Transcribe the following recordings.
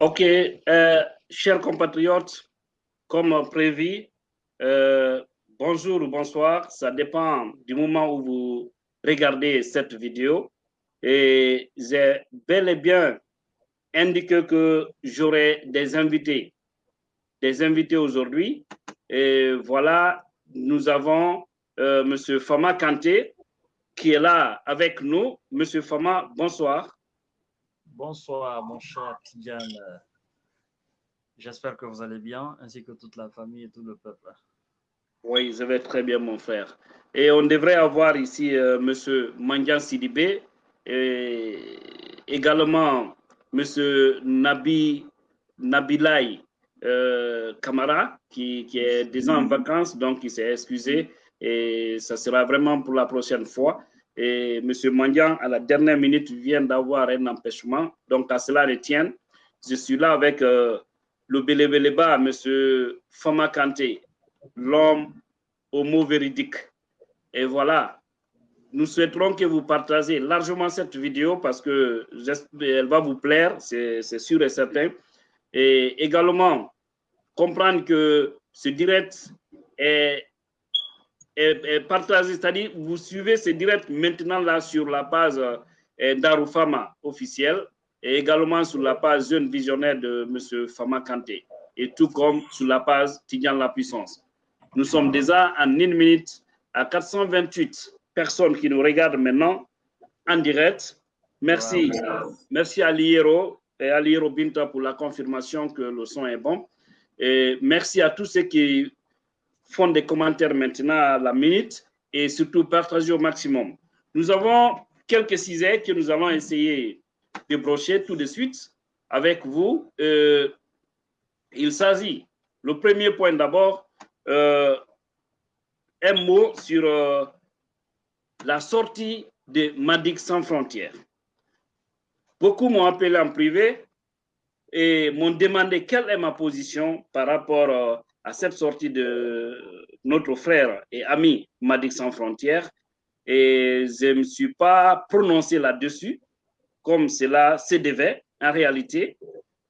Ok, euh, chers compatriotes, comme prévu, euh, bonjour ou bonsoir, ça dépend du moment où vous regardez cette vidéo. Et j'ai bel et bien indiqué que j'aurai des invités, des invités aujourd'hui. Et voilà, nous avons euh, M. Fama Kanté qui est là avec nous. Monsieur Fama, bonsoir. Bonsoir, mon cher Tidiane. J'espère que vous allez bien, ainsi que toute la famille et tout le peuple. Oui, je vais très bien, mon frère. Et on devrait avoir ici euh, Monsieur Mandian Sidibé et également Monsieur Nabi Nabilai euh, Kamara, qui, qui, est déjà en vacances, donc il s'est excusé. Et ça sera vraiment pour la prochaine fois. Et M. Mandian, à la dernière minute, vient d'avoir un empêchement. Donc, à cela retienne, je suis là avec euh, le Bélébéléba, M. Fama Kanté, l'homme mot véridique. Et voilà, nous souhaiterons que vous partagez largement cette vidéo parce que elle va vous plaire, c'est sûr et certain. Et également, comprendre que ce direct est et, partagez, c'est-à-dire vous suivez ce direct maintenant là sur la page euh, d'Arufama officielle et également sur la page Jeune Visionnaire de M. Fama Kanté et tout comme sur la page Tidiane La Puissance. Nous sommes déjà en une minute à 428 personnes qui nous regardent maintenant en direct. Merci, merci à Liero et à Liero Binta pour la confirmation que le son est bon. Et merci à tous ceux qui font des commentaires maintenant à la minute et surtout partagez au maximum. Nous avons quelques sujets que nous allons essayer de brocher tout de suite avec vous. Euh, il s'agit, le premier point d'abord, euh, un mot sur euh, la sortie de Madik sans frontières. Beaucoup m'ont appelé en privé et m'ont demandé quelle est ma position par rapport à cette sortie de notre frère et ami Madik Sans Frontières et je ne me suis pas prononcé là-dessus comme cela se devait en réalité.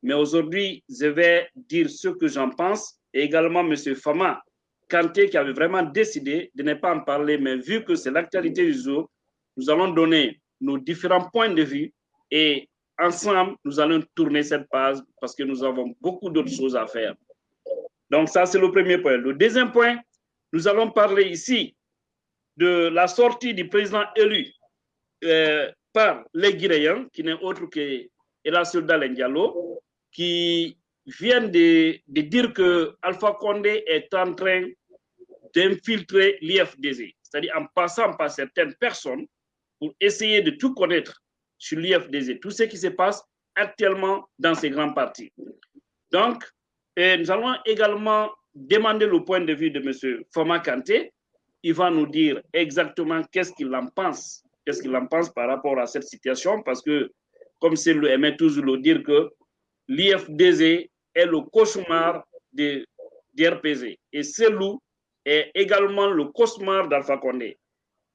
Mais aujourd'hui, je vais dire ce que j'en pense et également M. Fama Kanté qui avait vraiment décidé de ne pas en parler, mais vu que c'est l'actualité du jour, nous allons donner nos différents points de vue et ensemble, nous allons tourner cette page parce que nous avons beaucoup d'autres choses à faire. Donc ça, c'est le premier point. Le deuxième point, nous allons parler ici de la sortie du président élu euh, par les Guinéens, qui n'est autre que Elassio Diallo, qui vient de, dire que Alpha Condé est en train d'infiltrer l'IFDZ, c'est-à-dire en passant par certaines personnes pour essayer de tout connaître sur l'IFDZ, tout ce qui se passe actuellement dans ces grands partis. Donc, et nous allons également demander le point de vue de M. Foma Kanté. Il va nous dire exactement qu'est-ce qu'il en pense, qu'est-ce qu'il en pense par rapport à cette situation, parce que, comme c'est le aimait toujours le dire, que l'IFDZ est le cauchemar de, RPZ. Et est également le cauchemar d'Alpha Condé.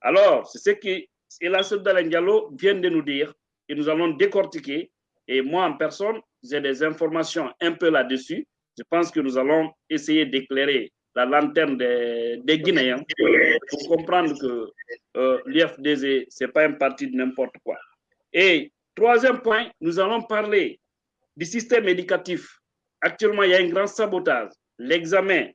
Alors, c'est ce que Elassou Diallo vient de nous dire, et nous allons décortiquer. Et moi, en personne, j'ai des informations un peu là-dessus je pense que nous allons essayer d'éclairer la lanterne des, Guinéens pour comprendre que euh, l'IFDZ, ce n'est pas un parti de n'importe quoi. Et troisième point, nous allons parler du système éducatif. Actuellement, il y a un grand sabotage. L'examen,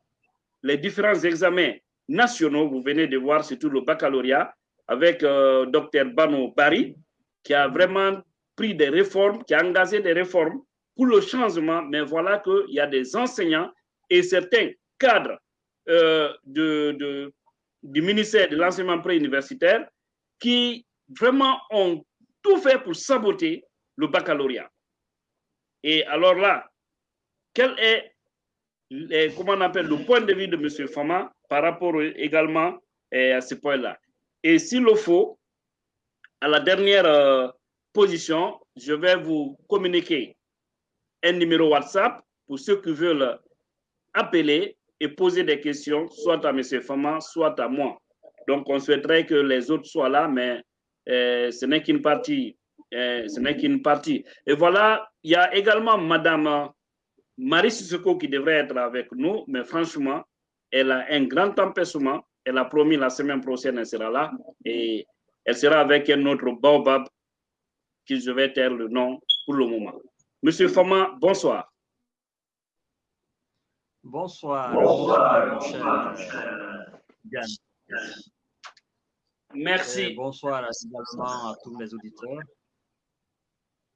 les différents examens nationaux, vous venez de voir surtout le baccalauréat avec euh, Dr Bano Bari, qui a vraiment pris des réformes, qui a engagé des réformes pour le changement, mais voilà qu'il y a des enseignants et certains cadres euh, du ministère de l'enseignement préuniversitaire qui vraiment ont tout fait pour saboter le baccalauréat. Et alors là, quel est comment on appelle, le point de vue de M. Fama par rapport également eh, à ce point-là? Et s'il le faut, à la dernière euh, position, je vais vous communiquer un numéro WhatsApp pour ceux qui veulent appeler et poser des questions, soit à M. Fama, soit à moi. Donc, on souhaiterait que les autres soient là, mais euh, ce n'est qu'une partie euh, ce n'est qu'une partie. Et voilà, il y a également Madame Marie Sissoko qui devrait être avec nous, mais franchement, elle a un grand empêchement. Elle a promis la semaine prochaine, elle sera là. Et elle sera avec un autre Baobab, qui je vais taire le nom pour le moment. Monsieur Fama, bonsoir. Bonsoir. Bonsoir, mon cher. Merci. Et bonsoir également à tous les auditeurs.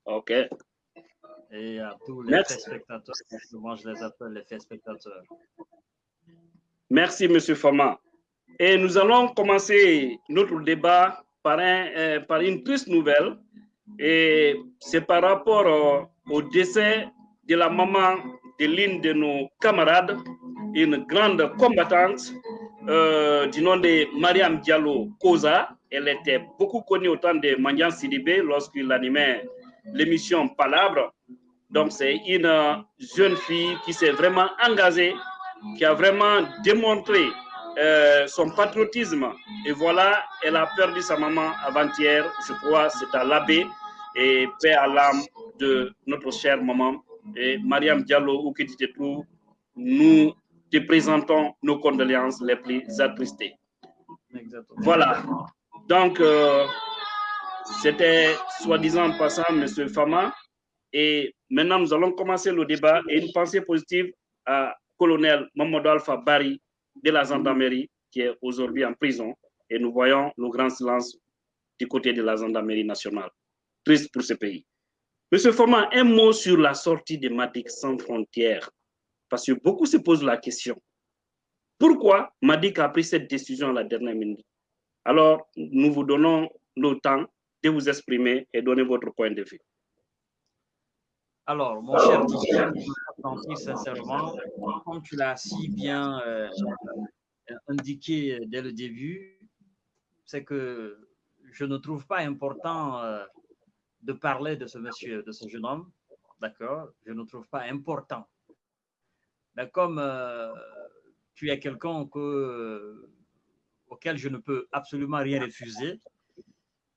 OK. Et à tous les Merci. téléspectateurs. Moi, je les appelle les téléspectateurs. Merci, Monsieur Fama. Et nous allons commencer notre débat par, un, euh, par une triste nouvelle. Et c'est par rapport euh, au décès de la maman de l'une de nos camarades, une grande combattante euh, du nom de Mariam Diallo Koza. Elle était beaucoup connue au temps de Mandian Sidibé lorsqu'il animait l'émission Palabre. Donc, c'est une jeune fille qui s'est vraiment engagée, qui a vraiment démontré euh, son patriotisme. Et voilà, elle a perdu sa maman avant-hier, je crois, c'est à l'abbé, et paix à l'âme de notre chère maman. Et Mariam Diallo, où que tu te trouves, nous te présentons nos condoléances les plus attristées. Exactement. Voilà. Donc, euh, c'était soi-disant passant, M. Fama. Et maintenant, nous allons commencer le débat et une pensée positive à colonel Mamadou Alpha Bari de la gendarmerie qui est aujourd'hui en prison. Et nous voyons le grand silence du côté de la gendarmerie nationale. Triste pour ce pays. Monsieur Fama, un mot sur la sortie de Madik sans frontières. Parce que beaucoup se posent la question. Pourquoi Madik a pris cette décision à la dernière minute? Alors, nous vous donnons le temps de vous exprimer et donner votre point de vue. Alors, mon cher sentir sincèrement, comme tu l'as si bien euh, indiqué dès le début, c'est que je ne trouve pas important euh, de parler de ce monsieur, de ce jeune homme, d'accord? Je ne trouve pas important. Mais comme euh, tu es quelqu'un que, euh, auquel je ne peux absolument rien refuser,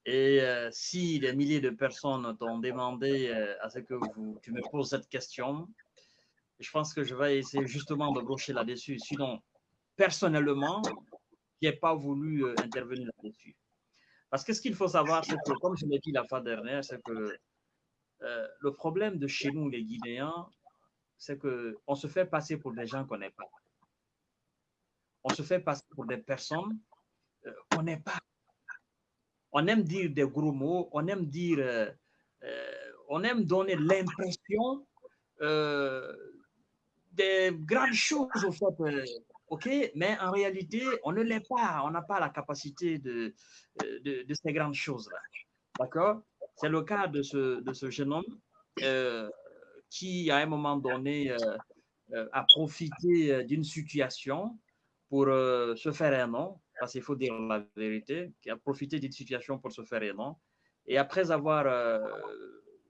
et euh, si des milliers de personnes t'ont demandé à ce que tu me poses cette question, je pense que je vais essayer justement de brocher là-dessus. Sinon, personnellement, je n'ai pas voulu intervenir là-dessus. Parce que ce qu'il faut savoir, c'est que, comme je l'ai dit la fois dernière, c'est que euh, le problème de chez nous, les Guinéens, c'est qu'on se fait passer pour des gens qu'on n'est pas. On se fait passer pour des personnes euh, qu'on n'est pas on aime dire des gros mots, on aime dire, euh, on aime donner l'impression des grandes choses au fait, ok, mais en réalité, on ne l'est pas, on n'a pas la capacité de, euh, ces grandes choses-là, d'accord? C'est le cas de ce, jeune homme euh, qui, à un moment donné, euh, a profité d'une situation pour se faire un nom, parce qu'il faut dire la vérité, qui a profité d'une situation pour se faire un nom. Et après avoir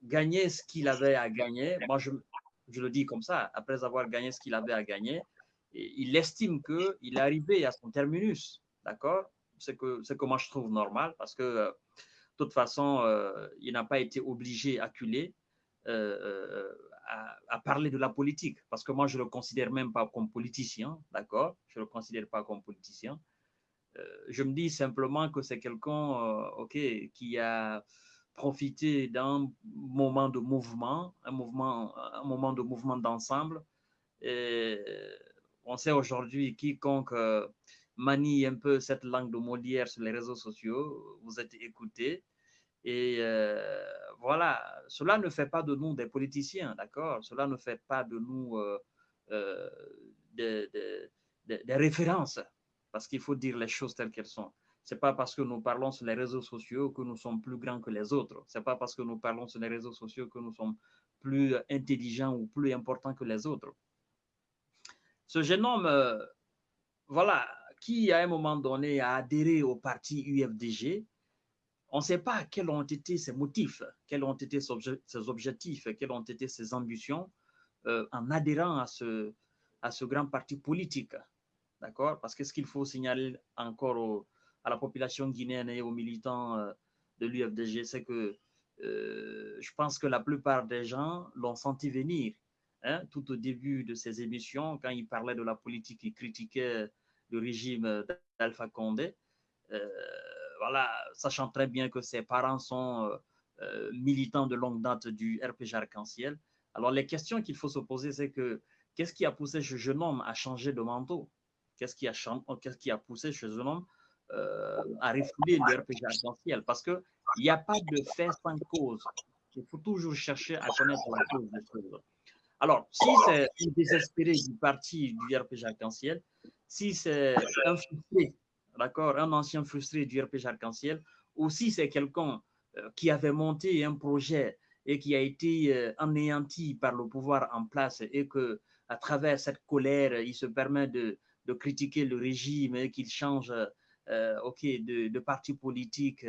gagné ce qu'il avait à gagner, moi je, le dis comme ça, après avoir gagné ce qu'il avait à gagner, il estime qu'il est arrivé à son terminus, d'accord? C'est que, moi je trouve normal, parce que euh, de toute façon, euh, il n'a pas été obligé, acculé, euh, à, à, parler de la politique, parce que moi je le considère même pas comme politicien, d'accord? Je le considère pas comme politicien. Euh, je me dis simplement que c'est quelqu'un euh, ok, qui a profité d'un moment de mouvement, un, mouvement, un moment de mouvement d'ensemble. Et on sait aujourd'hui, quiconque euh, manie un peu cette langue de Molière sur les réseaux sociaux, vous êtes écouté. Et euh, voilà, cela ne fait pas de nous des politiciens, d'accord? Cela ne fait pas de nous euh, des, références, parce qu'il faut dire les choses telles qu'elles sont. Ce n'est pas parce que nous parlons sur les réseaux sociaux que nous sommes plus grands que les autres. Ce n'est pas parce que nous parlons sur les réseaux sociaux que nous sommes plus intelligents ou plus importants que les autres. Ce jeune homme, euh, voilà, qui à un moment donné a adhéré au parti UFDG, on ne sait pas quels ont été ses motifs, quels ont été ses objectifs, quelles ont été ses ambitions euh, en adhérant à ce, grand parti politique. D'accord? Parce que ce qu'il faut signaler encore à la population guinéenne et aux militants euh, de l'UFDG, c'est que je pense que la plupart des gens l'ont senti venir. Hein, tout au début de ces émissions, quand il parlait de la politique, il critiquait le régime d'Alpha Condé. Euh, voilà, sachant très bien que ses parents sont euh, militants de longue date du RPG Arc-en-Ciel. Alors, les questions qu'il faut se poser, c'est que qu'est-ce qui a poussé ce jeune homme à changer de manteau? Qu'est-ce qui, a poussé ce jeune homme euh, à refouler le RPG Arc-en-Ciel? Parce qu'il n'y a pas de fait sans cause. Il faut toujours chercher à connaître la cause des choses. Alors, si c'est un désespéré du parti du RPG Arc-en-Ciel, si c'est un frustré, d'accord, un ancien frustré du RPG Arc-en-Ciel, ou si c'est quelqu'un euh, qui avait monté un projet et qui a été euh, anéanti par le pouvoir en place et que à travers cette colère, il se permet de, critiquer le régime et qu'il change euh, ok, de, de, parti politique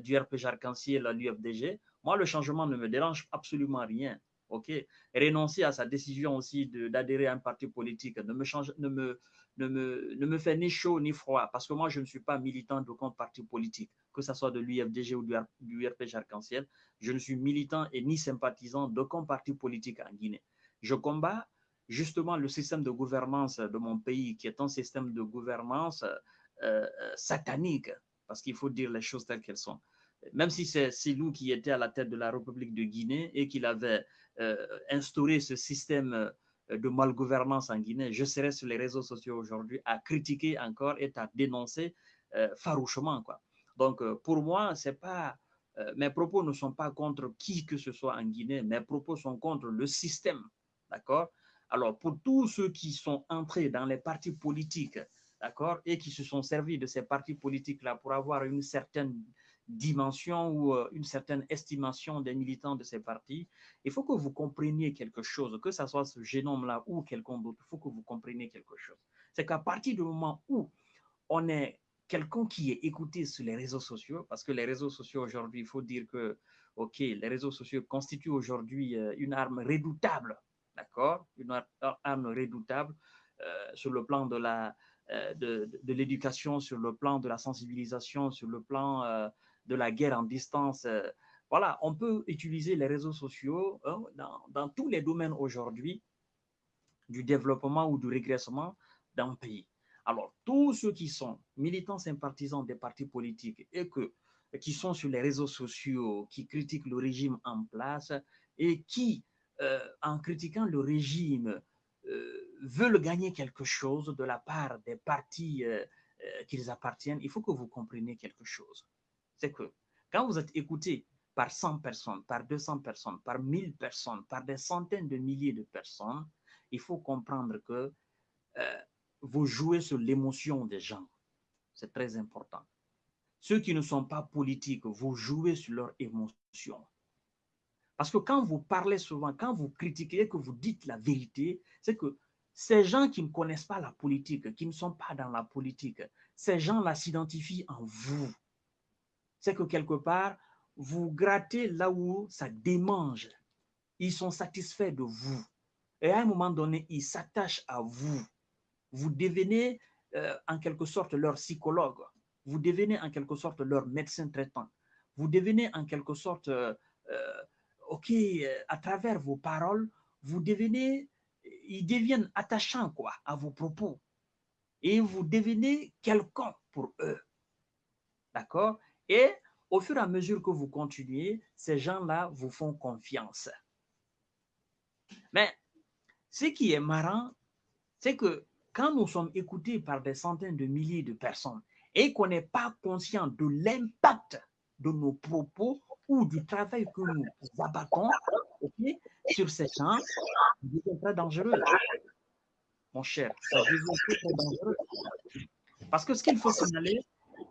du RPG Arc-en-Ciel à l'UFDG, moi, le changement ne me dérange absolument rien ok, renoncer à sa décision aussi d'adhérer à un parti politique ne me, change, ne, me, ne, me, ne me fait ni chaud ni froid, parce que moi, je ne suis pas militant d'aucun parti politique, que ce soit de l'UFDG ou du, RPG Arc-en-Ciel. Je ne suis militant et ni sympathisant d'aucun parti politique en Guinée. Je combats justement le système de gouvernance de mon pays, qui est un système de gouvernance euh, euh satanique, parce qu'il faut dire les choses telles qu'elles sont même si c'est Silou qui était à la tête de la République de Guinée et qu'il avait euh, instauré ce système euh, de malgouvernance en Guinée, je serais sur les réseaux sociaux aujourd'hui à critiquer encore et à dénoncer euh, farouchement. Quoi. Donc, pour moi, mes propos ne sont pas contre qui que ce soit en Guinée, mes propos sont contre le système. D'accord? Alors, pour tous ceux qui sont entrés dans les partis politiques, d'accord, et qui se sont servis de ces partis politiques-là pour avoir une certaine dimension ou euh, une certaine estimation des militants de ces partis, il faut que vous compreniez quelque chose, que ce soit ce génome-là ou quelqu'un d'autre, il faut que vous compreniez quelque chose. C'est qu'à partir du moment où on est quelqu'un qui est écouté sur les réseaux sociaux, parce que les réseaux sociaux aujourd'hui, il faut dire que, OK, les réseaux sociaux constituent aujourd'hui euh, une arme redoutable, d'accord Une arme redoutable euh, sur le plan de la, de, de l'éducation, sur le plan de la sensibilisation, sur le plan de la guerre en distance. Euh, voilà, on peut utiliser les réseaux sociaux hein, dans, tous les domaines aujourd'hui du développement ou du régressement d'un pays. Alors, tous ceux qui sont militants sympathisants des partis politiques et que, qui sont sur les réseaux sociaux, qui critiquent le régime en place et qui, euh, en critiquant le régime, euh, veulent gagner quelque chose de la part des partis qu'ils appartiennent, il faut que vous compreniez quelque chose c'est que quand vous êtes écouté par 100 personnes, par 200 personnes, par 1000 personnes, par des centaines de milliers de personnes, il faut comprendre que euh, vous jouez sur l'émotion des gens. C'est très important. Ceux qui ne sont pas politiques, vous jouez sur leur émotion. Parce que quand vous parlez souvent, quand vous critiquez, que vous dites la vérité, c'est que ces gens qui ne connaissent pas la politique, qui ne sont pas dans la politique, ces gens-là s'identifient en vous c'est que quelque part, vous grattez là où ça démange. Ils sont satisfaits de vous. Et à un moment donné, ils s'attachent à vous. Vous devenez euh, en quelque sorte leur psychologue. Vous devenez en quelque sorte leur médecin traitant. Vous devenez en quelque sorte, euh, euh, OK, à travers vos paroles, vous devenez, ils deviennent attachants quoi, à vos propos. Et vous devenez quelqu'un pour eux. D'accord? Et au fur et à mesure que vous continuez, ces gens-là vous font confiance. Mais ce qui est marrant, c'est que quand nous sommes écoutés par des centaines de milliers de personnes et qu'on n'est pas conscient de l'impact de nos propos ou du travail que nous abattons sur ces gens, c'est très dangereux. Mon cher, ça devient très dangereux. Parce que ce qu'il faut signaler,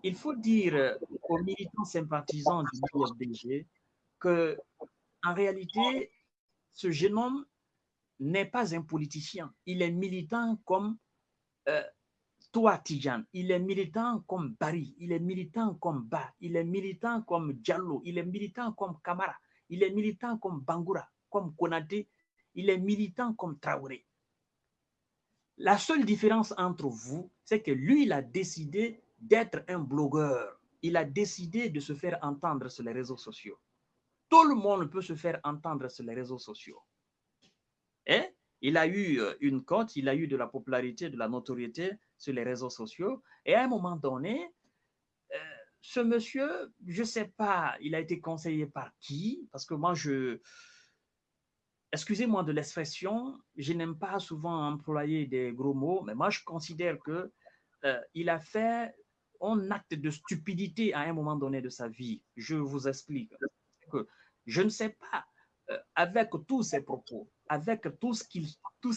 il faut dire euh, aux militants sympathisants du UFDG que, en réalité, ce jeune homme n'est pas un politicien. Il est militant comme euh, toi, Tijan. Il est militant comme Barry. Il est militant comme Ba. Il est militant comme Diallo. Il est militant comme Kamara. Il est militant comme Bangura, comme Konate. Il est militant comme Traoré. La seule différence entre vous, c'est que lui, il a décidé d'être un blogueur. Il a décidé de se faire entendre sur les réseaux sociaux. tout le monde peut se faire entendre sur les réseaux sociaux. Et il a eu euh, une cote, il a eu de la popularité, de la notoriété sur les réseaux sociaux. Et à un moment donné, euh, ce monsieur, je ne sais pas, il a été conseillé par qui? Parce que moi, je... Excusez-moi de l'expression, je n'aime pas souvent employer des gros mots, mais moi, je considère que euh, il a fait un acte de stupidité à un moment donné de sa vie. Je vous explique. Que je ne sais pas, euh, avec tous ses propos, avec tout ce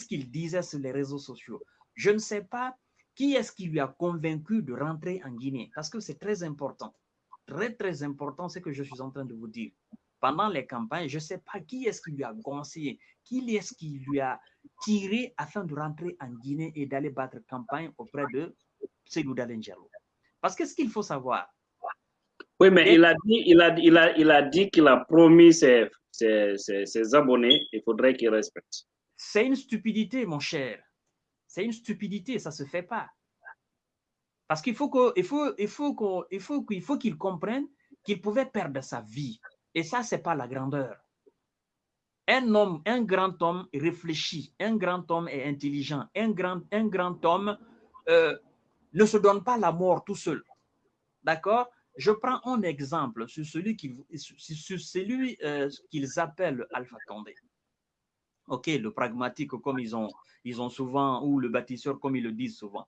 qu'il disait sur les réseaux sociaux, je ne sais pas qui est-ce qui lui a convaincu de rentrer en Guinée, parce que c'est très important. Très, très important, ce que je suis en train de vous dire. Pendant les campagnes, je ne sais pas qui est-ce qui lui a conseillé, qui est-ce qui lui a tiré afin de rentrer en Guinée et d'aller battre campagne auprès de Seydou Dalengelo. Parce que ce qu'il faut savoir. Oui, mais il a dit il a, il a, il a, dit qu'il a promis ses, ses, ses, abonnés, il faudrait qu'il respecte. C'est une stupidité, mon cher. C'est une stupidité, ça ne se fait pas. Parce qu'il faut qu'il faut, il faut qu'il il faut, faut comprenne qu'il pouvait perdre sa vie. Et ça, ce n'est pas la grandeur. Un homme, un grand homme réfléchit, un grand homme est intelligent, un grand, un grand homme euh, ne se donne pas la mort tout seul. D'accord? Je prends un exemple sur celui qu'ils euh, qu'ils appellent Alpha Condé. OK, le pragmatique comme ils ont, ils ont souvent, ou le bâtisseur comme ils le disent souvent.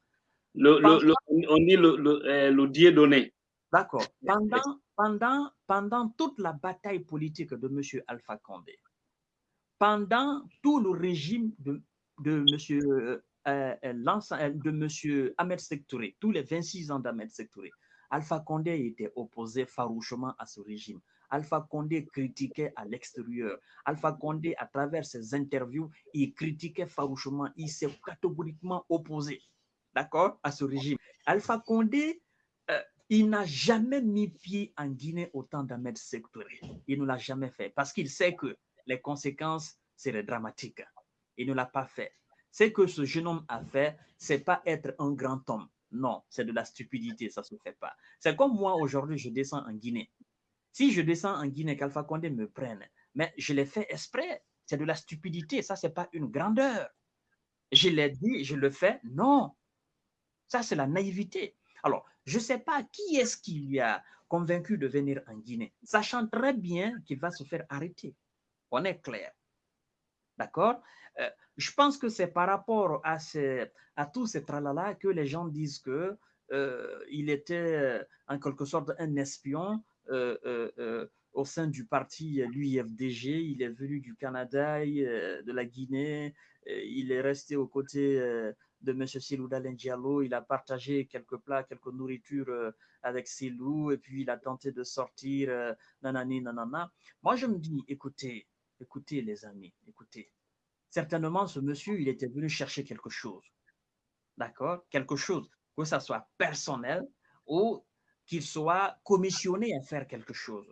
Le, le, on dit le, le, euh, le Dieu donné. D'accord. Pendant, pendant, pendant toute la bataille politique de M. Alpha Condé, pendant tout le régime de, de M. Euh, euh, de M. Ahmed Sektouré, tous les 26 ans d'Ahmed Sektouré, Alpha Condé était opposé farouchement à ce régime. Alpha Condé critiquait à l'extérieur. Alpha Condé, à travers ses interviews, il critiquait farouchement, il s'est catégoriquement opposé, d'accord, à ce régime. Alpha Condé, euh, il n'a jamais mis pied en Guinée au temps d'Ahmed Sektouré. Il ne l'a jamais fait parce qu'il sait que les conséquences seraient dramatiques. Il ne l'a pas fait. Ce que ce jeune homme a fait, c'est pas être un grand homme. Non, c'est de la stupidité, ça se fait pas. C'est comme moi aujourd'hui, je descends en Guinée. Si je descends en Guinée, qu'Alpha Condé me prenne, mais je l'ai fait exprès. C'est de la stupidité, ça, c'est pas une grandeur. Je l'ai dit, je le fais, non. Ça, c'est la naïveté. Alors, je ne sais pas qui est-ce qui lui a convaincu de venir en Guinée, sachant très bien qu'il va se faire arrêter. On est clair. D'accord? Euh, Je pense que c'est par rapport à, ces, à tous ces tralala que les gens disent que euh, il était en quelque sorte un espion euh, au sein du parti l'UIFDG. Il est venu du Canada, de la Guinée. il est resté aux côtés de M. Silou Diallo. Il a partagé quelques plats, quelques nourritures avec Silou. Et puis, il a tenté de sortir nanani. Moi, je me dis, écoutez, Écoutez, les amis, écoutez. Certainement, ce monsieur, il était venu chercher quelque chose. D'accord? Quelque chose, que ça soit personnel ou qu'il soit commissionné à faire quelque chose.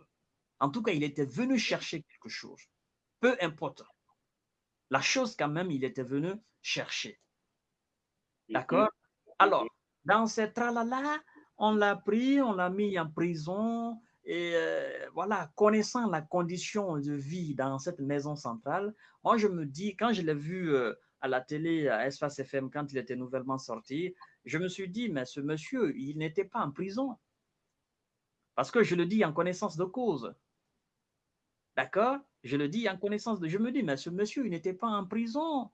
En tout cas, il était venu chercher quelque chose. Peu importe. La chose, quand même, il était venu chercher. D'accord? Alors, dans ce tralala, on l'a pris, on l'a mis en prison, et euh, voilà, connaissant la condition de vie dans cette maison centrale, moi je me dis, quand je l'ai vu euh, à la télé, à Espace FM, quand il était nouvellement sorti, je me suis dit, mais ce monsieur, il n'était pas en prison. Parce que je le dis en connaissance de cause. D'accord? Je le dis en connaissance de... Je me dis, mais ce monsieur, il n'était pas en prison.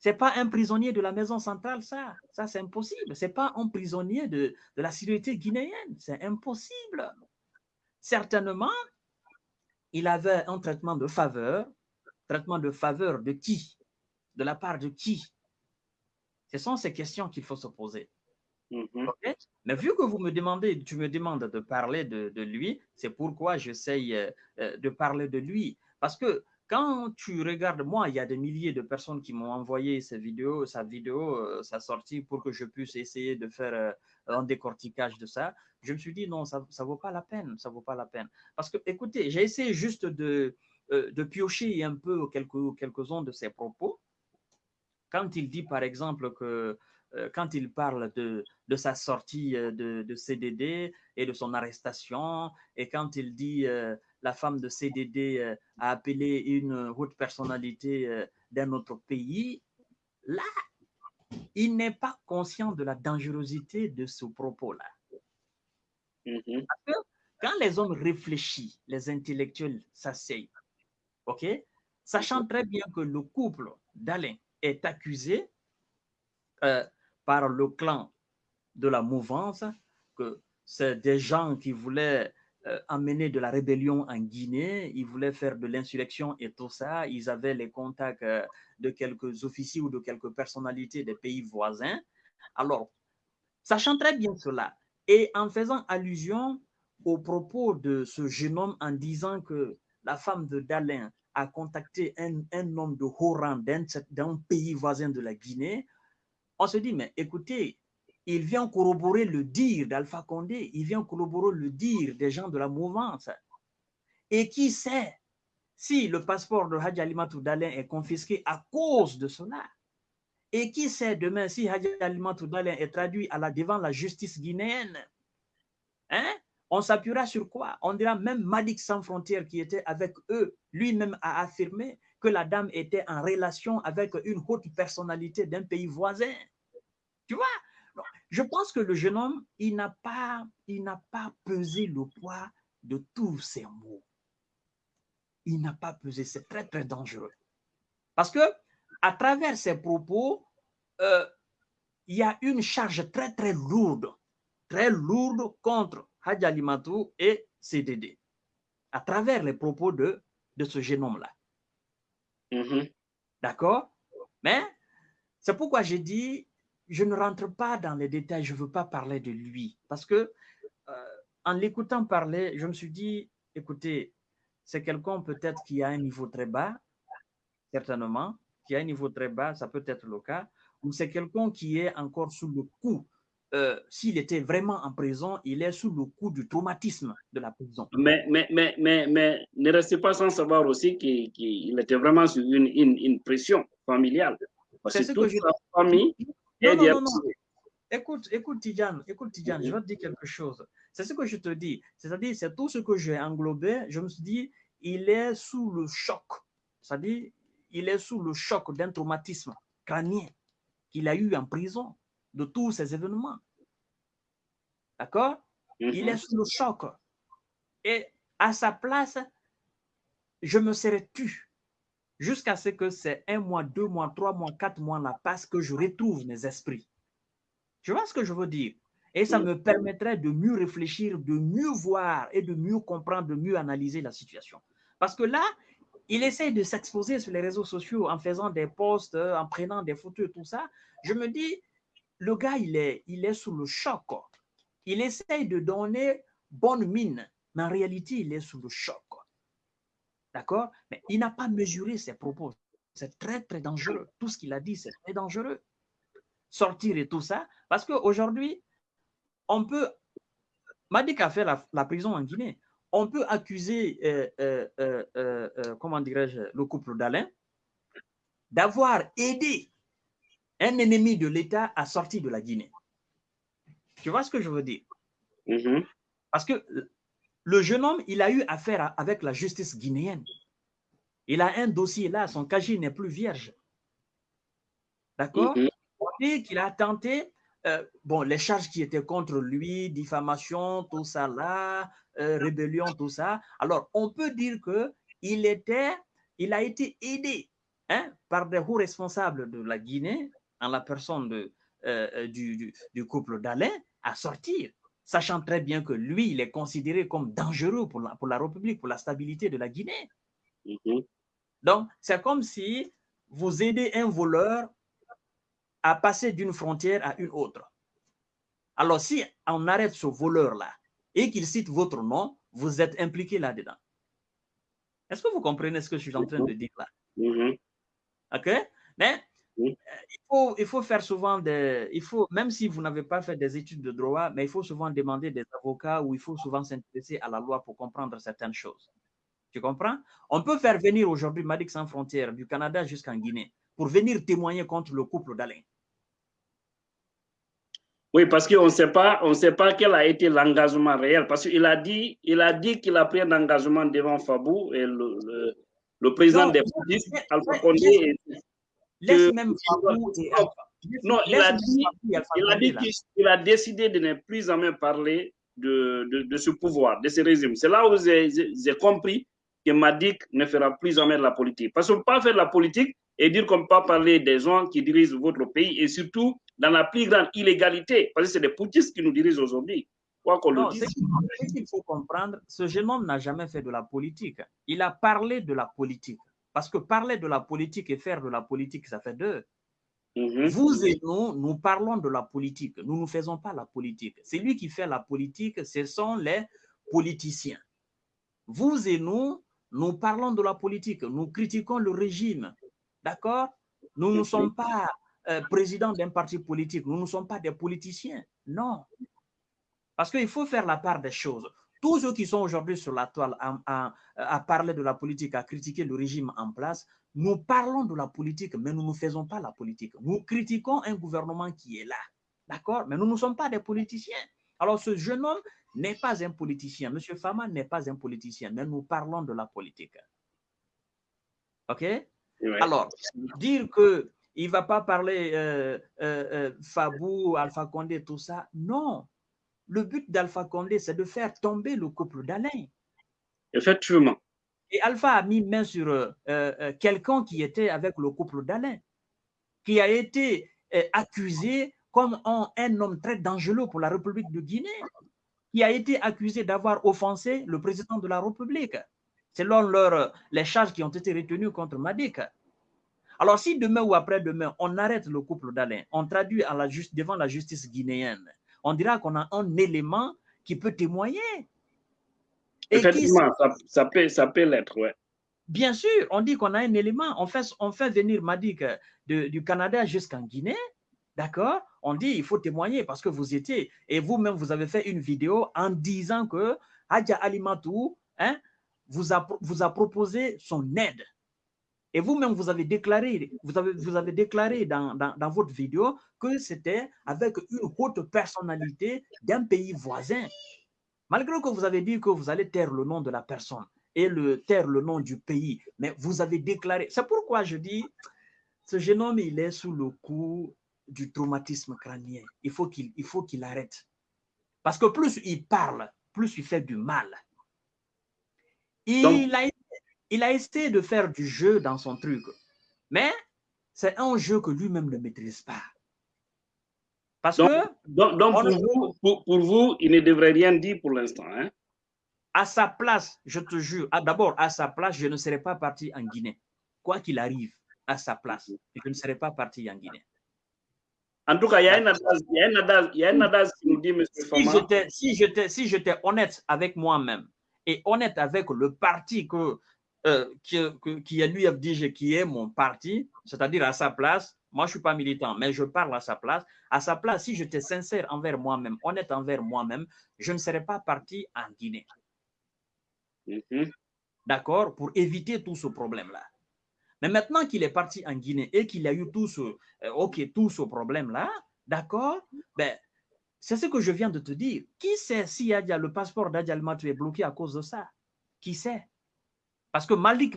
C'est pas un prisonnier de la maison centrale, ça. Ça, c'est impossible. C'est pas un prisonnier de, de la sécurité guinéenne. C'est impossible. Certainement, il avait un traitement de faveur. Traitement de faveur de qui? De la part de qui? Ce sont ces questions qu'il faut se poser. Mm-hmm. Mais vu que vous me demandez, tu me demandes de parler de, de lui, c'est pourquoi j'essaye euh, euh, de parler de lui. Parce que quand tu regardes, moi, il y a des milliers de personnes qui m'ont envoyé ces vidéos, sa vidéo, euh, sa sortie, pour que je puisse essayer de faire euh, un décortiquage de ça. Je me suis dit, non, ça ne vaut pas la peine, ça vaut pas la peine. Parce que, écoutez, j'ai essayé juste de, euh, de piocher un peu quelques, quelques-uns de ses propos. Quand il dit, par exemple, que quand il parle de, de sa sortie de, de, CDD et de son arrestation, et quand il dit la femme de CDD a appelé une haute personnalité d'un autre pays, là, il n'est pas conscient de la dangerosité de ce propos-là. Parce que quand les hommes réfléchissent, les intellectuels s'asseyent, OK, sachant très bien que le couple d'Alain est accusé euh, par le clan de la mouvance, que c'est des gens qui voulaient euh, amener de la rébellion en Guinée, ils voulaient faire de l'insurrection et tout ça, ils avaient les contacts euh, de quelques officiers ou de quelques personnalités des pays voisins. Alors, sachant très bien cela, et en faisant allusion aux propos de ce jeune homme en disant que la femme de Dalin a contacté un, un homme de haut rang d'un pays voisin de la Guinée, on se dit, mais écoutez, il vient corroborer le dire d'Alpha Condé, il vient corroborer le dire des gens de la mouvance. Et qui sait si le passeport de Hadj Alimatou Dalin est confisqué à cause de cela? Et qui sait demain si Hadj Alimatou Dalin est traduit à la, devant la justice guinéenne? Hein? On s'appuiera sur quoi? On dira même Madik Sans Frontières qui était avec eux, lui-même a affirmé que la dame était en relation avec une haute personnalité d'un pays voisin. Tu vois? Je pense que le jeune homme, il n'a pas, il n'a pas pesé le poids de tous ces mots. Il n'a pas pesé, c'est très, très dangereux. Parce que à travers ses propos, euh, il y a une charge très, très lourde, très lourde contre Hadj Alimatou et CDD, à travers les propos de, de ce jeune homme-là. Mhm. D'accord? Mais c'est pourquoi j'ai dit, je ne rentre pas dans les détails, je ne veux pas parler de lui. Parce que euh, en l'écoutant parler, je me suis dit, écoutez, c'est quelqu'un peut-être qui a un niveau très bas, certainement, qui a un niveau très bas, ça peut être le cas, ou c'est quelqu'un qui est encore sous le coup. euh, S'il était vraiment en prison, il est sous le coup du traumatisme de la prison. Mais, mais, mais, mais, mais ne restez pas sans savoir aussi qu'il était vraiment sur une, une, une pression familiale. Parce C'est que toute sa famille Non, non, non. Écoute, écoute, Tidjane, écoute, Tidjane, je vais te dire quelque chose. C'est ce que je te dis. C'est-à-dire, c'est tout ce que j'ai englobé. Je me suis dit, il est sous le choc. C'est-à-dire, il est sous le choc d'un traumatisme crânien qu'il a eu en prison de tous ces événements. D'accord? Il est sous le choc. Et à sa place, je me serais tu jusqu'à ce que c'est un mois, deux mois, trois mois, quatre mois la passe que je retrouve mes esprits. Tu vois ce que je veux dire? Et ça Oui. me permettrait de mieux réfléchir, de mieux voir et de mieux comprendre, de mieux analyser la situation. Parce que là, il essaie de s'exposer sur les réseaux sociaux en faisant des posts, euh, en prenant des photos et tout ça. Je me dis, le gars, il est, il est sous le choc. Il essaie de donner bonne mine, mais en réalité, il est sous le choc. D'accord? Mais il n'a pas mesuré ses propos. C'est très, très dangereux. Tout ce qu'il a dit, c'est très dangereux. Sortir et tout ça. Parce qu'aujourd'hui, on peut. Madik a fait la, la prison en Guinée. On peut accuser, euh, euh, euh, comment dirais-je, le couple d'Alain d'avoir aidé un ennemi de l'État à sortir de la Guinée. Tu vois ce que je veux dire? Mhm. Parce que le jeune homme, il a eu affaire avec la justice guinéenne. Il a un dossier là, son casier n'est plus vierge. D'accord? Mhm. On dit qu'il a tenté, euh, bon, les charges qui étaient contre lui, diffamation, tout ça là, euh, rébellion, tout ça. Alors, on peut dire que il était, il a été aidé hein, par des hauts responsables de la Guinée, en la personne de, euh, euh, du, du- du couple d'Alain, à sortir, sachant très bien que lui, il est considéré comme dangereux pour la, pour la République, pour la stabilité de la Guinée. Mhm. Donc, c'est comme si vous aidez un voleur à passer d'une frontière à une autre. Alors, si on arrête ce voleur-là et qu'il cite votre nom, vous êtes impliqué là-dedans. Est-ce que vous comprenez ce que je suis en train de dire là? Mhm. OK? Mais il, faut, il faut faire souvent des. Il faut, même si vous n'avez pas fait des études de droit, mais il faut souvent demander des avocats ou il faut souvent s'intéresser à la loi pour comprendre certaines choses. Tu comprends? On peut faire venir aujourd'hui Madik Sans Frontières du Canada jusqu'en Guinée pour venir témoigner contre le couple d'Alain. Oui, parce qu'on ne sait pas, on sait pas quel a été l'engagement réel. Parce qu'il a dit, il a dit qu'il a pris un engagement devant Fabou et le, le, président des polices, Alpha Condé. Laisse, même Fabou et Alpha. Non, il a dit, il a dit qu'il a décidé de ne plus jamais parler de, de, de ce pouvoir, de ce régime. C'est là où j'ai compris que Madik ne fera plus jamais de la politique. Parce qu'on ne peut pas faire de la politique et dire qu'on ne peut pas parler des gens qui dirigent votre pays et surtout dans la plus grande illégalité, parce que c'est des poutistes qui nous dirigent aujourd'hui. Quoi qu'on le dise. Ce qu'il faut comprendre, ce jeune homme n'a jamais fait de la politique. Il a parlé de la politique. Parce que parler de la politique et faire de la politique, ça fait deux. Mhm. Vous et nous, nous parlons de la politique. Nous ne faisons pas la politique. C'est lui qui fait la politique, ce sont les politiciens. Vous et nous, nous parlons de la politique. Nous critiquons le régime. D'accord? Nous ne sommes pas euh, présidents d'un parti politique. Nous ne sommes pas des politiciens. Non. Parce qu'il faut faire la part des choses. Tous ceux qui sont aujourd'hui sur la toile à, à, parler de la politique, à critiquer le régime en place, nous parlons de la politique, mais nous ne faisons pas la politique. Nous critiquons un gouvernement qui est là. D'accord? Mais nous ne sommes pas des politiciens. Alors, ce jeune homme n'est pas un politicien. Monsieur Fama n'est pas un politicien, mais nous parlons de la politique. OK? Alors, dire que il ne va pas parler euh, euh, euh, Fabou, Alpha Condé, tout ça, non. Le but d'Alpha Condé, c'est de faire tomber le couple d'Alain. Effectivement. Et Alpha a mis main sur quelqu'un qui était avec le couple d'Alain, qui a été accusé comme un, un, homme très dangereux pour la République de Guinée, qui a été accusé d'avoir offensé le président de la République, selon leur, les charges qui ont été retenues contre Madik. Alors, si demain ou après-demain, on arrête le couple d'Alain, on traduit à la devant la justice guinéenne, on dira qu'on a un élément qui peut témoigner. Effectivement, ça, peut, ça peut l'être, ouais. Bien sûr, on dit qu'on a un élément. On fait, on fait venir Madik du Canada jusqu'en Guinée, d'accord? On dit il faut témoigner parce que vous étiez, et vous-même, vous avez fait une vidéo en disant que Hadja Alimatou hein, vous, a, vous a proposé son aide et vous-même, vous avez déclaré, vous avez, vous avez déclaré dans, dans, votre vidéo que c'était avec une haute personnalité d'un pays voisin. Malgré que vous avez dit que vous allez taire le nom de la personne et le taire le nom du pays, mais vous avez déclaré. C'est pourquoi je dis, ce jeune homme, il est sous le coup du traumatisme crânien. Il faut qu'il arrête. Parce que plus il parle, plus il fait du mal. Il a il a essayé de faire du jeu dans son truc. Mais c'est un jeu que lui-même ne maîtrise pas. Parce donc, que. Donc, pour, vous, il ne devrait rien dire pour l'instant. Hein? À sa place, je te jure, ah, d'abord, à sa place, je ne serais pas parti en Guinée. Quoi qu'il arrive, à sa place, je ne serais pas parti en Guinée. En tout cas, il y a un adage, qui nous dit, M. Si j'étais si honnête avec moi-même et honnête avec le parti que euh, qui, qui, est l'UFDG, qui est mon parti, c'est-à-dire à sa place, moi je ne suis pas militant, mais je parle à sa place. À sa place, si j'étais sincère envers moi-même, honnête envers moi-même, je ne serais pas parti en Guinée. Mm-hmm. D'accord? Pour éviter tout ce problème-là. Mais maintenant qu'il est parti en Guinée et qu'il a eu tout ce, euh, ok, tout ce problème-là, d'accord? Ben, C'est ce que je viens de te dire. Qui sait si le passeport d'Adja est bloqué à cause de ça? Qui sait? Parce que Malik,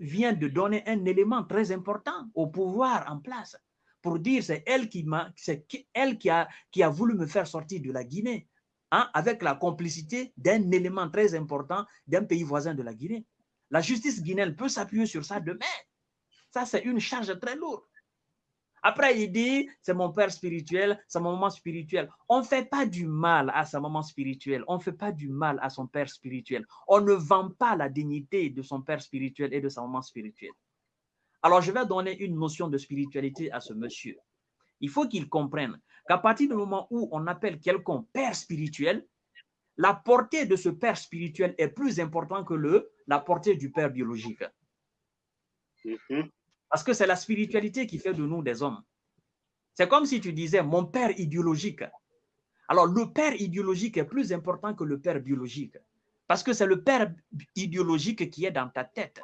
vient de donner un élément très important au pouvoir en place pour dire c'est elle qui c'est elle qui a, qui a voulu me faire sortir de la Guinée, hein, avec la complicité d'un élément très important d'un pays voisin de la Guinée. La justice guinéenne peut s'appuyer sur ça demain. Ça, c'est une charge très lourde. Après, il dit, c'est mon père spirituel, c'est mon maman spirituel. On ne fait pas du mal à sa maman spirituelle. On ne fait pas du mal à son père spirituel. On ne vend pas la dignité de son père spirituel et de sa maman spirituelle. Alors, je vais donner une notion de spiritualité à ce monsieur. Il faut qu'il comprenne qu'à partir du moment où on appelle quelqu'un père spirituel, la portée de ce père spirituel est plus importante que le, la portée du père biologique. Mm-hmm. Parce que c'est la spiritualité qui fait de nous des hommes. C'est comme si tu disais mon père idéologique. Alors, le père idéologique est plus important que le père biologique. Parce que c'est le père idéologique qui est dans ta tête.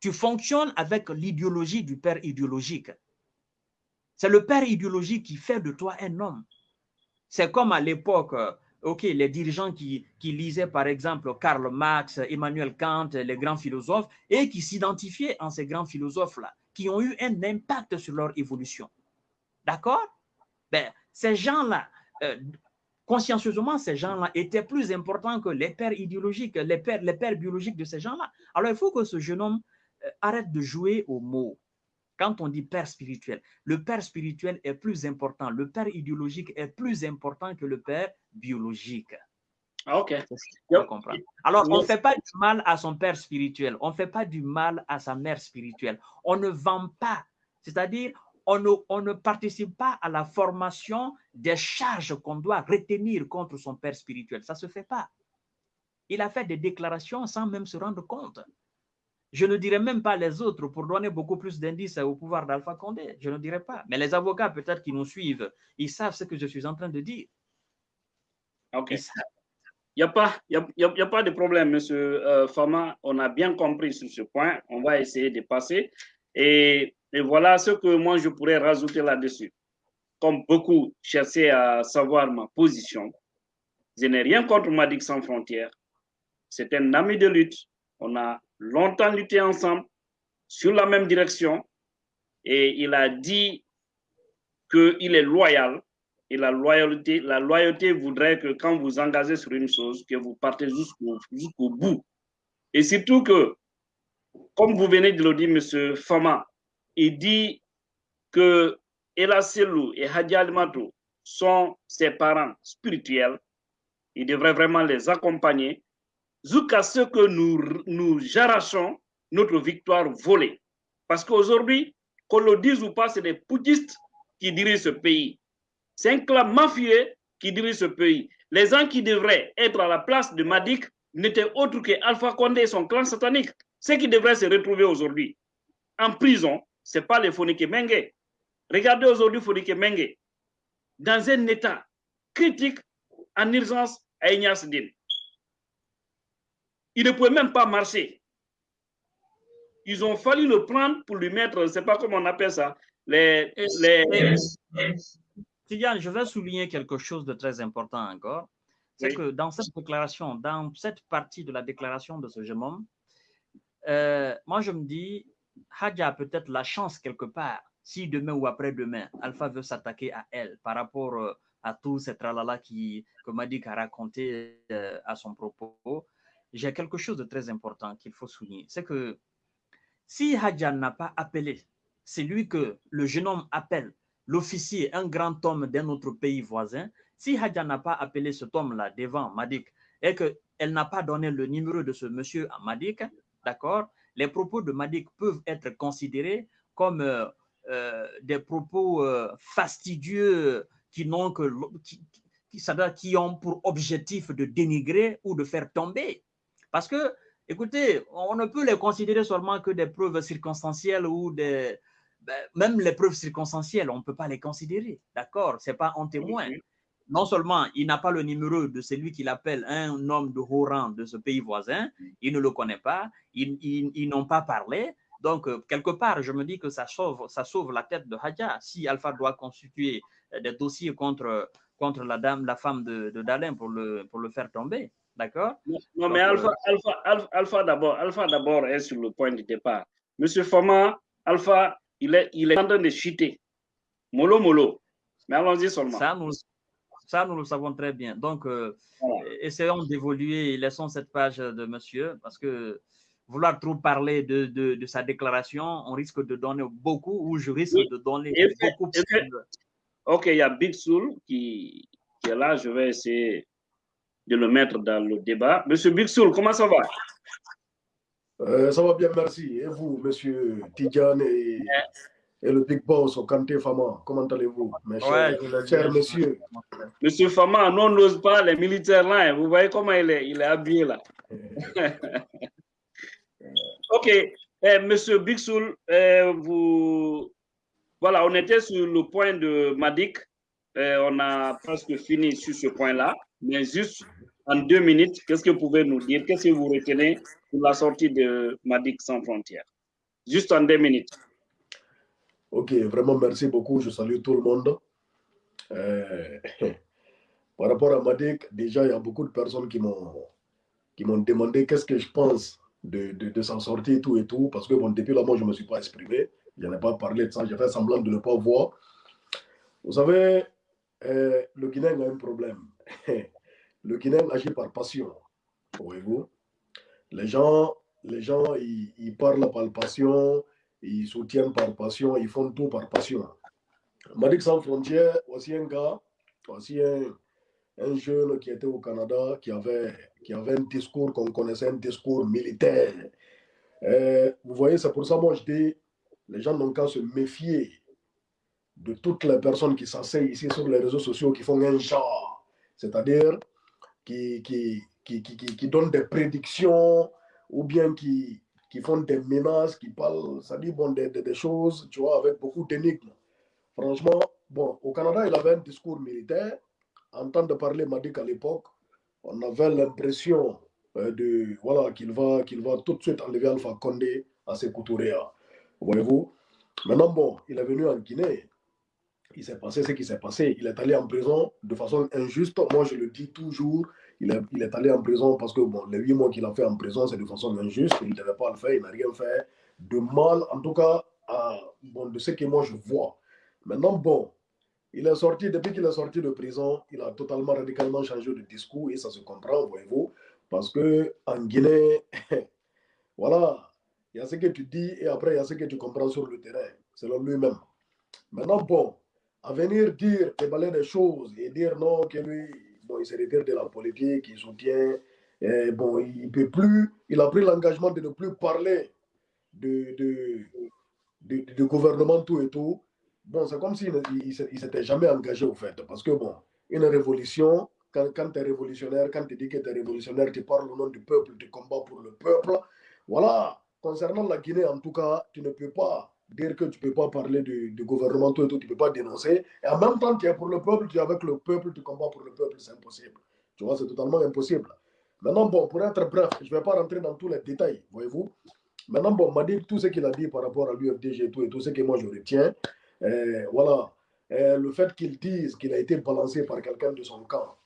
Tu fonctionnes avec l'idéologie du père idéologique. C'est le père idéologique qui fait de toi un homme. C'est comme à l'époque, euh, ok, les dirigeants qui, qui lisaient par exemple Karl Marx, Emmanuel Kant, les grands philosophes, et qui s'identifiaient en ces grands philosophes-là, qui ont eu un impact sur leur évolution. D'accord? Ben, Ces gens-là, euh, consciencieusement, ces gens-là étaient plus importants que les pères idéologiques, les pères, les pères biologiques de ces gens-là. Alors, il faut que ce jeune homme euh, arrête de jouer aux mots. Quand on dit père spirituel, le père spirituel est plus important, le père idéologique est plus important que le père biologique. Ah, ok. Alors, on ne fait pas du mal à son père spirituel, on ne fait pas du mal à sa mère spirituelle. On ne vend pas, c'est-à-dire, on ne, on ne, participe pas à la formation des charges qu'on doit retenir contre son père spirituel. Ça ne se fait pas. Il a fait des déclarations sans même se rendre compte. Je ne dirais même pas les autres pour donner beaucoup plus d'indices au pouvoir d'Alpha Condé. Je ne dirais pas. Mais les avocats, peut-être qui nous suivent, ils savent ce que je suis en train de dire. OK. Il n'y a, pas, y a, y a, pas de problème, monsieur euh, Fama. On a bien compris sur ce point. On va essayer de passer. Et, et voilà ce que moi, je pourrais rajouter là-dessus. Comme beaucoup cherchaient à savoir ma position, je n'ai rien contre Madik Sans Frontières. C'est un ami de lutte. On a longtemps lutté ensemble sur la même direction et il a dit qu'il est loyal et la loyauté, la loyauté voudrait que quand vous engagez sur une chose, que vous partez jusqu'au bout. Et surtout que, comme vous venez de le dire, M. Fama, il dit que Ela Selou et Hadji Alimato sont ses parents spirituels. Il devrait vraiment les accompagner jusqu'à ce que nous, nous notre victoire volée. Parce qu'aujourd'hui, qu'on le dise ou pas, c'est des poutistes qui dirigent ce pays. C'est un clan mafieux qui dirige ce pays. Les gens qui devraient être à la place de Madik n'étaient autres que Alpha Condé et son clan satanique. Ceux qui devraient se retrouver aujourd'hui en prison, ce n'est pas les Fonike Menge. Regardez aujourd'hui Fonike Menge dans un état critique en urgence à Ignace Din. Il ne pouvait même pas marcher. Ils ont fallu le prendre pour lui mettre, je ne sais pas comment on appelle ça, les... les... je vais souligner quelque chose de très important encore. C'est que dans cette déclaration, dans cette partie de la déclaration de ce jeune homme, euh, moi je me dis, Hadja a peut-être la chance quelque part, si demain ou après-demain, Alpha veut s'attaquer à elle par rapport euh, à tout ce tralala qui, que Madik a raconté euh, à son propos, j'ai quelque chose de très important qu'il faut souligner. C'est que si Hadjan n'a pas appelé, c'est lui que le jeune homme appelle, l'officier, un grand homme d'un autre pays voisin, si Hadjan n'a pas appelé cet homme-là devant Madik et qu'elle n'a pas donné le numéro de ce monsieur à Madik, d'accord, les propos de Madik peuvent être considérés comme euh, euh, des propos euh, fastidieux qui n'ont que qui, ont pour objectif de dénigrer ou de faire tomber parce que, écoutez, on ne peut les considérer seulement que des preuves circonstancielles ou des... Ben, même les preuves circonstancielles, on ne peut pas les considérer, d'accord? Ce n'est pas un témoin. Non seulement il n'a pas le numéro de celui qu'il appelle un homme de haut rang de ce pays voisin, il ne le connaît pas, ils, n'ont pas parlé, donc, euh, quelque part, je me dis que ça sauve, ça sauve la tête de Hadja. Si Alpha doit constituer euh, des dossiers contre, contre la dame, la femme de, de Dalin pour le, pour le faire tomber, D'accord? Non, mais Alpha, Alpha, Alpha, d'abord, Alpha d'abord est sur le point de départ. Monsieur Fama, Alpha, il est, il est en train de chuter. Molo, molo. Mais allons-y seulement. Ça nous, ça, nous le savons très bien. Donc, euh, essayons d'évoluer, laissons cette page de monsieur, parce que vouloir trop parler de, de, de, sa déclaration, on risque de donner beaucoup, ou je risque de donner beaucoup plus. Ok, il y a Big Soul qui, qui est là, je vais essayer de le mettre dans le débat. Monsieur Bixoul, comment ça va? Euh, Ça va bien, merci. Et vous, monsieur Tidjane et, et, le Big Boss au Kanté Fama, comment allez-vous, mes chers, ouais, messieurs? Monsieur Fama, non, n'ose pas les militaires là. Hein. Vous voyez comment il est, il est habillé là. ok, eh, monsieur Bixoul, eh, vous... Voilà, on était sur le point de Madik. Eh, on a presque fini sur ce point-là. Mais juste en deux minutes, qu'est-ce que vous pouvez nous dire? Qu'est-ce que vous retenez pour la sortie de Madik sans frontières? Juste en deux minutes. Ok, vraiment merci beaucoup. Je salue tout le monde. Euh, par rapport à Madik, déjà, il y a beaucoup de personnes qui m'ont qui m'ont demandé qu'est-ce que je pense de, de, de s'en sortir tout et tout. Parce que bon, depuis là, moi, je ne me suis pas exprimé. Je n'ai pas parlé de ça. J'ai fait semblant de ne pas voir. Vous savez, euh, le Guinéen a un problème. Le Guinéen agit par passion. Voyez-vous Les gens, les gens ils, parlent par passion, ils soutiennent par passion, ils font tout par passion. Madik Sans Frontières, aussi un gars, aussi un, un, jeune qui était au Canada, qui avait, qui avait un discours qu'on connaissait, un discours militaire. Euh, vous voyez, c'est pour ça, moi, je dis, les gens n'ont qu'à se méfier de toutes les personnes qui s'asseyent ici sur les réseaux sociaux, qui font un genre, c'est-à-dire qui, qui, qui, qui, donnent des prédictions ou bien qui, font des menaces, qui parlent, ça dit bon, des, des, choses, tu vois, avec beaucoup d'énigmes. Franchement, bon, au Canada, il avait un discours militaire. En temps de parler Madik à l'époque, on avait l'impression euh, de voilà qu'il va, qu'il va tout de suite enlever Alpha Condé à ses couturières. Voyez-vous? Maintenant, bon, il est venu en Guinée. Il s'est passé ce qui s'est passé. Il est allé en prison de façon injuste. Moi, je le dis toujours. Il est, allé en prison parce que bon, les huit mois qu'il a fait en prison, c'est de façon injuste. Il ne devait pas le faire. Il n'a rien fait de mal, en tout cas, bon, de ce que moi je vois. Maintenant, bon, il est sorti, depuis qu'il est sorti de prison, il a totalement, radicalement changé de discours et ça se comprend, voyez-vous, parce que en Guinée, voilà, il y a ce que tu dis et après il y a ce que tu comprends sur le terrain, selon lui-même. Maintenant, bon, à venir dire, déballer des choses et dire non, que lui, bon, il se retire de la politique, il soutient, bon, il peut plus, il a pris l'engagement de ne plus parler de, de, de, de, gouvernement tout et tout. Bon, c'est comme s'il ne s'était jamais engagé au fait, parce que bon, une révolution, quand, quand tu es révolutionnaire, quand tu dis que tu es révolutionnaire, tu parles au nom du peuple, tu combats pour le peuple. Voilà, concernant la Guinée, en tout cas, tu ne peux pas dire que tu ne peux pas parler du, gouvernement, tout et tout, tu ne peux pas dénoncer. Et en même temps, tu es pour le peuple, tu es avec le peuple, tu combats pour le peuple, c'est impossible. Tu vois, c'est totalement impossible. Maintenant, bon, pour être bref, je ne vais pas rentrer dans tous les détails, voyez-vous. Maintenant, bon, m'a dit tout ce qu'il a dit par rapport à l'UFDG et tout, et tout ce que moi je retiens. Euh, voilà, euh, le fait qu'il dise qu'il a été balancé par quelqu'un de son camp.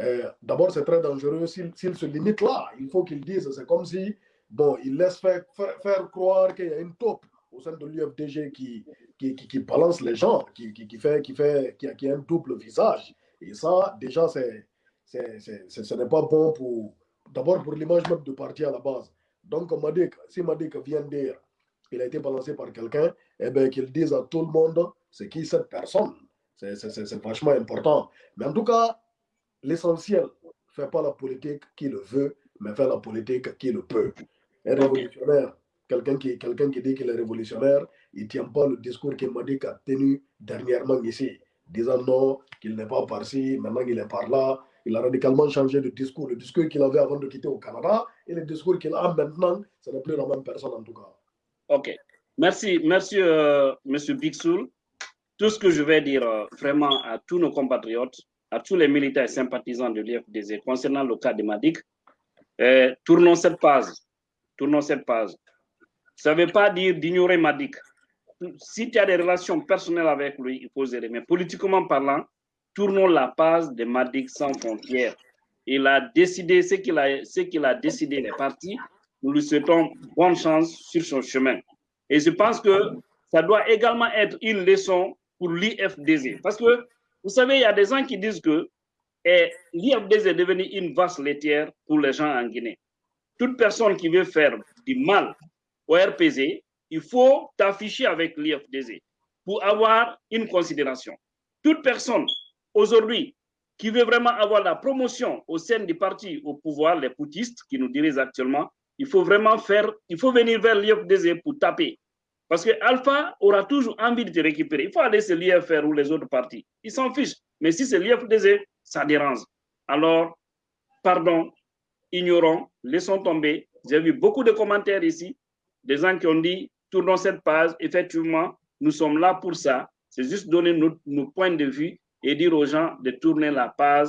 Euh, D'abord, c'est très dangereux. S'il se limite là, il faut qu'il dise, c'est comme si, bon, il laisse faire, faire croire qu'il y a une taupe au sein de l'UFDG qui, qui, qui, qui, balance les gens, qui, qui, fait, qui, fait, qui, a, qui a un double visage. Et ça, déjà, c'est, ce n'est pas bon pour, d'abord pour l'image même du parti à la base. Donc, Madik, si Madik vient dire qu'il a été balancé par quelqu'un, eh bien, qu'il dise à tout le monde c'est qui cette personne. C'est vachement important. Mais en tout cas, l'essentiel, fait pas la politique qui le veut, mais fait la politique qui le peut. Un révolutionnaire, quelqu'un qui, quelqu'un qui dit qu'il est révolutionnaire, il ne tient pas le discours que Madik a tenu dernièrement ici, disant non, qu'il n'est pas par-ci, maintenant il est par là. Il a radicalement changé de discours. Le discours qu'il avait avant de quitter au Canada et le discours qu'il a maintenant, ce n'est plus la même personne en tout cas. Ok. Merci, merci, euh, Monsieur Bixoul. Tout ce que je vais dire euh, vraiment à tous nos compatriotes, à tous les militaires sympathisants de l'IFDZ concernant le cas de Madik, euh, tournons cette page. Tournons cette page. Ça ne veut pas dire d'ignorer Madik. Si tu as des relations personnelles avec lui, il faut gérer. Mais politiquement parlant, tournons la page de Madik sans frontières. Il a décidé ce qu'il a, qu'il a décidé, les partis. Nous lui souhaitons bonne chance sur son chemin. Et je pense que ça doit également être une leçon pour l'IFDZ. Parce que, vous savez, il y a des gens qui disent que l'IFDZ est devenu une vache laitière pour les gens en Guinée. Toute personne qui veut faire du mal au RPZ, il faut t'afficher avec l'IFDZ pour avoir une considération. Toute personne aujourd'hui qui veut vraiment avoir la promotion au sein du parti au pouvoir, les poutistes qui nous dirigent actuellement, il faut vraiment faire, il faut venir vers l'IFDZ pour taper. Parce que Alpha aura toujours envie de te récupérer. Il faut aller se l'IFR ou les autres partis. Ils s'en fichent. Mais si c'est l'IFDZ, ça dérange. Alors, pardon, ignorons, laissons tomber. J'ai vu beaucoup de commentaires ici, des gens qui ont dit, tournons cette page. Effectivement, nous sommes là pour ça. C'est juste donner nos, points de vue et dire aux gens de tourner la page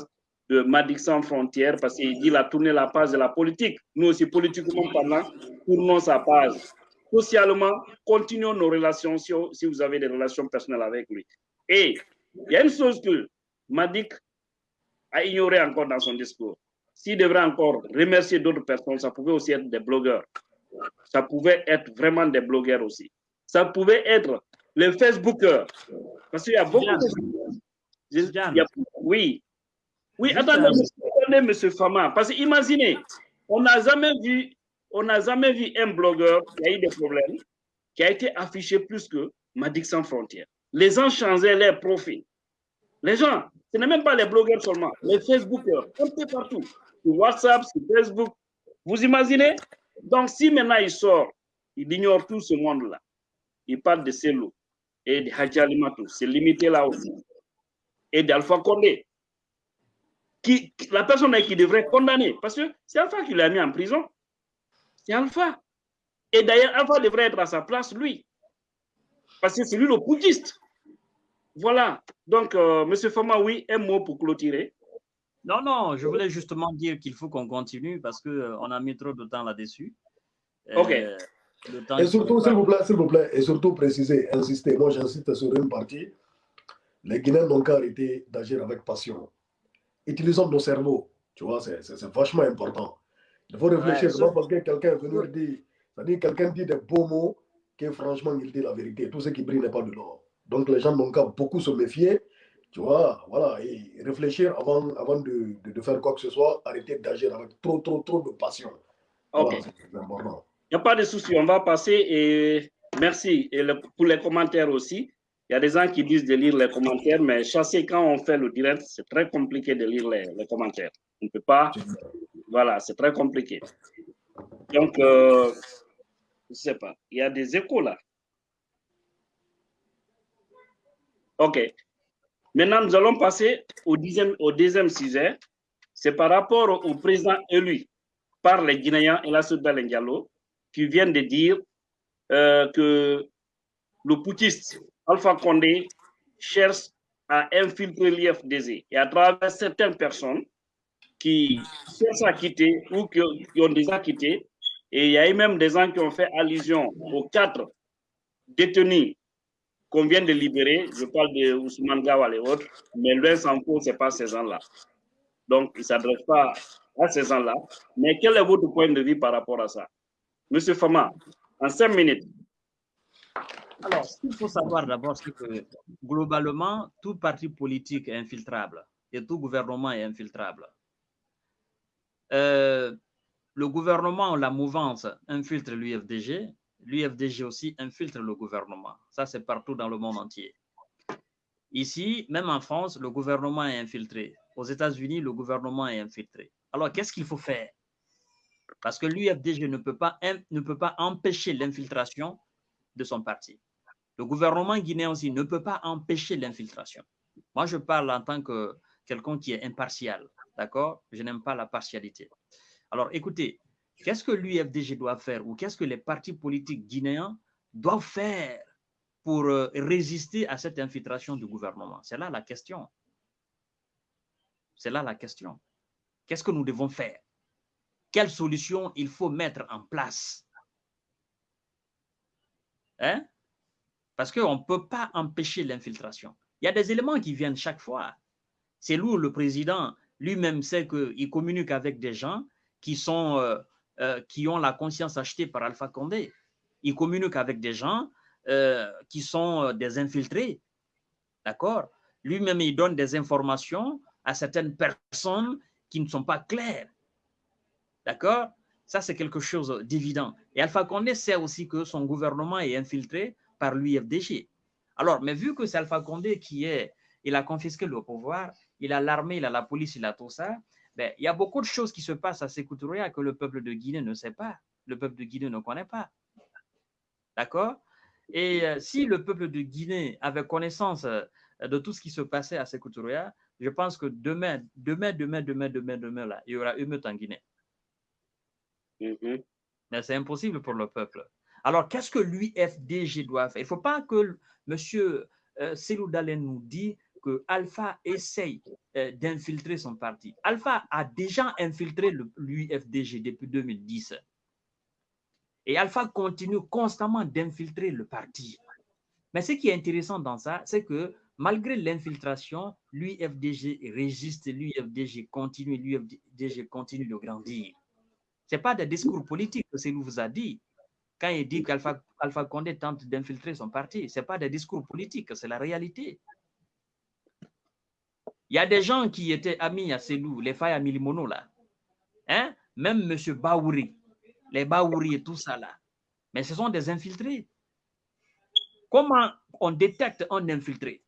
de Madik sans frontières parce qu'il dit la tourner la page de la politique. Nous aussi, politiquement parlant, tournons sa page. socialement, continuons nos relations si, vous avez des relations personnelles avec lui. Et il y a une chose que Madik a ignoré encore dans son discours. S'il devrait encore remercier d'autres personnes, ça pouvait aussi être des blogueurs. Ça pouvait être vraiment des blogueurs aussi. Ça pouvait être les Facebookers. Parce qu'il y a beaucoup de... oui. Oui, attendez, attendez, monsieur Fama. Parce que imaginez, on n'a jamais vu, on n'a jamais vu un blogueur qui a eu des problèmes, qui a été affiché plus que Madik sans frontières. Les gens changeaient leurs profils. Les gens, ce n'est même pas les blogueurs seulement, les Facebookers, un peu partout, sur WhatsApp, sur Facebook. Vous imaginez Donc, si maintenant il sort, il ignore tout ce monde-là. Il parle de Celo et de Hadji Alimatou. C'est limité là aussi. Et d'Alpha Condé. Qui, la personne qui devrait condamner, parce que c'est Alpha qui l'a mis en prison. C'est Alpha. Et d'ailleurs, Alpha devrait être à sa place, lui. Parce que c'est lui le bouddhiste. Voilà. Donc, euh, Monsieur Fama, oui, un mot pour clôturer. Non, non, je voulais justement dire qu'il faut qu'on continue parce qu'on euh, on a mis trop de temps là-dessus. OK. Euh, et surtout, s'il vous plaît, s'il vous plaît, et surtout préciser, insister, moi j'insiste sur une partie, les Guinéens n'ont qu'à arrêter d'agir avec passion. Utilisons nos cerveaux, tu vois, c'est vachement important. Il faut réfléchir, ouais, parce que quelqu'un est venu dire, c'est-à-dire quelqu'un dit des beaux mots, que franchement il dit la vérité. Tout ce qui brille n'est pas de l'or. Donc les gens n'ont qu'à beaucoup se méfier, tu vois, voilà, et réfléchir avant, avant de, de, faire quoi que ce soit, arrêter d'agir avec trop, trop, trop de passion. Ok. Il n'y a pas de souci, on va passer et merci et pour les commentaires aussi. Il y a des gens qui disent de lire les commentaires, mais chasser quand on fait le direct, c'est très compliqué de lire les, les commentaires. On ne peut pas. Voilà, c'est très compliqué. Donc, euh, je ne sais pas, il y a des échos là. OK. Maintenant, nous allons passer au, deuxième sujet. C'est par rapport au président élu par les Guinéens et la Soudan qui viennent de dire euh, que le poutiste Alpha Condé cherche à infiltrer l'IFDZ et à travers certaines personnes qui cherchent à quitter ou qui, ont déjà quitté. Et il y a eu même des gens qui ont fait allusion aux quatre détenus qu'on vient de libérer. Je parle de Ousmane Gawal et autres, mais loin s'en ce n'est pas ces gens-là. Donc, il ne s'adresse pas à ces gens-là. Mais quel est votre point de vue par rapport à ça? Monsieur Fama, en cinq minutes. Alors, ce qu'il faut savoir d'abord, c'est que globalement, tout parti politique est infiltrable et tout gouvernement est infiltrable. Euh, le gouvernement, la mouvance infiltre l'UFDG, l'UFDG aussi infiltre le gouvernement. Ça, c'est partout dans le monde entier. Ici, même en France, le gouvernement est infiltré. Aux États-Unis, le gouvernement est infiltré. Alors, qu'est-ce qu'il faut faire? Parce que l'UFDG ne, peut pas, empêcher l'infiltration de son parti. Le gouvernement guinéen aussi ne peut pas empêcher l'infiltration. Moi, je parle en tant que quelqu'un qui est impartial, d'accord? Je n'aime pas la partialité. Alors, écoutez, qu'est-ce que l'UFDG doit faire ou qu'est-ce que les partis politiques guinéens doivent faire pour euh, résister à cette infiltration du gouvernement? C'est là la question. C'est là la question. Qu'est-ce que nous devons faire? Quelles solutions il faut mettre en place? Hein? Parce qu'on ne peut pas empêcher l'infiltration. Il y a des éléments qui viennent chaque fois. C'est où le président lui-même sait qu'il communique avec des gens qui, sont, euh, euh, qui ont la conscience achetée par Alpha Condé. Il communique avec des gens euh, qui sont des infiltrés. D'accord? Lui-même, il donne des informations à certaines personnes qui ne sont pas claires. D'accord? Ça, c'est quelque chose d'évident. Et Alpha Condé sait aussi que son gouvernement est infiltré par l'UFDG. Alors, mais vu que c'est Alpha Condé qui est, il a confisqué le pouvoir, il a l'armée, il a la police, il a tout ça, ben, il y a beaucoup de choses qui se passent à Sécoutouria que le peuple de Guinée ne sait pas, le peuple de Guinée ne connaît pas. D'accord? Et euh, si le peuple de Guinée avait connaissance euh, de tout ce qui se passait à Sécoutouria, je pense que demain, demain, demain, demain, demain, demain, là, il y aura émeute en Guinée. Mm-hmm. Mais c'est impossible pour le peuple. Alors, qu'est-ce que l'UFDG doit faire? Il ne faut pas que M. Euh, Dalen nous dise que Alpha essaye euh, d'infiltrer son parti. Alpha a déjà infiltré l'UFDG depuis 2010. Et Alpha continue constamment d'infiltrer le parti. Mais ce qui est intéressant dans ça, c'est que malgré l'infiltration, l'UFDG résiste, l'UFDG continue, l'UFDG continue de grandir. Ce n'est pas des discours politiques que Célou vous a dit. Quand il dit qu'Alpha Alpha Condé tente d'infiltrer son parti, ce n'est pas des discours politiques, c'est la réalité. Il y a des gens qui étaient amis à Célou, les failles à Milimono, là. Hein? Même M. Baouri, les Baouri et tout ça, là. Mais ce sont des infiltrés. Comment on détecte un infiltré?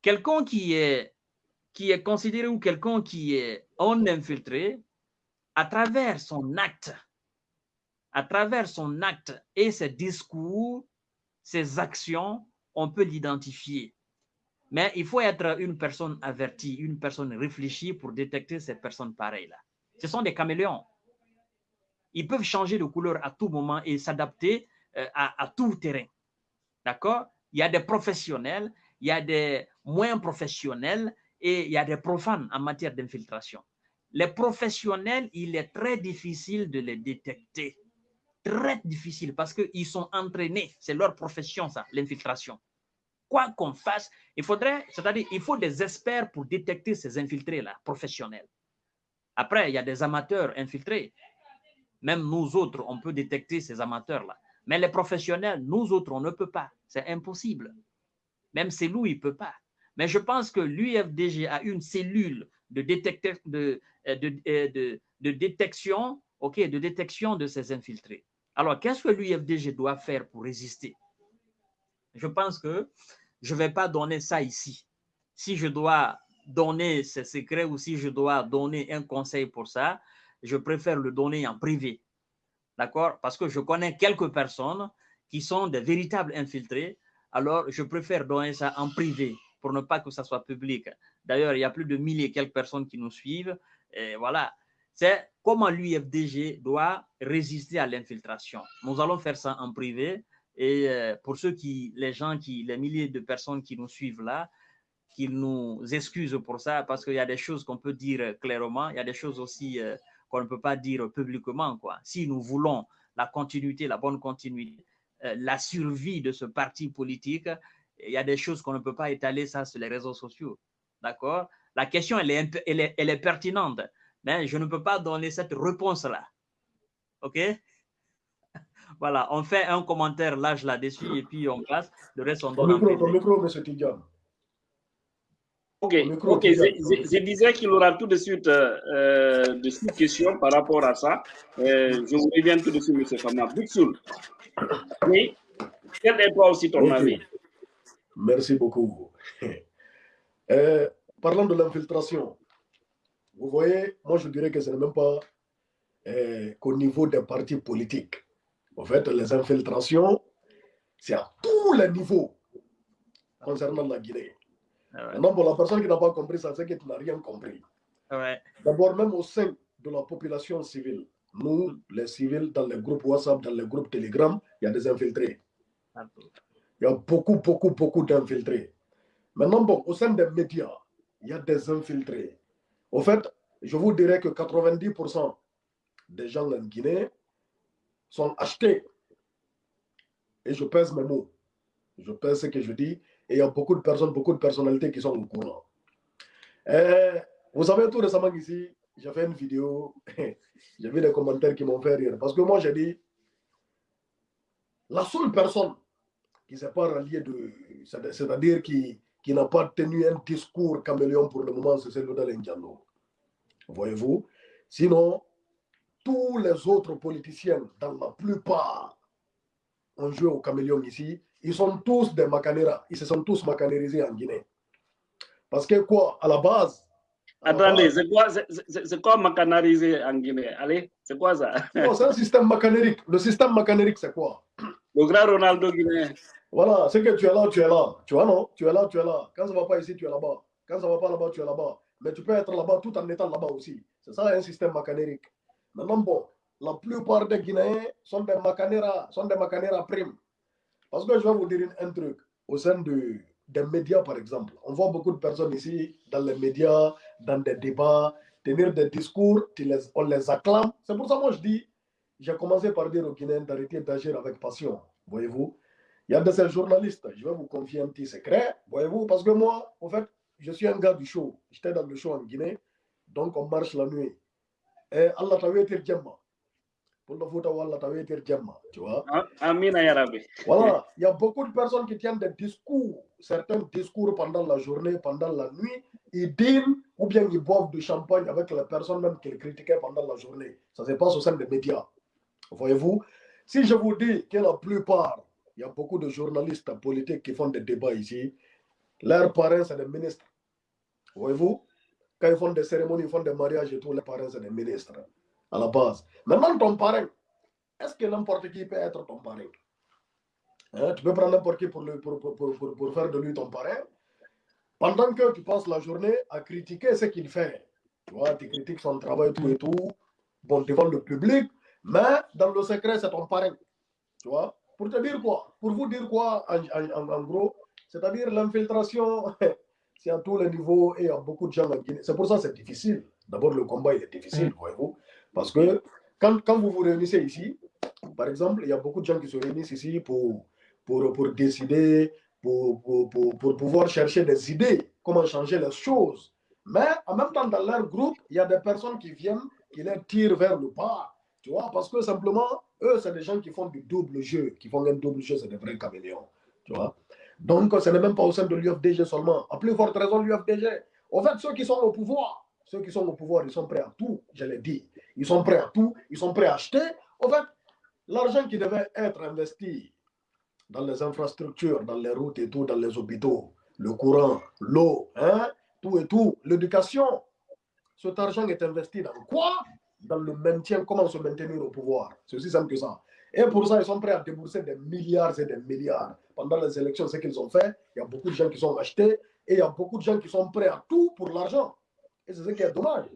Quelqu'un qui est, qui est considéré ou quelqu'un qui est un infiltré, à travers son acte, à travers son acte et ses discours, ses actions, on peut l'identifier. Mais il faut être une personne avertie, une personne réfléchie pour détecter ces personnes pareilles-là. Ce sont des caméléons. Ils peuvent changer de couleur à tout moment et s'adapter euh, à, tout terrain. D'accord? Il y a des professionnels, il y a des moins professionnels et il y a des profanes en matière d'infiltration. Les professionnels, il est très difficile de les détecter. Très difficile parce qu'ils sont entraînés. C'est leur profession, ça, l'infiltration. Quoi qu'on fasse, il faudrait, c'est-à-dire, il faut des experts pour détecter ces infiltrés-là, professionnels. Après, il y a des amateurs infiltrés. Même nous autres, on peut détecter ces amateurs-là. Mais les professionnels, nous autres, on ne peut pas. C'est impossible. Même Célou, il ne peut pas. Mais je pense que l'UFDG a une cellule euh, euh, de, détection, ok, de détection de ces infiltrés. Alors, qu'est-ce que l'UFDG doit faire pour résister? Je pense que je ne vais pas donner ça ici. Si je dois donner ces secrets ou si je dois donner un conseil pour ça, je préfère le donner en privé. D'accord? Parce que je connais quelques personnes qui sont des véritables infiltrés. Alors, je préfère donner ça en privé pour ne pas que ça soit public. D'ailleurs, il y a plus de mille et quelques personnes qui nous suivent. Voilà. C'est comment l'UFDG doit résister à l'infiltration. Nous allons faire ça en privé. Et euh, pour ceux qui, les gens qui, les milliers de personnes qui nous suivent là, qu'ils nous excusent pour ça, parce qu'il y a des choses qu'on peut dire clairement, il y a des choses aussi euh, qu'on ne peut pas dire publiquement. Quoi. Si nous voulons la continuité, la bonne continuité, euh, la survie de ce parti politique, il y a des choses qu'on ne peut pas étaler ça sur les réseaux sociaux. D'accord? La question, elle est, elle, est, elle est, pertinente, mais je ne peux pas donner cette réponse-là. OK? Voilà, on fait un commentaire large là-dessus et puis on passe. Le reste, on donne. Ton micro, M. Tidjan. Ok, ok. Je, je, disais qu'il y aura tout de suite euh, euh, de questions par rapport à ça. Euh, je vous reviens tout de suite, M. Fama. Boutsoul, oui, quel est toi aussi ton okay. avis? Merci beaucoup. Euh, parlant de l'infiltration, vous voyez, moi je dirais que ce n'est même pas euh, qu'au niveau des partis politiques. En fait, les infiltrations, c'est à tous les niveaux concernant la Guinée. Ah ouais. Non, pour la personne qui n'a pas compris ça, c'est que tu n'as rien compris. Ah ouais. D'abord, même au sein de la population civile, nous, les civils, dans les groupes WhatsApp, dans les groupes Telegram, il y a des infiltrés. Il y a beaucoup, beaucoup, beaucoup d'infiltrés. Maintenant, bon, au sein des médias, il y a des infiltrés. Au fait, je vous dirais que 90% des gens en Guinée sont achetés. Et je pèse mes mots. Je pèse ce que je dis. Et il y a beaucoup de personnes, beaucoup de personnalités qui sont au courant. Et vous savez, tout récemment ici, j'ai fait une vidéo. j'ai vu des commentaires qui m'ont fait rire. Parce que moi, j'ai dit, la seule personne qui ne s'est pas ralliée de. C'est-à-dire qui, qui n'a pas tenu un discours caméléon pour le moment, c'est celui d'Alain Voyez-vous? Sinon, tous les autres politiciens, dans la plupart, ont joué au caméléon ici. Ils sont tous des macanéras. Ils se sont tous macanérisés en Guinée. Parce que quoi, à la base. Attendez, c'est quoi, c'est quoi en Guinée? Allez, c'est quoi ça? C'est un système macanérique. Le système macanérique, c'est quoi? Le grand Ronaldo guinéen. Voilà, c'est que tu es là, tu es là. Tu vois, non? Tu es là, tu es là. Quand ça ne va pas ici, tu es là-bas. Quand ça ne va pas là-bas, tu es là-bas. Mais tu peux être là-bas tout en étant là-bas aussi. C'est ça un système macanérique. Maintenant, bon, la plupart des Guinéens sont des macanéras, sont des macanéras primes. Parce que je vais vous dire un truc. Au sein de, des médias, par exemple, on voit beaucoup de personnes ici, dans les médias, dans des débats, tenir des discours, on les acclame. C'est pour ça que moi je dis, j'ai commencé par dire aux Guinéens d'arrêter d'agir avec passion, voyez-vous? Il y a de ces journalistes, je vais vous confier un petit secret, voyez-vous, parce que moi, en fait, je suis un gars du show. J'étais dans le show en Guinée, donc on marche la nuit. Et Allah t'a été Pour le foot, Allah t'a été tu vois. Amin Voilà, il y a beaucoup de personnes qui tiennent des discours, certains discours pendant la journée, pendant la nuit, ils dînent ou bien ils boivent du champagne avec les personnes même qu'ils critiquaient pendant la journée. Ça se passe au sein des médias. Voyez-vous, si je vous dis que la plupart il y a beaucoup de journalistes politiques qui font des débats ici. Leurs parents, c'est des ministres. Voyez-vous Quand ils font des cérémonies, ils font des mariages et tout, les parents, c'est des ministres. À la base. Maintenant, ton parent, est-ce que n'importe qui peut être ton parent hein? Tu peux prendre n'importe qui pour, pour, pour, pour, faire de lui ton parent. Pendant que tu passes la journée à critiquer ce qu'il fait. Tu vois, tu critiques son travail, tout et tout. Bon, devant le public. Mais dans le secret, c'est ton parent. Tu vois pour te dire quoi? Pour vous dire quoi en, gros? C'est-à-dire l'infiltration, c'est à tous les niveaux et il y a beaucoup de gens en Guinée. C'est pour ça que c'est difficile. D'abord, le combat il est difficile, voyez-vous. Parce que quand, quand, vous vous réunissez ici, par exemple, il y a beaucoup de gens qui se réunissent ici pour, pour, pour décider, pour, pour, pour, pouvoir chercher des idées, comment changer les choses. Mais en même temps, dans leur groupe, il y a des personnes qui viennent, qui les tirent vers le bas. Tu vois, parce que simplement, eux, c'est des gens qui font du double jeu, qui font un double jeu, c'est des vrais caméléons. Tu vois Donc, ce n'est même pas au sein de l'UFDG seulement. À plus forte raison, l'UFDG. En fait, ceux qui sont au pouvoir, ceux qui sont au pouvoir, ils sont prêts à tout, je l'ai dit. Ils sont prêts à tout, ils sont prêts à acheter. En fait, l'argent qui devait être investi dans les infrastructures, dans les routes et tout, dans les hôpitaux, le courant, l'eau, hein, tout et tout, l'éducation, cet argent est investi dans quoi? Dans le maintien, comment se maintenir au pouvoir. C'est aussi simple que ça. Et pour ça, ils sont prêts à débourser des milliards et des milliards. Pendant les élections, ce qu'ils ont fait, il y a beaucoup de gens qui sont achetés et il y a beaucoup de gens qui sont prêts à tout pour l'argent. Et c'est ce qui est dommage.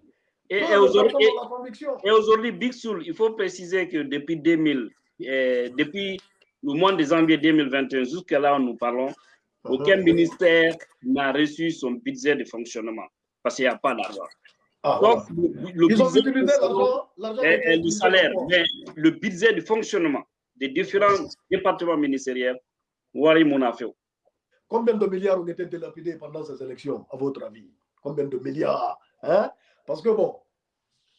Et, aujourd'hui, Big Soul, il faut préciser que depuis 2000, eh, depuis le mois de janvier 2021 jusqu'à là où nous parlons, uh-huh. aucun ministère n'a reçu son budget de fonctionnement parce qu'il n'y a pas d'argent. Ah, Donc, le, Ils ont utilisé l'argent du salaire, mais le budget de fonctionnement des différents départements ministériels, Wari Monafeo. Combien de milliards ont été dilapidés pendant ces élections, à votre avis? Combien de milliards hein? Parce que bon,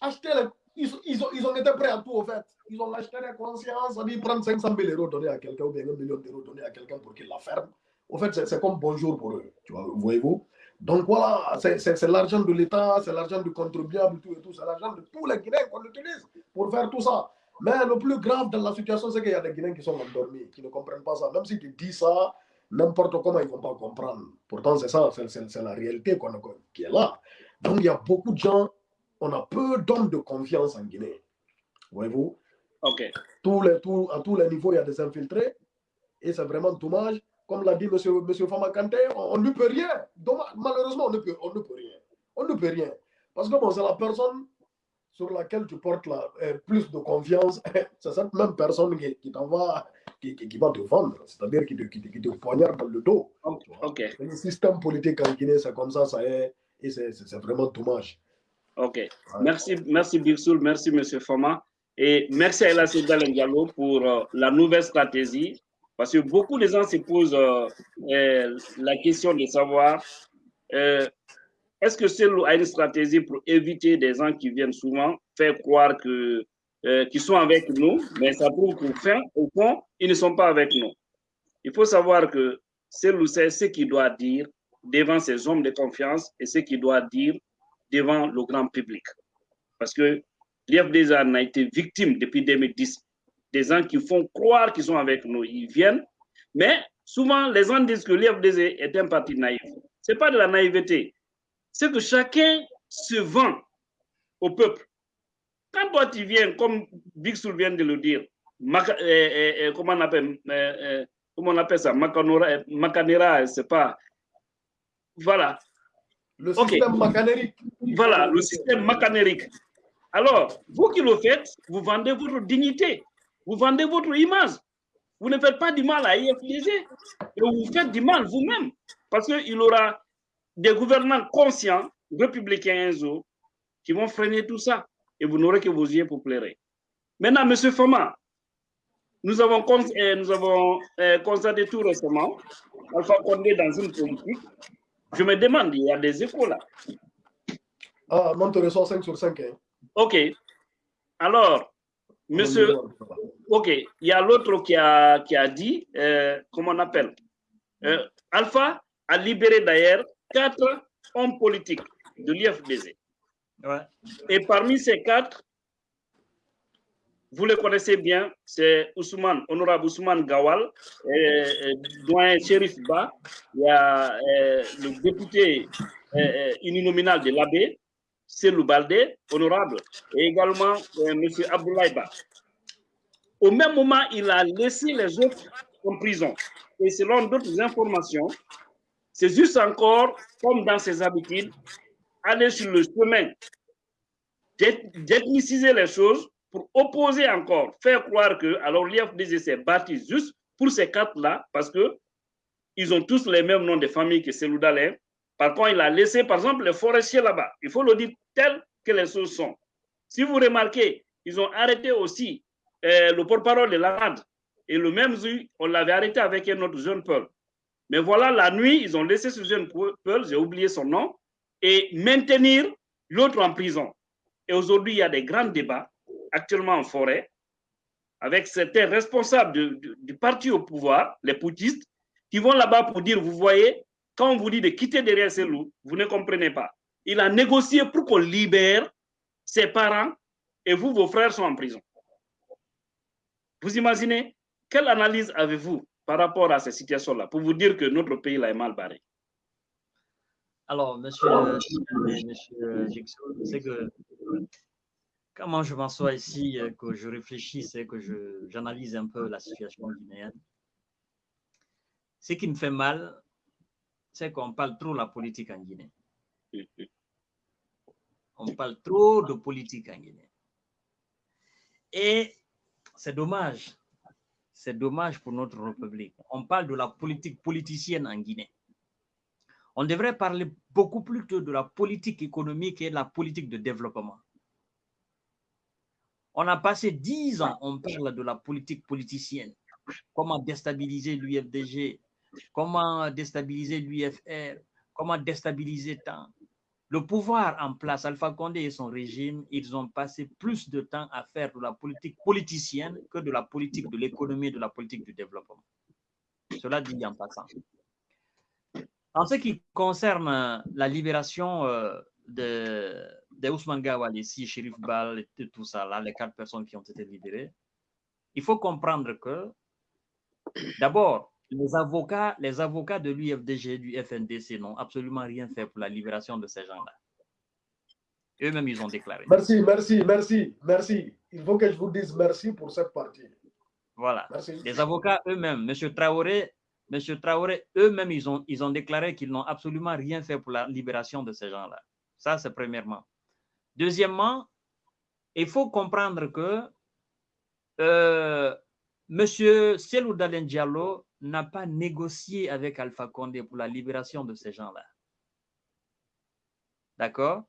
acheter ils, ils, ont, ils, ont, été prêts à tout, au fait. Ils ont acheté la conscience, à dire prendre 500 000 euros donner à quelqu'un ou bien un million d'euros donner à quelqu'un pour qu'il la ferme. Au fait, c'est comme bonjour pour eux, tu vois, voyez-vous? Donc voilà, c'est l'argent de l'État, c'est l'argent du contribuable, tout et tout, c'est l'argent de tous les Guinéens qu'on utilise pour faire tout ça. Mais le plus grave dans la situation, c'est qu'il y a des Guinéens qui sont endormis, qui ne comprennent pas ça. Même si tu dis ça, n'importe comment, ils ne vont pas comprendre. Pourtant, c'est ça, c'est la réalité qui est là. Donc il y a beaucoup de gens, on a peu d'hommes de confiance en Guinée. Voyez-vous? Ok. Tous les, à tous les niveaux, il y a des infiltrés. Et c'est vraiment dommage comme l'a dit M. Monsieur, monsieur Famakante, on, ne peut rien. malheureusement, on ne, peut, on ne peut rien. On ne peut rien. Parce que bon, c'est la personne sur laquelle tu portes la, euh, plus de confiance. c'est cette même personne qui, qui, va, qui, qui, va te vendre, c'est-à-dire qui te, qui, te poignarde dans le dos. Okay. Le système politique en Guinée, c'est comme ça, ça est, et c'est vraiment dommage. Ok. Merci, merci Birsoul, merci M. Fama. Et merci à Ella Diallo pour euh, la nouvelle stratégie parce que beaucoup de gens se posent euh, euh, la question de savoir euh, est-ce que c'est une stratégie pour éviter des gens qui viennent souvent faire croire que qu'ils sont avec nous, mais ça prouve qu'au fin, au fond, ils ne sont pas avec nous. Il faut savoir que c'est ce qu'il doit dire devant ses hommes de confiance et ce qu'il doit dire devant le grand public. Parce que l'IFDZ a été victime depuis 2010 des gens qui font croire qu'ils sont avec nous. Ils viennent, mais souvent les gens disent que l'IFDZ est un parti naïf. Ce n'est pas de la naïveté. C'est que chacun se vend au peuple. Quand toi tu viens, comme Big vient de le dire, euh, euh, euh, comment, on appelle, comment on appelle ça? Macanera, c'est pas. Voilà. Le système okay. Voilà, le système macanérique. Alors, vous qui le faites, vous vendez votre dignité. Vous vendez votre image. Vous ne faites pas du mal à IFDG. Et vous faites du mal vous-même. Parce qu'il y aura des gouvernants conscients, républicains qui vont freiner tout ça. Et vous n'aurez que vos yeux pour pleurer. Maintenant, M. Fama, nous avons, euh, nous avons euh, constaté tout récemment Alpha Condé dans une politique. Je me demande, il y a des échos là. Ah, reçois 5 sur 5. Hein. Ok. Alors, monsieur, ok, il y a l'autre qui a, qui a dit, euh, comment on appelle euh, Alpha a libéré d'ailleurs quatre hommes politiques de l'IFDZ. Ouais. Et parmi ces quatre, vous le connaissez bien, c'est Ousmane, honorable Ousmane Gawal, doyen Sherif Ba, il y a euh, le député uninominal de l'AB, Selou Baldé, honorable, et également euh, M. Abdoulaye. Au même moment, il a laissé les autres en prison. Et selon d'autres informations, c'est juste encore, comme dans ses habitudes, aller sur le chemin d'ethniciser les choses pour opposer encore, faire croire que alors l'IFDG s'est bâti juste pour ces quatre-là, parce que ils ont tous les mêmes noms de famille que Selou Dalin. Par contre, il a laissé, par exemple, les forestiers là-bas. Il faut le dire tel que les choses sont. Si vous remarquez, ils ont arrêté aussi euh, le porte-parole de l'ARAD. Et le même jour, on l'avait arrêté avec un autre jeune Peul. Mais voilà, la nuit, ils ont laissé ce jeune Peul, j'ai oublié son nom, et maintenir l'autre en prison. Et aujourd'hui, il y a des grands débats actuellement en forêt avec certains responsables du, du, du parti au pouvoir, les poutistes, qui vont là-bas pour dire, vous voyez, quand on vous dit de quitter derrière ces loups, vous ne comprenez pas. Il a négocié pour qu'on libère ses parents et vous, vos frères sont en prison. Vous imaginez quelle analyse avez-vous par rapport à ces situations-là pour vous dire que notre pays est mal barré? Alors, monsieur, monsieur Jigsaw, c'est que comment je m'assois ici, que je réfléchisse et que j'analyse un peu la situation guinéenne, ce qui me fait mal, c'est qu'on parle trop de la politique en Guinée. On parle trop de politique en Guinée. Et c'est dommage. C'est dommage pour notre République. On parle de la politique politicienne en Guinée. On devrait parler beaucoup plus de la politique économique et de la politique de développement. On a passé dix ans, on parle de la politique politicienne. Comment déstabiliser l'UFDG, comment déstabiliser l'UFR, comment déstabiliser tant. Le pouvoir en place, Alpha Condé et son régime, ils ont passé plus de temps à faire de la politique politicienne que de la politique de l'économie et de la politique du développement. Cela dit en passant. En ce qui concerne la libération de, de Ousmane Gawal ici, Shérif Bal et tout ça, là, les quatre personnes qui ont été libérées, il faut comprendre que, d'abord, les avocats, les avocats de l'UFDG, du FNDC n'ont absolument rien fait pour la libération de ces gens-là. Eux-mêmes, ils ont déclaré. Merci, merci, merci, merci. Il faut que je vous dise merci pour cette partie. Voilà. Merci. Les avocats eux-mêmes, M. Traoré, Monsieur Traoré, eux-mêmes, ils ont, ils ont déclaré qu'ils n'ont absolument rien fait pour la libération de ces gens-là. Ça, c'est premièrement. Deuxièmement, il faut comprendre que euh, Monsieur Selou Diallo n'a pas négocié avec Alpha Condé pour la libération de ces gens-là. D'accord?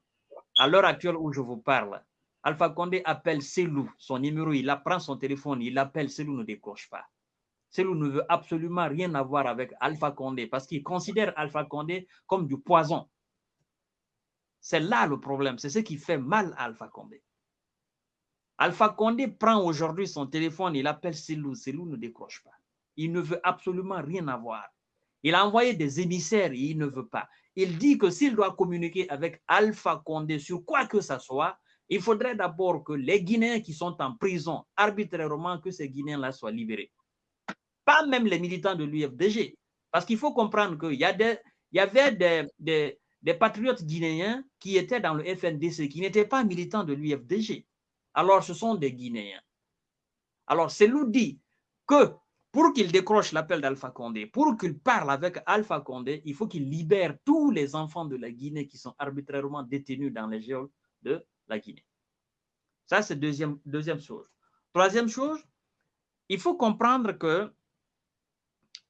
À l'heure actuelle où je vous parle, Alpha Condé appelle Selou, son numéro, il prend son téléphone, il appelle, Selou ne décroche pas. Selou ne veut absolument rien avoir avec Alpha Condé parce qu'il considère Alpha Condé comme du poison. C'est là le problème, c'est ce qui fait mal à Alpha Condé. Alpha Condé prend aujourd'hui son téléphone, il appelle Selou, Selou ne décroche pas. Il ne veut absolument rien avoir. Il a envoyé des émissaires et il ne veut pas. Il dit que s'il doit communiquer avec Alpha Condé sur quoi que ce soit, il faudrait d'abord que les Guinéens qui sont en prison arbitrairement, que ces Guinéens-là soient libérés. Pas même les militants de l'UFDG. Parce qu'il faut comprendre qu'il y, a des, il y avait des, des, des patriotes guinéens qui étaient dans le FNDC, qui n'étaient pas militants de l'UFDG. Alors, ce sont des Guinéens. Alors, c'est nous dit que pour qu'il décroche l'appel d'Alpha Condé, pour qu'il parle avec Alpha Condé, il faut qu'il libère tous les enfants de la Guinée qui sont arbitrairement détenus dans les geôles de la Guinée. Ça, c'est deuxième, deuxième chose. Troisième chose, il faut comprendre que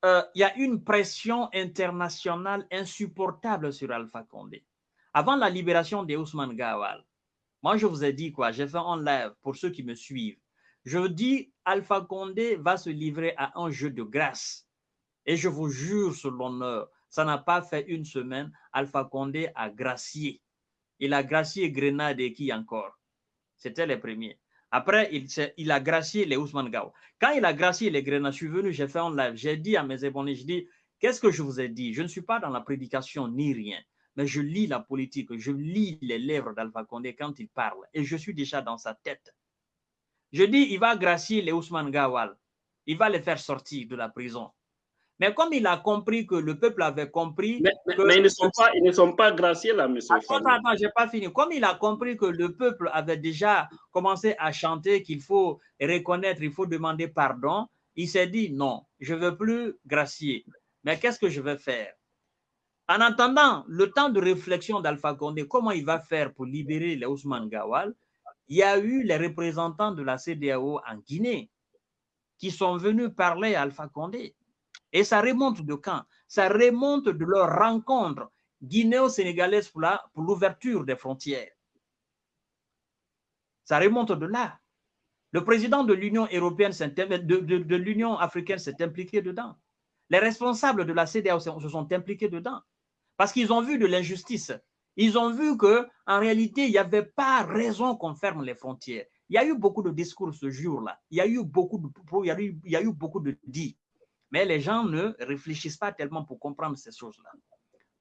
euh, il y a une pression internationale insupportable sur Alpha Condé. Avant la libération de Ousmane Gawal, moi, je vous ai dit quoi, j'ai fait en live pour ceux qui me suivent. Je dis, Alpha Condé va se livrer à un jeu de grâce. Et je vous jure sur l'honneur, ça n'a pas fait une semaine, Alpha Condé a gracié. Il a gracié Grenade et qui encore? C'était les premiers. Après, il, il, a gracié les Ousmane Gao. Quand il a gracié les Grenades, je suis venu, j'ai fait un live, j'ai dit à mes abonnés, je dis, qu'est-ce que je vous ai dit? Je ne suis pas dans la prédication ni rien, mais je lis la politique, je lis les lèvres d'Alpha Condé quand il parle, et je suis déjà dans sa tête. Je dis, il va gracier les Ousmane Gawal, il va les faire sortir de la prison. Mais comme il a compris que le peuple avait compris. Mais, ils, ne sont pas, ils ne sont pas graciés là, monsieur. Attends, attends, n'ai pas fini. Comme il a compris que le peuple avait déjà commencé à chanter qu'il faut reconnaître, il faut demander pardon, il s'est dit non, je ne veux plus gracier. Mais qu'est-ce que je vais faire? En attendant le temps de réflexion d'Alpha Condé, comment il va faire pour libérer les Ousmane Gawal Il y a eu les représentants de la CDAO en Guinée qui sont venus parler à Alpha Condé. Et ça remonte de quand? Ça remonte de leur rencontre guinéo-sénégalaise pour l'ouverture des frontières. Ça remonte de là. Le président de l'Union européenne, de, l'Union africaine s'est impliqué dedans. Les responsables de la CDAO se sont impliqués dedans parce qu'ils ont vu de l'injustice. Ils ont vu que en réalité, il n'y avait pas raison qu'on ferme les frontières. Il y a eu beaucoup de discours ce jour-là. Il y a eu beaucoup de il il y a eu beaucoup de dits. Mais les gens ne réfléchissent pas tellement pour comprendre ces choses-là.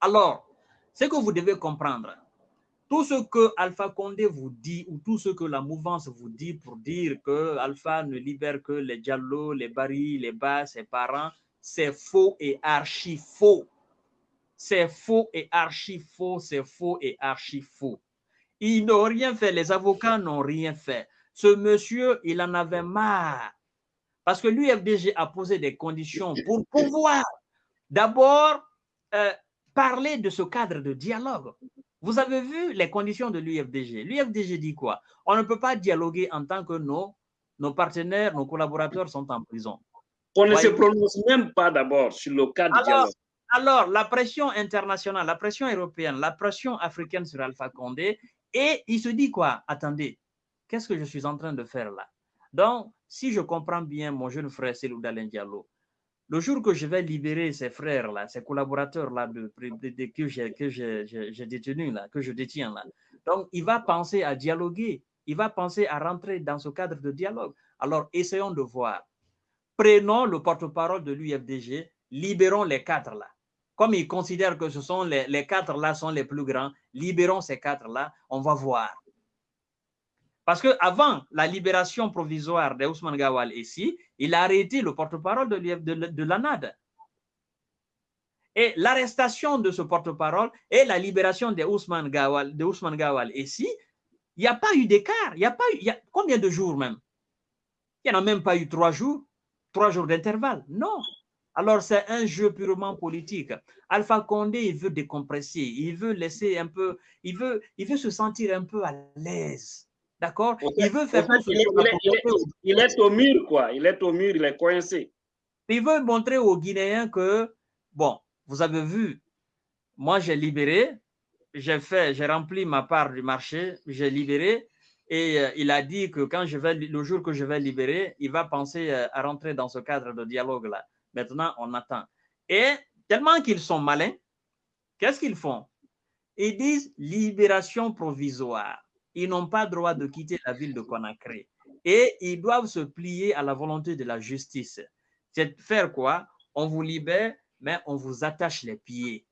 Alors, ce que vous devez comprendre, tout ce que Alpha Condé vous dit ou tout ce que la mouvance vous dit pour dire que Alpha ne libère que les Diallo, les Barry, les Bas, ses parents, c'est faux et archi faux. C'est faux et archi faux, c'est faux et archi faux. Ils n'ont rien fait, les avocats n'ont rien fait. Ce monsieur, il en avait marre parce que l'UFDG a posé des conditions pour pouvoir d'abord euh, parler de ce cadre de dialogue. Vous avez vu les conditions de l'UFDG. L'UFDG dit quoi? On ne peut pas dialoguer en tant que nos, nos partenaires, nos collaborateurs sont en prison. On ne se prononce même pas d'abord sur le cadre de dialogue. Alors, la pression internationale, la pression européenne, la pression africaine sur Alpha Condé, et il se dit quoi? Attendez, qu'est-ce que je suis en train de faire là? Donc, si je comprends bien mon jeune frère Selou Diallo, le jour que je vais libérer ces frères-là, ces collaborateurs-là que j'ai détenus, là, que je détiens là, donc il va penser à dialoguer, il va penser à rentrer dans ce cadre de dialogue. Alors, essayons de voir. Prenons le porte-parole de l'UFDG, libérons les quatre là. Comme il considère que ce sont les, les quatre là sont les plus grands, libérons ces quatre là, on va voir. Parce qu'avant la libération provisoire d'Ousmane Gawal ici, il a arrêté le porte-parole de, l'ANAD. Et l'arrestation de ce porte-parole et la libération de Gawal ici, il n'y a pas eu d'écart. Il y a pas il y a combien de jours même? Il n'y en a même pas eu trois jours, trois jours d'intervalle. Non. Alors c'est un jeu purement politique. Alpha Condé, il veut décompresser, il veut laisser un peu, il veut, il veut se sentir un peu à l'aise. D'accord? Il veut faire il, est, au mur, quoi. Il est au mur, il est coincé. Il veut montrer aux Guinéens que, bon, vous avez vu, moi j'ai libéré, j'ai fait, j'ai rempli ma part du marché, j'ai libéré, et euh, il a dit que quand je vais, le jour que je vais libérer, il va penser euh, à rentrer dans ce cadre de dialogue-là. Maintenant, on attend. Et tellement qu'ils sont malins, qu'est-ce qu'ils font? Ils disent libération provisoire ils n'ont pas droit de quitter la ville de Conakry. Et ils doivent se plier à la volonté de la justice. C'est faire quoi? On vous libère, mais on vous attache les pieds.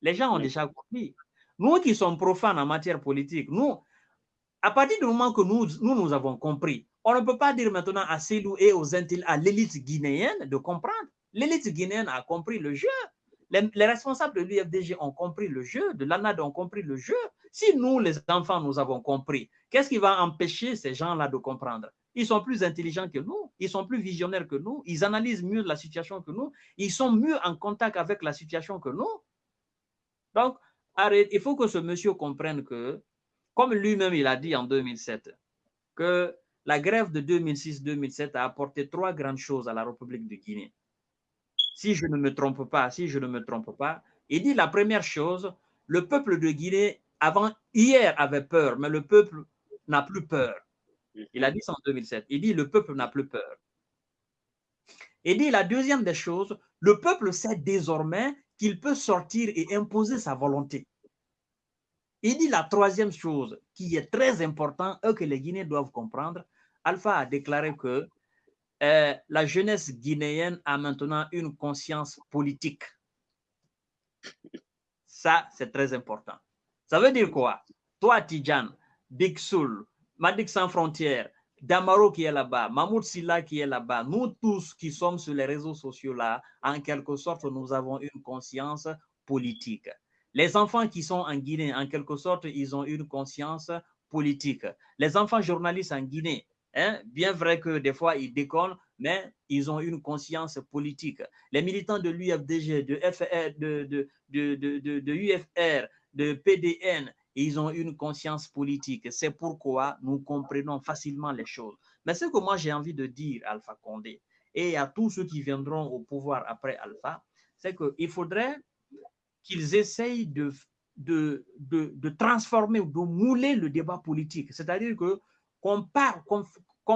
Les gens ont déjà compris. Nous qui sommes profanes en matière politique, nous, à partir du moment que nous, nous, nous avons compris, on ne peut pas dire maintenant à Célou et aux à l'élite guinéenne de comprendre. L'élite guinéenne a compris le jeu. Les, responsables de l'UFDG ont compris le jeu, de l'ANAD ont compris le jeu. Si nous, les enfants, nous avons compris, qu'est-ce qui va empêcher ces gens-là de comprendre? Ils sont plus intelligents que nous, ils sont plus visionnaires que nous, ils analysent mieux la situation que nous, ils sont mieux en contact avec la situation que nous. Donc, arrête, il faut que ce monsieur comprenne que, comme lui-même il a dit en 2007, que la grève de 2006-2007 a apporté trois grandes choses à la République de Guinée si je ne me trompe pas, si je ne me trompe pas, il dit la première chose, le peuple de Guinée, avant, hier, avait peur, mais le peuple n'a plus peur. Il a dit ça en 2007. Il dit le peuple n'a plus peur. Il dit la deuxième des choses, le peuple sait désormais qu'il peut sortir et imposer sa volonté. Il dit la troisième chose qui est très importante et que les Guinéens doivent comprendre. Alpha a déclaré que euh, la jeunesse guinéenne a maintenant une conscience politique. Ça, c'est très important. Ça veut dire quoi? Toi, Tijan, Big Soul, Madik Sans Frontières, Damaro qui est là-bas, Mahmoud Silla qui est là-bas, nous tous qui sommes sur les réseaux sociaux là, en quelque sorte, nous avons une conscience politique. Les enfants qui sont en Guinée, en quelque sorte, ils ont une conscience politique. Les enfants journalistes en Guinée, hein, bien vrai que des fois ils déconnent, mais ils ont une conscience politique. Les militants de l'UFDG, de, FR, de, de, UFR, de PDN, ils ont une conscience politique. C'est pourquoi nous comprenons facilement les choses. Mais ce que moi j'ai envie de dire Alpha Condé et à tous ceux qui viendront au pouvoir après Alpha, c'est qu'il faudrait qu'ils essayent de, de, de, transformer ou de mouler le débat politique. C'est-à-dire que qu'on parle,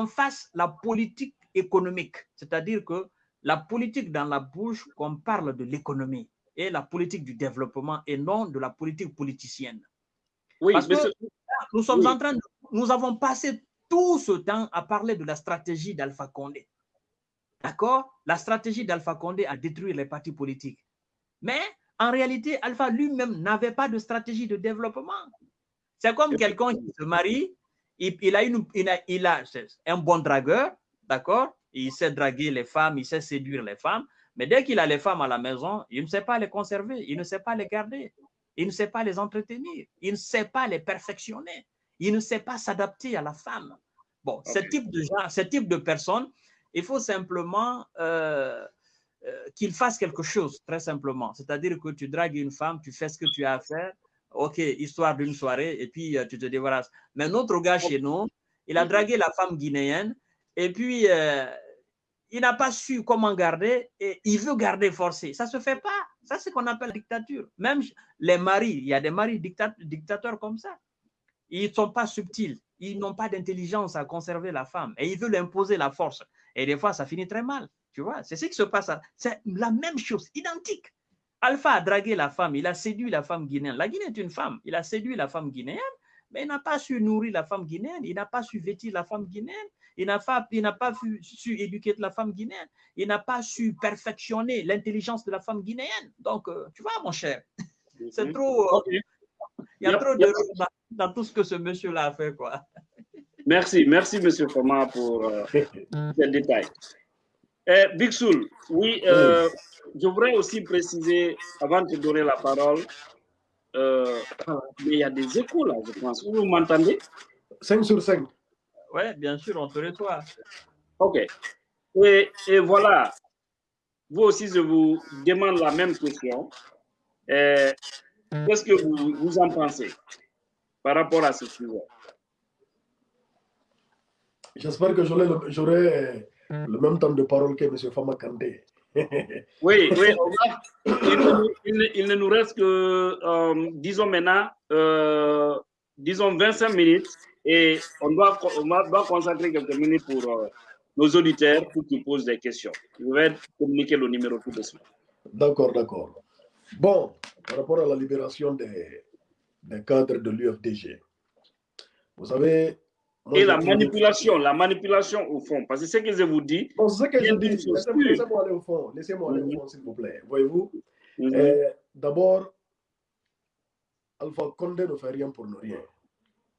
fasse la politique économique, c'est-à-dire que la politique dans la bouche, qu'on parle de l'économie et la politique du développement et non de la politique politicienne. Oui, Parce que nous sommes en train de, nous avons passé tout ce temps à parler de la stratégie d'Alpha Condé. D'accord? La stratégie d'Alpha Condé a détruit les partis politiques. Mais en réalité, Alpha lui-même n'avait pas de stratégie de développement. C'est comme quelqu'un qui se marie, il, a une, il, a, il a un bon dragueur, d'accord? Il sait draguer les femmes, il sait séduire les femmes, mais dès qu'il a les femmes à la maison, il ne sait pas les conserver, il ne sait pas les garder, il ne sait pas les entretenir, il ne sait pas les perfectionner, il ne sait pas s'adapter à la femme. Bon, ce type de gens, ce type de personnes, il faut simplement euh, euh, qu'il fasse quelque chose, très simplement. C'est-à-dire que tu dragues une femme, tu fais ce que tu as à faire, ok, histoire d'une soirée, et puis euh, tu te débarrasses. Mais notre gars chez nous, il a dragué la femme guinéenne, et puis euh, il n'a pas su comment garder, et il veut garder forcé. Ça ne se fait pas. Ça, c'est ce qu'on appelle la dictature. Même les maris, il y a des maris dictateurs comme ça. Ils ne sont pas subtils. Ils n'ont pas d'intelligence à conserver la femme. Et ils veulent imposer la force. Et des fois, ça finit très mal. Tu vois, c'est ce qui se passe. C'est la même chose, identique. Alpha a dragué la femme, il a séduit la femme guinéenne. La Guinée est une femme, il a séduit la femme guinéenne, mais il n'a pas su nourrir la femme guinéenne, il n'a pas su vêtir la femme guinéenne, il n'a pas, pas su, éduquer la femme guinéenne, il n'a pas su perfectionner l'intelligence de la femme guinéenne. Donc, euh, tu vois, mon cher, c'est mhm. trop. Euh, il y a trop de dans, dans, tout ce que ce monsieur-là a fait, quoi. Merci, merci, monsieur Foma, pour euh, ces détails. Eh, Big Soul, oui, euh, je voudrais aussi préciser, avant de donner la parole, euh, mais il y a des échos là, je pense. Vous m'entendez? 5 sur 5. Oui, bien sûr, on te reçoit. OK. Et, et, voilà, vous aussi, je vous demande la même question. Eh, qu'est-ce que vous, vous en pensez par rapport à ce sujet? J'espère que j'aurai le même temps de parole que M. Fama Kandé. oui, oui, il, ne nous reste que, euh, disons maintenant, euh, disons 25 minutes et on doit, on doit consacrer quelques minutes pour euh, nos auditeurs pour qu'ils posent des questions. Je vais communiquer le numéro tout de suite. D'accord, d'accord. Bon, par rapport à la libération des, des cadres de l'UFDG, vous savez, et la manipulation, la manipulation au fond. Parce que ce que je vous dis. c'est ce que je dis. Laissez-moi aller au fond. Laissez-moi aller au fond, s'il vous plaît. Voyez-vous? Mhm. euh, D'abord, Alpha Condé ne fait rien pour ne rien.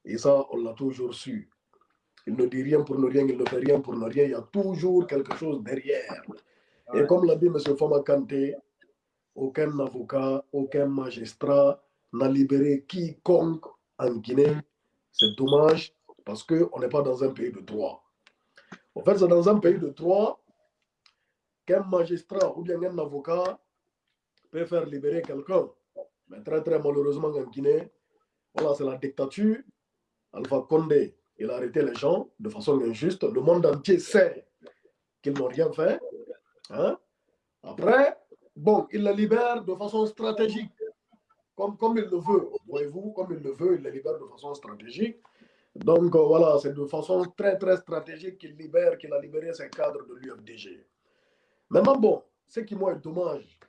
Et ça, on l'a toujours su. Il ne dit rien pour ne rien, il ne fait rien pour ne rien. Il y a toujours quelque chose derrière. Et comme l'a dit M. Fama Kanté, aucun avocat, aucun magistrat n'a libéré quiconque en Guinée. C'est dommage parce qu'on n'est pas dans un pays de droit. En fait, c'est dans un pays de droit qu'un magistrat ou bien un avocat peut faire libérer quelqu'un. Mais très, très malheureusement en Guinée, voilà, c'est la dictature. Alpha Condé, il a arrêté les gens de façon injuste. Le monde entier sait qu'ils n'ont rien fait. Hein. Après, bon, il les libère de façon stratégique. Comme, comme il le veut, voyez-vous, comme il le veut, il les libère de façon stratégique. Donc voilà, c'est de façon très très stratégique qu'il libère, qu'il a libéré ses cadres de l'UFDG. Maintenant, bon, ce qui moi est dommage,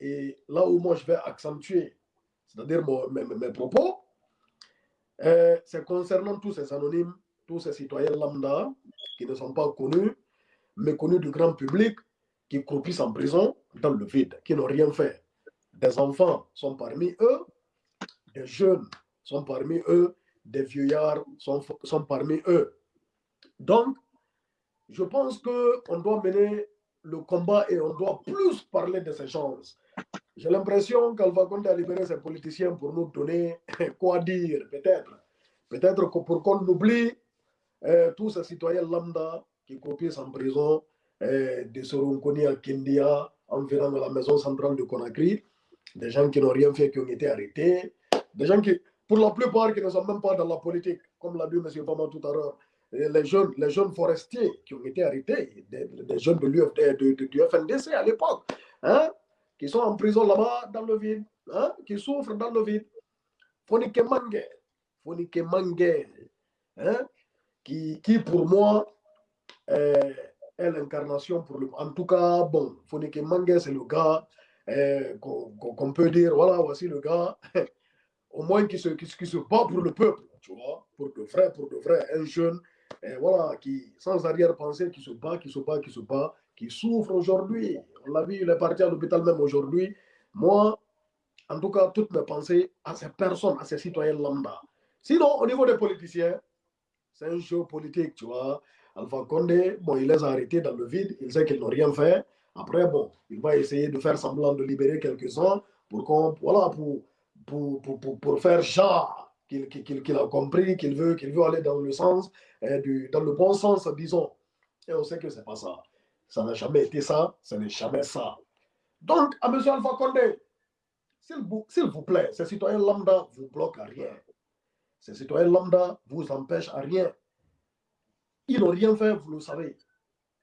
et là où moi je vais accentuer, c'est-à-dire mes, propos, c'est concernant tous ces anonymes, tous ces citoyens lambda qui ne sont pas connus, mais connus du grand public, qui croupissent en prison dans le vide, qui n'ont rien fait. Des enfants sont parmi eux, des jeunes sont parmi eux, des vieillards sont, sont parmi eux. Donc, je pense qu'on doit mener le combat et on doit plus parler de ces choses. J'ai l'impression qu'Alpha Condé a libéré ses politiciens pour nous donner quoi dire, peut-être. Peut-être que pour qu'on oublie euh, tous ces citoyens lambda qui copient en prison, euh, de Soronkoni à Kindia, environ la maison centrale de Conakry, des gens qui n'ont rien fait, qui ont été arrêtés, des gens qui, pour la plupart, qui ne sont même pas dans la politique, comme l'a dit M. Fama tout à l'heure, les jeunes, les jeunes forestiers qui ont été arrêtés, des, jeunes de, de, du FNDC à l'époque, hein, qui sont en prison là-bas dans le vide, hein, qui souffrent dans le vide. Fonike Mange, Fonike Mange, hein, qui, qui pour moi est, l'incarnation pour le. En tout cas, bon, Fonike Mange, c'est le gars eh, qu'on peut dire, voilà, voici le gars, au moins qui se, qui, se bat pour le peuple, tu vois, pour de vrai, pour de vrai, un jeune voilà, qui, sans arrière-pensée, qui se bat, qui se bat, qui se bat, qui souffre aujourd'hui. On l'a vu, il est parti à l'hôpital même aujourd'hui. Moi, en tout cas, toutes mes pensées à ces personnes, à ces citoyens lambda. Sinon, au niveau des politiciens, c'est un jeu politique, tu vois. Alpha Condé, bon, il les a arrêtés dans le vide, il sait qu'ils n'ont rien fait. Après, bon, il va essayer de faire semblant de libérer quelques-uns pour, qu'on, voilà, pour, pour, pour, pour, faire genre qu'il a compris, qu'il veut, qu'il veut aller dans le sens, euh, du, dans le bon sens, disons. Et on sait que ce n'est pas ça. Ça n'a jamais été ça, ce n'est jamais ça. Donc, à M. Alpha Condé, s'il vous, vous, plaît, ces citoyens lambda vous bloquent à rien. Ces citoyens lambda vous empêchent à rien. Ils n'ont rien fait, vous le savez.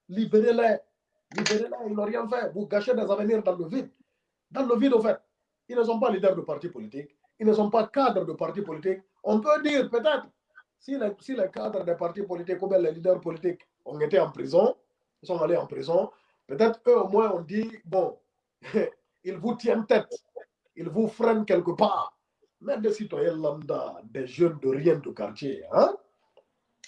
Libérez-les. Libérez-les, ils n'ont rien fait. Vous gâchez des avenirs dans le vide. Dans le vide, au fait. Ils ne sont pas leaders de partis politiques ils ne sont pas cadres de partis politiques. On peut dire peut-être, si les, si les cadres des partis politiques ou bien les leaders politiques ont été en prison, ils sont allés en prison, peut-être eux au moins ont dit, bon, ils vous tiennent tête, ils vous freinent quelque part. Mais des citoyens lambda, des jeunes de rien de quartier, hein,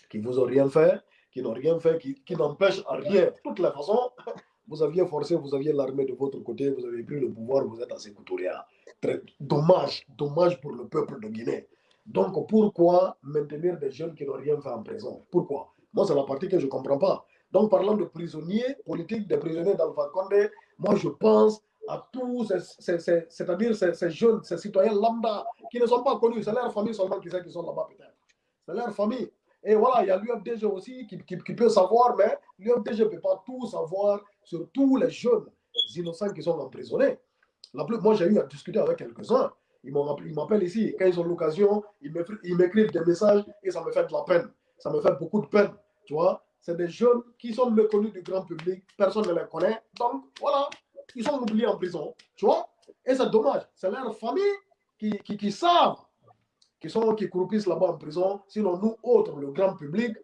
qui vous ont rien fait, qui n'ont rien fait, qui, qui n'empêchent rien. De toutes les façons, vous aviez forcé, vous aviez l'armée de votre côté, vous avez pris le pouvoir, vous êtes à Sécoutoria. Très dommage, dommage pour le peuple de Guinée. Donc pourquoi maintenir des jeunes qui n'ont rien fait en prison? Pourquoi? Moi, c'est la partie que je ne comprends pas. Donc parlant de prisonniers politiques, des prisonniers d'Alpha Condé, moi je pense à tous, c'est-à-dire ces, jeunes, ces citoyens lambda qui ne sont pas connus. C'est leur famille seulement qui sait qu'ils sont là-bas peut-être. C'est leur famille. Et voilà, il y a l'UFDG aussi qui, qui, peut savoir, mais l'UFDG ne peut pas tout savoir sur tous les jeunes innocents qui sont emprisonnés. Moi, j'ai eu à discuter avec quelques-uns. Ils m'appellent ici. Quand ils ont l'occasion, ils m'écrivent des messages et ça me fait de la peine. Ça me fait beaucoup de peine. Tu vois, c'est des jeunes qui sont méconnus du grand public. Personne ne les connaît. Donc, voilà, ils sont oubliés en prison. Tu vois Et c'est dommage. C'est leur famille qui, qui, qui savent qui sont qui croupissent là-bas en prison. Sinon, nous autres, le grand public,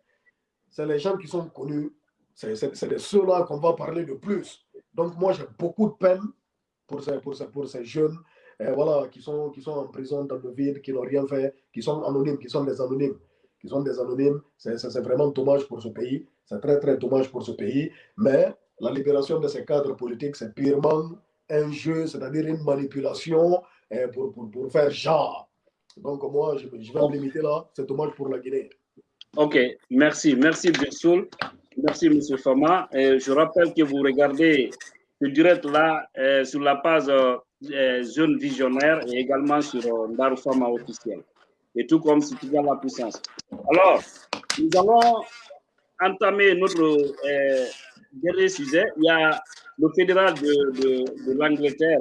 c'est les gens qui sont connus. C'est de ceux-là qu'on va parler de plus. Donc, moi, j'ai beaucoup de peine pour ces, pour ces, pour ces jeunes euh, voilà, qui, sont, qui sont en prison dans le vide, qui n'ont rien fait, qui sont anonymes, qui sont des anonymes. Qui sont des anonymes. C'est vraiment dommage pour ce pays. C'est très, très dommage pour ce pays. Mais la libération de ces cadres politiques, c'est purement un jeu, c'est-à-dire une manipulation euh, pour, pour, pour faire genre. Donc, moi, je, vais me limiter là. C'est dommage pour la Guinée. Ok, merci. Merci, Birsoul. Merci, M. Fama. Et je rappelle que vous regardez le direct là euh, sur la page euh, Jeune Visionnaire et également sur euh, Fama officiel. Et tout comme si tu as la puissance. Alors, nous allons entamer notre euh, dernier sujet. Il y a le fédéral de, de, de l'Angleterre,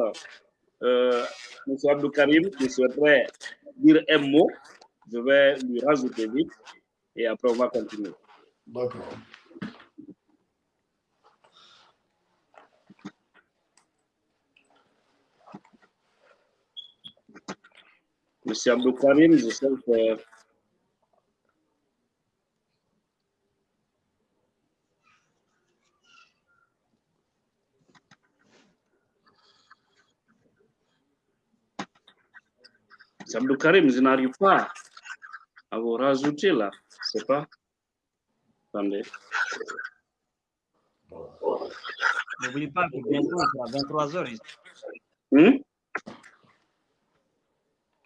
euh, M. Abdou Karim, qui souhaiterait dire un mot. Je vais lui rajouter vite et après on va continuer. D'accord. Monsieur Abdou Karim, je sais que M. Karim, je n'arrive pas à vous rajouter là. Je sais pas? Attendez. N'oubliez pas que bientôt, c'est à 23h ici. Hmm?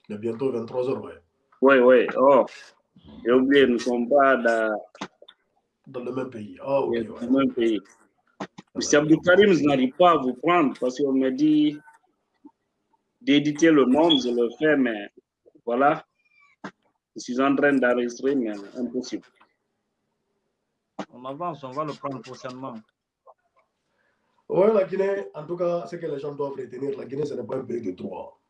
Il est bientôt 23h, ouais. Oui, oui. Oh, j'ai oublié, nous ne sommes pas dans, Dans le même pays. Ah, ok, dans ouais. le même pays. M. Abdou Karim, je n'arrive pas à vous prendre parce qu'on me dit d'éditer le nom, je le fais, mais voilà. Je suis en train d'enregistrer, mais impossible. On avance, on va le prendre prochainement. Ouais, la Guinée, en tout cas, ce que les gens doivent retenir, la Guinée, ce n'est pas un pays de droit.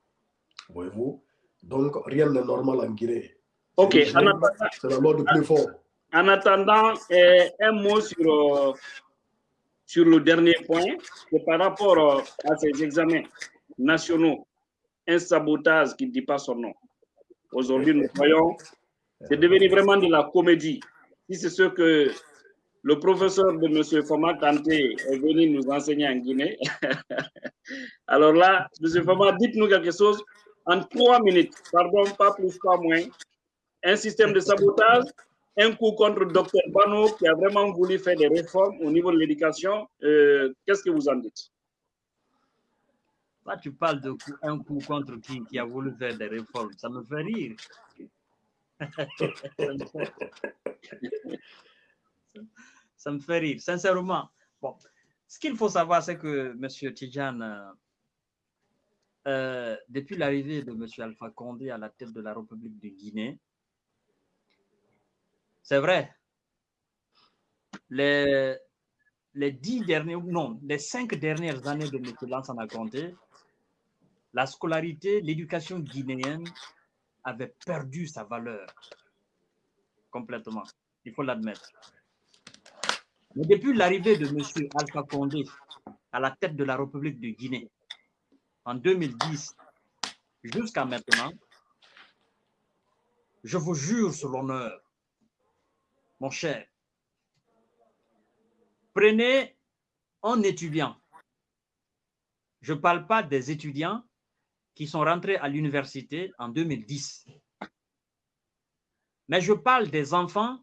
Voyez-vous? Donc, rien n'est normal en Guinée. Ok, C'est en attendant, c'est la loi du plus fort. en attendant, euh, un mot sur, euh, sur le dernier point, c'est par rapport euh, à ces examens nationaux, un sabotage qui ne dit pas son nom. Aujourd'hui, nous voyons, c'est devenu vraiment de la comédie. Si c'est ce que le professeur de M. Fama Kanté est venu nous enseigner en Guinée, alors là, M. Fama, dites-nous quelque chose en trois minutes, pardon, pas plus, pas moins. Un système de sabotage, un coup contre le docteur Bano qui a vraiment voulu faire des réformes au niveau de l'éducation. Euh, Qu'est-ce que vous en dites? Tu parles de coup- un coup contre qui, qui a voulu faire des réformes. Ça me fait rire. Ça me fait rire, sincèrement. Bon, ce qu'il faut savoir, c'est que M. Tidjane, euh, euh, depuis l'arrivée de M. Alpha Condé à la tête de la République de Guinée, c'est vrai, les, les dix dernières, non, les cinq dernières années de M. Lansana Conté, la scolarité, l'éducation guinéenne avait perdu sa valeur complètement. Il faut l'admettre. Mais depuis l'arrivée de M. Alpha Condé à la tête de la République de Guinée en 2010 jusqu'à maintenant, je vous jure sur l'honneur, mon cher, prenez un étudiant. Je ne parle pas des étudiants qui sont rentrés à l'université en 2010. Mais je parle des enfants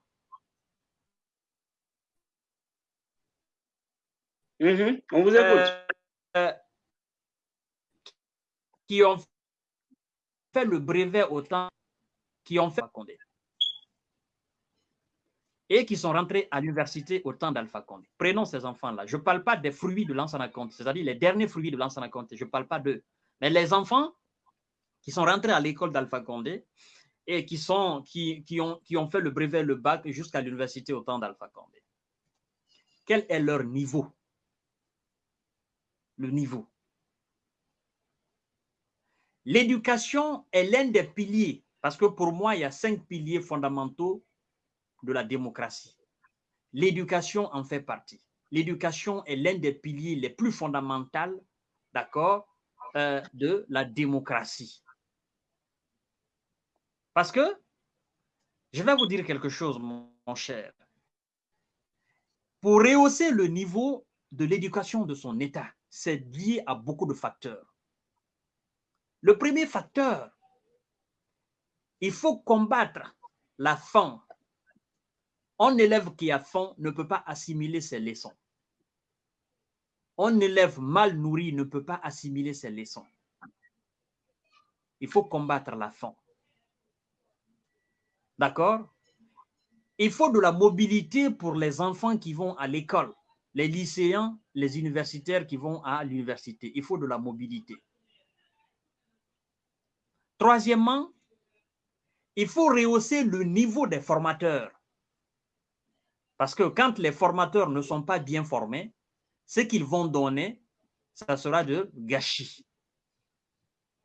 Mhm, On vous écoute. euh, qui ont fait le brevet au temps, qui ont fait Condé et qui sont rentrés à l'université au temps d'Alpha Condé. Prenons ces enfants-là. Je ne parle pas des fruits de Lansana Conté, c'est-à-dire les derniers fruits de Lansana Conté. Je ne parle pas d'eux. Mais les enfants qui sont rentrés à l'école d'Alpha Condé et qui, ont, qui ont fait le brevet, le bac jusqu'à l'université au temps d'Alpha Condé. Quel est leur niveau? Le niveau. L'éducation est l'un des piliers, parce que pour moi, il y a cinq piliers fondamentaux de la démocratie. L'éducation en fait partie. L'éducation est l'un des piliers les plus fondamentaux, d'accord, euh, de la démocratie. Parce que, je vais vous dire quelque chose, mon, cher. Pour rehausser le niveau de l'éducation de son État, c'est lié à beaucoup de facteurs. Le premier facteur, il faut combattre la faim. Un élève qui a faim ne peut pas assimiler ses leçons. Un élève mal nourri ne peut pas assimiler ses leçons. Il faut combattre la faim. D'accord? Il faut de la mobilité pour les enfants qui vont à l'école, les lycéens, les universitaires qui vont à l'université. Il faut de la mobilité. Troisièmement, il faut rehausser le niveau des formateurs. Parce que quand les formateurs ne sont pas bien formés, ce qu'ils vont donner, ça sera de gâchis.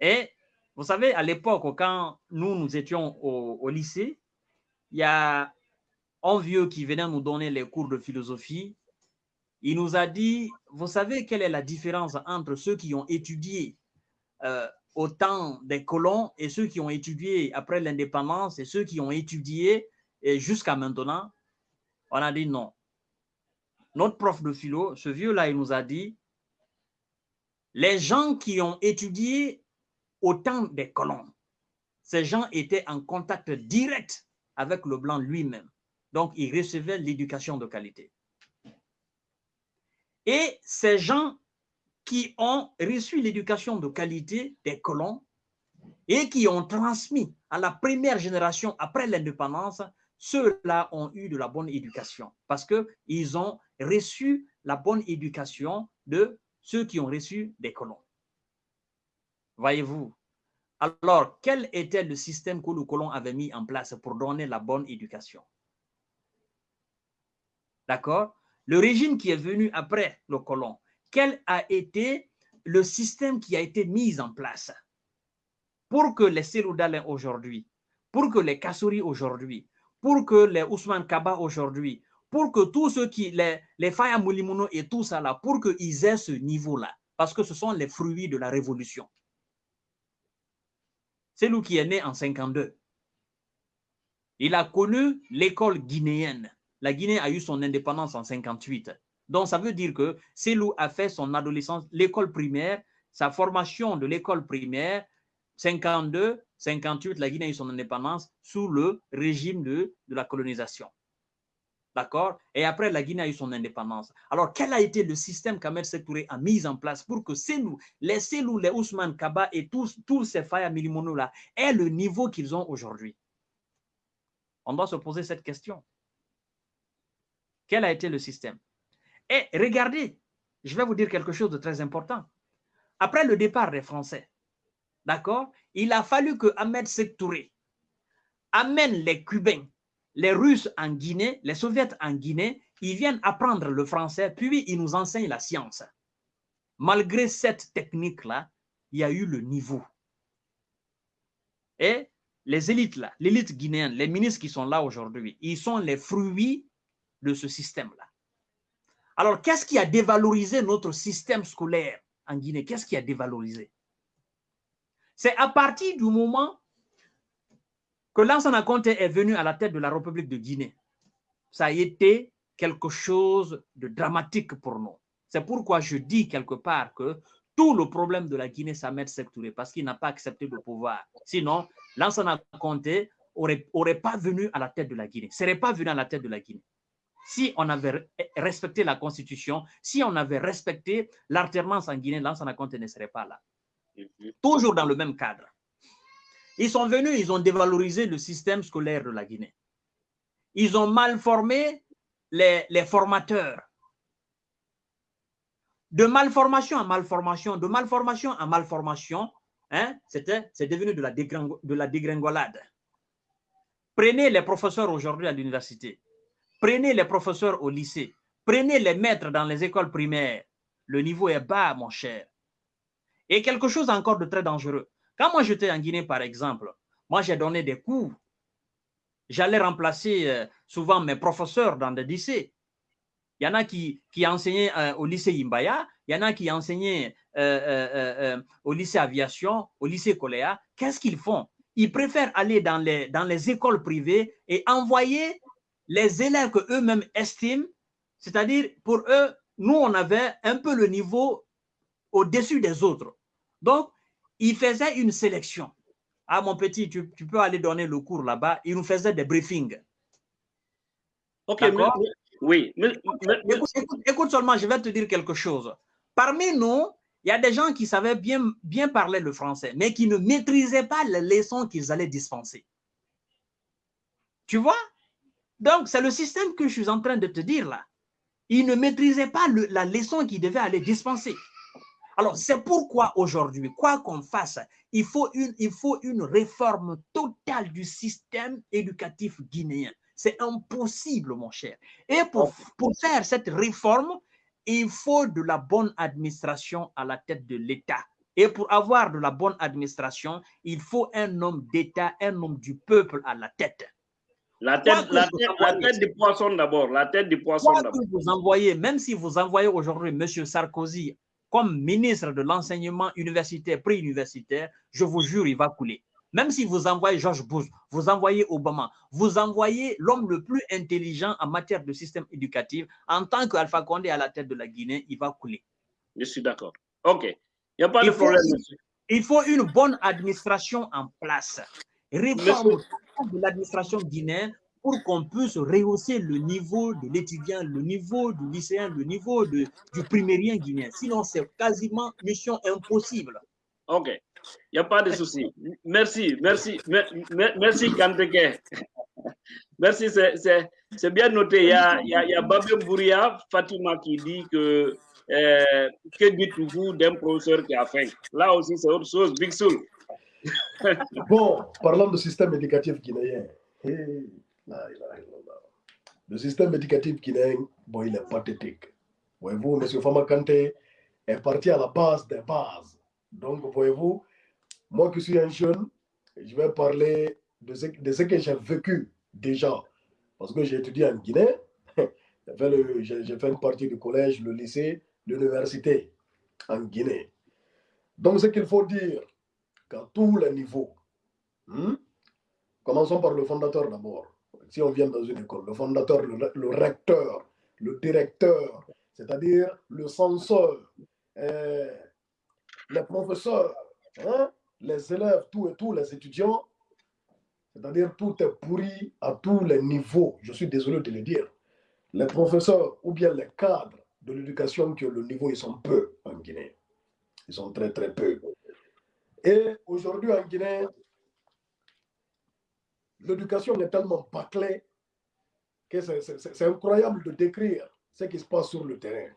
Et vous savez, à l'époque, quand nous, nous étions au, lycée, il y a un vieux qui venait nous donner les cours de philosophie. Il nous a dit, vous savez quelle est la différence entre ceux qui ont étudié euh, au temps des colons et ceux qui ont étudié après l'indépendance et ceux qui ont étudié jusqu'à maintenant, on a dit non. Notre prof de philo, ce vieux-là, il nous a dit, les gens qui ont étudié au temps des colons, ces gens étaient en contact direct avec le blanc lui-même. Donc, ils recevaient l'éducation de qualité. Et ces gens qui ont reçu l'éducation de qualité des colons et qui ont transmis à la première génération après l'indépendance, ceux-là ont eu de la bonne éducation parce qu'ils ont reçu la bonne éducation de ceux qui ont reçu des colons. Voyez-vous Alors, quel était le système que le colon avait mis en place pour donner la bonne éducation? D'accord? Le régime qui est venu après le colon, quel a été le système qui a été mis en place pour que les Seloudalins aujourd'hui, pour que les Kassouri aujourd'hui, pour que les Ousmane Kaba aujourd'hui, pour que tous ceux qui, les, les Faya Moulimouno et tout ça là, pour qu'ils aient ce niveau-là, parce que ce sont les fruits de la révolution. C'est lui qui est né en 52. Il a connu l'école guinéenne. La Guinée a eu son indépendance en 58. Donc, ça veut dire que Selou a fait son adolescence, l'école primaire, sa formation de l'école primaire, 52, 58, la Guinée a eu son indépendance sous le régime de, la colonisation. D'accord? Et après, la Guinée a eu son indépendance. Alors, quel a été le système qu'Ahmed Sektouré a mis en place pour que Selou, les Selou, les Ousmane Kaba et tous, tous ces Faya Milimono-là aient le niveau qu'ils ont aujourd'hui? On doit se poser cette question. Quel a été le système? Et regardez, je vais vous dire quelque chose de très important. Après le départ des Français, d'accord, il a fallu que Ahmed Sektouré amène les Cubains les Russes en Guinée, les Soviets en Guinée, ils viennent apprendre le français, puis ils nous enseignent la science. Malgré cette technique-là, il y a eu le niveau. Et les élites là, l'élite guinéenne, les ministres qui sont là aujourd'hui, ils sont les fruits de ce système-là. Alors, qu'est-ce qui a dévalorisé notre système scolaire en Guinée? Qu'est-ce qui a dévalorisé? C'est à partir du moment que Lansana Conté est venu à la tête de la République de Guinée, ça a été quelque chose de dramatique pour nous. C'est pourquoi je dis quelque part que tout le problème de la Guinée, m'aide Touré, parce qu'il n'a pas accepté le pouvoir. Sinon, Lansana n'aurait aurait pas venu à la tête de la Guinée, serait pas venu à la tête de la Guinée. Si on avait respecté la Constitution, si on avait respecté l'alternance en Guinée, Lansana ne serait pas là. Toujours dans le même cadre. Ils sont venus, ils ont dévalorisé le système scolaire de la Guinée. Ils ont mal formé les, formateurs. De malformation à malformation, de malformation à malformation, hein, c'est devenu de la dégringolade. Prenez les professeurs aujourd'hui à l'université, prenez les professeurs au lycée, prenez les maîtres dans les écoles primaires. Le niveau est bas, mon cher. Et quelque chose encore de très dangereux. Quand moi j'étais en Guinée, par exemple, moi j'ai donné des cours. J'allais remplacer euh, souvent mes professeurs dans des lycées. Il y en a qui, qui enseignaient euh, au lycée Imbaya, il y en a qui enseignaient euh, au lycée aviation, au lycée Coléa. Qu'est-ce qu'ils font? Ils préfèrent aller dans les, dans les écoles privées et envoyer les élèves que eux-mêmes estiment, c'est-à-dire pour eux, nous, on avait un peu le niveau au-dessus des autres. Donc, il faisait une sélection. Ah, mon petit, tu, peux aller donner le cours là-bas. Il nous faisait des briefings. Ok, oui. écoute, seulement, je vais te dire quelque chose. Parmi nous, il y a des gens qui savaient bien, bien parler le français, mais qui ne maîtrisaient pas les leçons qu'ils allaient dispenser. Tu vois? Donc, c'est le système que je suis en train de te dire là. Ils ne maîtrisaient pas la leçon qu'ils devaient aller dispenser. Alors, c'est pourquoi aujourd'hui, quoi qu'on fasse, il faut, une, il faut une réforme totale du système éducatif guinéen. C'est impossible, mon cher. Et pour, pour faire cette réforme, il faut de la bonne administration à la tête de l'État. Et pour avoir de la bonne administration, il faut un homme d'État, un homme du peuple à la tête. La tête, la tête, du poisson d'abord. La tête du poisson d'abord. Vous envoyez, même si vous envoyez aujourd'hui M. Sarkozy comme ministre de l'enseignement universitaire, pré-universitaire, je vous jure, il va couler. Même si vous envoyez George Bush, vous envoyez Obama, vous envoyez l'homme le plus intelligent en matière de système éducatif, en tant qu'Alpha Condé à la tête de la Guinée, il va couler. Je suis d'accord. OK. Il n'y a pas de problème. il faut une bonne administration en place. réforme de l'administration guinéenne pour qu'on puisse rehausser le niveau de l'étudiant, le niveau du lycéen, le niveau de, du primérien guinéen. Sinon, c'est quasiment mission impossible. OK. Il n'y a pas de souci. Merci, merci, merci Kanteke. Merci, c'est bien noté. Il y a, il y a, Bouria, Fatima qui dit que euh, que dites-vous d'un professeur qui a faim? Là aussi, c'est autre chose. Big Soul. bon, parlant du système éducatif guinéen. Le système éducatif guinéen, il est pathétique. Voyez-vous, M. Fama Kante est parti à la base des bases. Donc, voyez-vous, moi qui suis un jeune, je vais parler de ce, de ce que j'ai vécu déjà. Parce que j'ai étudié en Guinée, j'ai fait une partie du collège, le lycée, l'université en Guinée. Donc, ce qu'il faut dire, qu'à tous les niveaux, hmm, commençons par le fondateur d'abord. Si on vient dans une école, le fondateur, le, recteur, le directeur, c'est-à-dire le censeur, euh, les professeurs, hein, les élèves, tout et tous les étudiants, c'est-à-dire tout est pourri à tous les niveaux. Je suis désolé de le dire. Les professeurs ou bien les cadres de l'éducation, que le niveau, ils sont peu en Guinée. Ils sont très, très peu. Et aujourd'hui en Guinée, l'éducation est tellement bâclée que c'est incroyable de décrire ce qui se passe sur le terrain.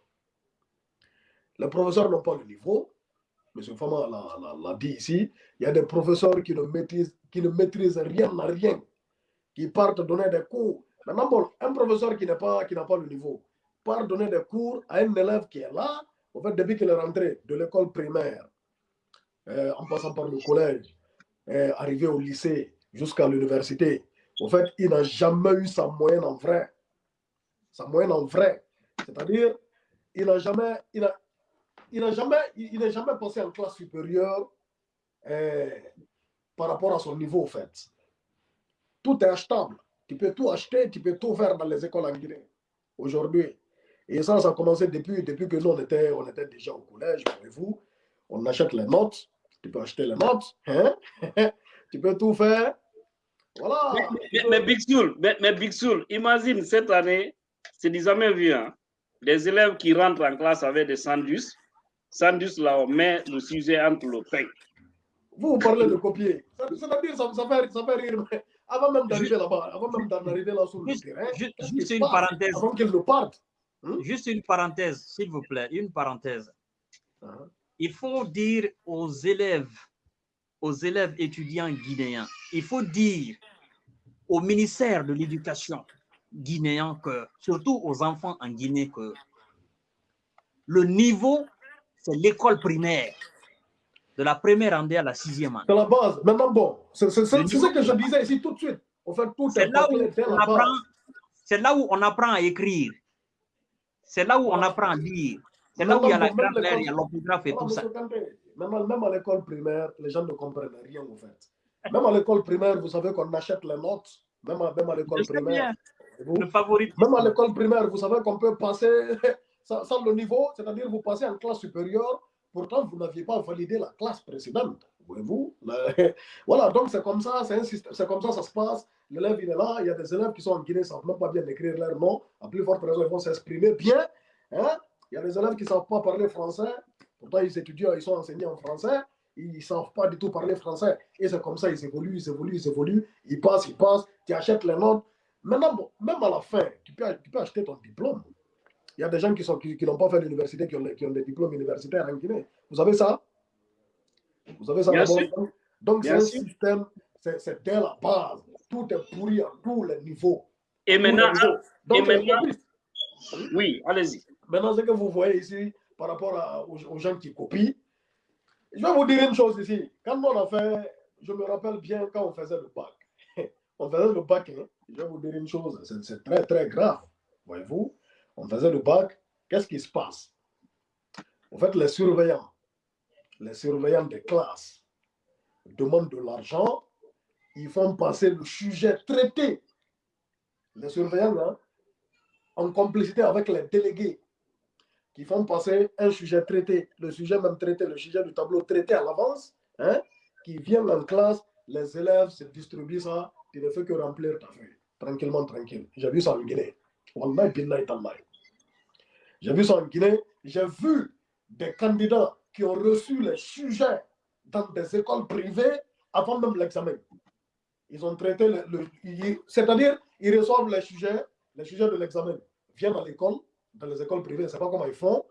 Les professeurs n'ont pas le niveau. M. Fama l'a dit ici. Il y a des professeurs qui ne maîtrisent, rien à rien, qui partent donner des cours. Maintenant, un professeur qui n'a pas, pas le niveau part donner des cours à un élève qui est là, en fait, depuis qu'il est rentré de l'école primaire, euh, en passant par le collège, euh, arrivé au lycée, jusqu'à l'université. En fait, il n'a jamais eu sa moyenne en vrai. Sa moyenne en vrai. C'est-à-dire, il n'a jamais, il a, il n'a jamais, il jamais passé en classe supérieure euh, par rapport à son niveau, en fait. Tout est achetable. Tu peux tout acheter, tu peux tout faire dans les écoles en Guinée. Aujourd'hui. Et ça, ça a commencé depuis, depuis que nous, on était, on était déjà au collège, voyez-vous. On achète les notes. Tu peux acheter les notes. Hein? tu peux tout faire. Voilà. Mais, Big Soul, mais, Big Soul, imagine cette année, c'est jamais vu. Hein? Les élèves qui rentrent en classe avec des sandwichs, sandwichs là, on met le sujet entre le pain. Vous, vous parlez de copier. Ça, dire ça, ça, fait, ça fait rire. Mais avant même d'arriver là-bas, avant même d'arriver là sur le terrain, juste, une parenthèse. Avant qu'ils ne partent. Hein? Juste une parenthèse, s'il vous plaît, une parenthèse. Uh-huh. Il faut dire aux élèves, aux élèves étudiants guinéens, il faut dire au ministère de l'Éducation guinéen que, surtout aux enfants en Guinée, que le niveau, c'est l'école primaire. De la première année à la sixième année. C'est la base. Maintenant, bon, c'est ce que je disais ici tout de suite. C'est là, là où on apprend à écrire. C'est là où on apprend à lire. C'est là où il y a la grammaire, il y a l'orthographe et tout ça. Même, à l'école primaire, les gens ne comprennent rien en fait. Même à l'école primaire, vous savez qu'on achète les notes. Même à, même à l'école primaire. le favori. Même à l'école primaire, vous savez qu'on peut passer sans, le niveau, c'est-à-dire vous passez en classe supérieure, pourtant vous n'aviez pas validé la classe précédente. Voyez-vous Voilà, donc c'est comme ça, c'est comme ça ça se passe. L'élève, il est là, il y a des élèves qui sont en Guinée, ne savent même pas bien écrire leur nom. À plus forte raison, ils vont s'exprimer bien. Hein? Il y a des élèves qui ne savent pas parler français. Pourtant, ils étudient, ils sont enseignés en français. Ils ne savent pas du tout parler français. Et c'est comme ça, ils évoluent, ils évoluent, ils évoluent. Ils passent, ils passent. Tu achètes les notes. Maintenant, même à la fin, tu peux, tu peux acheter ton diplôme. Il y a des gens qui n'ont qui, qui pas fait l'université, qui ont, qui ont des diplômes universitaires en Guinée. Vous savez ça? Vous savez ça Donc, c'est un système, c'est dès la base. Tout est pourri à tous les niveaux. Et maintenant, et maintenant oui, allez-y. Maintenant, ce que vous voyez ici par rapport aux, gens qui copient, je vais vous dire une chose ici. Quand on a fait, je me rappelle bien quand on faisait le bac. on faisait le bac, hein. je vais vous dire une chose, c'est très très grave. Voyez-vous, on faisait le bac, qu'est-ce qui se passe? En fait, les surveillants, les surveillants des classes demandent de l'argent, ils font passer le sujet traité. Les surveillants, hein, en complicité avec les délégués qui font passer un sujet traité, le sujet même traité, le sujet du tableau traité à l'avance, hein, qui viennent en classe les élèves se distribuent ça, tu ne fais que remplir ta feuille, tranquillement, tranquille. J'ai vu ça en Guinée. J'ai vu ça en Guinée. J'ai vu des candidats qui ont reçu les sujets dans des écoles privées avant même l'examen. Ils ont traité le, c'est-à-dire ils reçoivent les sujets, les sujets de l'examen, viennent à l'école, dans les écoles privées, c'est pas comment ils font,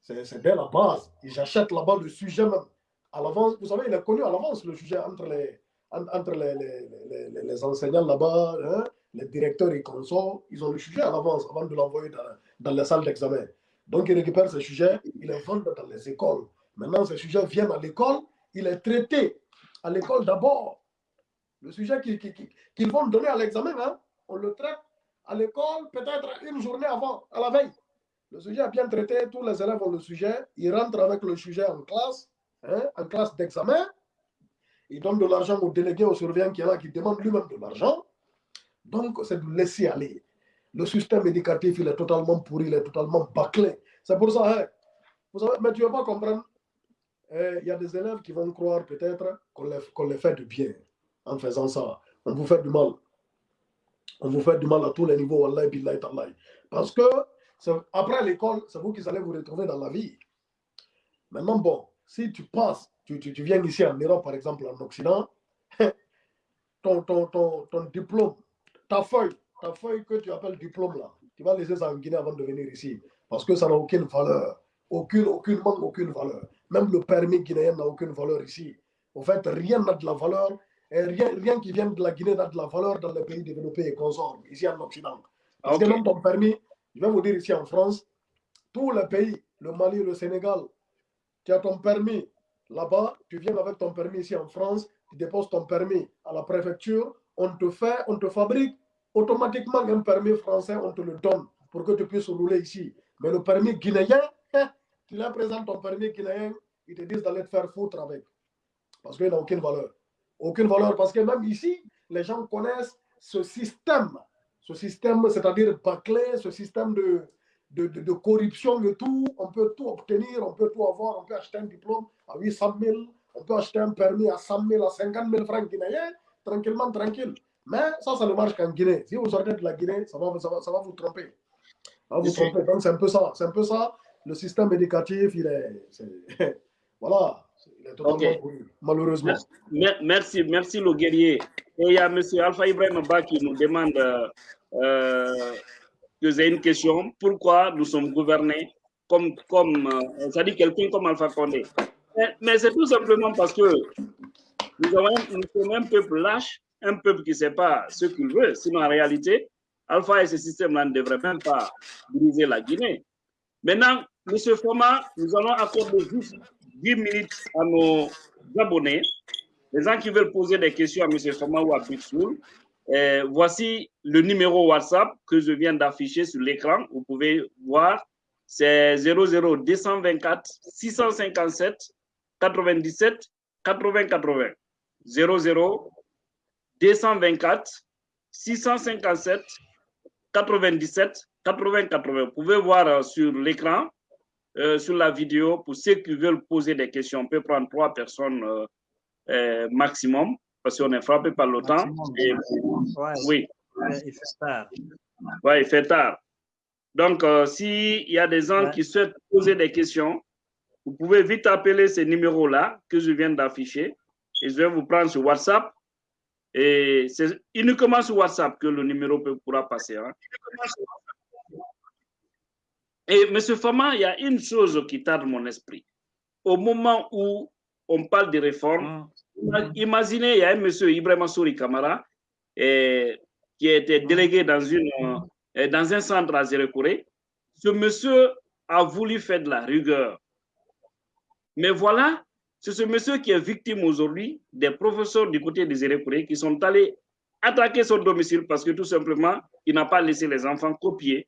c'est dès la base. Ils achètent là-bas le sujet même à l'avance. Vous savez, il est connu à l'avance le sujet entre les, entre les, les, enseignants là-bas, hein, les directeurs et consorts, ils ont le sujet à l'avance avant de l'envoyer dans, dans les salles d'examen. Donc, ils récupèrent ce sujet, ils les vendent dans les écoles. Maintenant, ce sujet vient à l'école, il est traité à l'école d'abord. Le sujet qu'ils vont donner à l'examen, hein, on le traite à l'école peut-être une journée avant, à la veille. Le sujet est bien traité, tous les élèves ont le sujet, ils rentrent avec le sujet en classe, hein, en classe d'examen, ils donnent de l'argent au délégué, au surveillant qui est là, qui demande lui-même de l'argent. Donc, c'est de laisser aller. Le système éducatif, il est totalement pourri, il est totalement bâclé. C'est pour ça, hein, mais tu ne vas pas comprendre. Eh, il y a des élèves qui vont croire peut-être qu'on les, fait du bien en faisant ça. On vous fait du mal. On vous fait du mal à tous les niveaux, Parce que après l'école, c'est vous qui allez vous retrouver dans la vie. Maintenant, bon, si tu passes, tu, tu, viens ici en Europe, par exemple, en Occident, ton, ton, ton, ton, diplôme, ta feuille, ta feuille que tu appelles diplôme là, tu vas laisser ça en Guinée avant de venir ici. Parce que ça n'a aucune valeur. Aucune, aucune manque, aucune valeur. Même le permis guinéen n'a aucune valeur ici. En fait, rien n'a de la valeur. Et rien, rien qui vient de la Guinée n'a de la valeur dans les pays développés et consorts, ici en Occident. Parce que même ton permis, je vais vous dire ici en France, tous les pays, le Mali, le Sénégal, tu as ton permis là-bas, tu viens avec ton permis ici en France, tu déposes ton permis à la préfecture, on te fait, on te fabrique automatiquement un permis français, on te le donne pour que tu puisses rouler ici. Mais le permis guinéen, tu leur présentes ton permis guinéen, ils te disent d'aller te faire foutre avec. Parce qu'il n'a aucune valeur. Aucune valeur, parce que même ici, les gens connaissent ce système. Ce système, c'est-à-dire bâclé, ce système de, de, de, corruption et tout. On peut tout obtenir, on peut tout avoir. On peut acheter un diplôme à 800 000, on peut acheter un permis à 100 000, à 50 000 francs guinéens, tranquillement, tranquille. Mais ça, ça ne marche qu'en Guinée. Si vous sortez de la Guinée, ça va, ça va, ça va vous tromper. Ça va vous tromper. Donc, c'est un peu ça. C'est un peu ça. Le système éducatif, il est. voilà. Il est totalement malheureusement. Merci, merci, le guerrier. Et il y a M. Alpha Ibrahim Ba qui nous demande euh, j'ai une question. Pourquoi nous sommes gouvernés comme, comme euh, ça dit quelqu'un comme Alpha Condé? Mais, c'est tout simplement parce que nous, nous sommes un peuple lâche, un peuple qui ne sait pas ce qu'il veut. Sinon, en réalité, Alpha et ce système-là ne devraient même pas briser la Guinée. Maintenant, M. Foma, nous allons accorder juste 10 minutes à nos abonnés, les gens qui veulent poser des questions à M. Foma ou à Bixoul. voici le numéro WhatsApp que je viens d'afficher sur l'écran. Vous pouvez voir, c'est 00224 657 97 80 80. 00 224 657 97 80 80. Vous pouvez voir euh, sur l'écran, euh, sur la vidéo, pour ceux qui veulent poser des questions, on peut prendre trois personnes euh, maximum, parce qu'on est frappé par le temps. oui. Il fait tard. Oui, il fait tard. Donc, s'il y a des gens qui souhaitent poser des questions, vous pouvez vite appeler ces numéros-là que je viens d'afficher et je vais vous prendre sur WhatsApp et c'est uniquement sur WhatsApp que le numéro pourra passer. Hein. Et M. Fama, il y a une chose qui tarde mon esprit. Au moment où on parle de réformes, ah. imaginez, il y a un monsieur Ibrahim Souri Kamara eh, qui a été délégué dans, une, eh, dans un centre à Zérekouré. Ce monsieur a voulu faire de la rigueur. Mais voilà, c'est ce monsieur qui est victime aujourd'hui des professeurs du côté des Érécourés qui sont allés attaquer son domicile parce que tout simplement, il n'a pas laissé les enfants copier.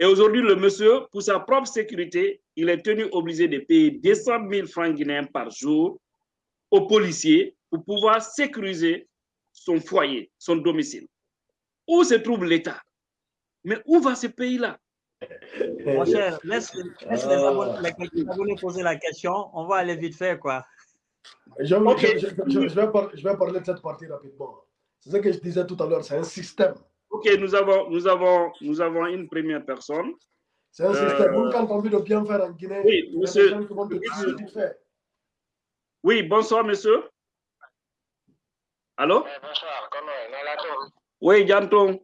Et aujourd'hui, le monsieur, pour sa propre sécurité, il est tenu obligé de payer 200 000 francs guinéens par jour aux policiers pour pouvoir sécuriser son foyer, son domicile. Où se trouve l'État? Mais où va ce pays-là? Mon cher, laisse, les abonnés poser la question. On va aller vite faire, quoi. Je, vais parler de cette partie rapidement. C'est ce que je disais tout à l'heure, c'est un système. Ok, nous avons, nous, avons, nous avons une première personne. C'est un système. Vous, quand on envie de bien faire en Guinée, oui, monsieur. Oui, bonsoir, monsieur. Allô? Eh, bonsoir, comment est Oui, Janton.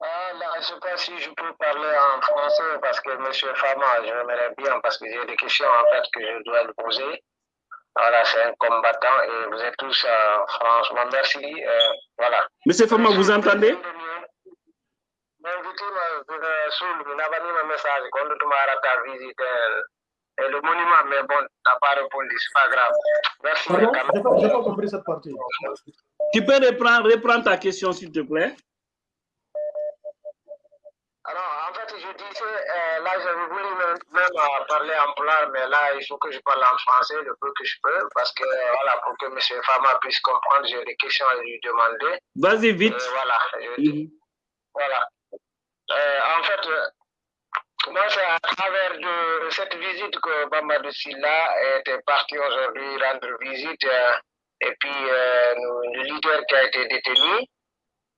Ah, je ne sais pas si je peux parler en français parce que M. Fama, j'aimerais bien parce que j'ai des questions en fait que je dois lui poser. Voilà, c'est un combattant et vous êtes tous, euh, franchement, merci. Euh, voilà. Monsieur Fama, vous entendez? L'invité m'a soulevé, n'a pas mis un message quand tu m'as visité et le monument, mais bon, n'a pas répondu, c'est pas grave. Merci. Pardon, je n'ai pas compris cette partie. Tu peux reprendre, reprendre ta question, s'il te plaît? Alors, en fait, je disais, euh, là, j'avais voulu même, même parler en plan, mais là, il faut que je parle en français le peu que je peux, parce que, voilà, pour que M. Fama puisse comprendre, j'ai des questions à lui demander. Vas-y, vite. Euh, voilà. Je, Mhm. Voilà. Euh, en fait, euh, moi, c'est à travers de cette visite que Mamadou Silla était parti aujourd'hui rendre visite, euh, et puis euh, le leader qui a été détenu.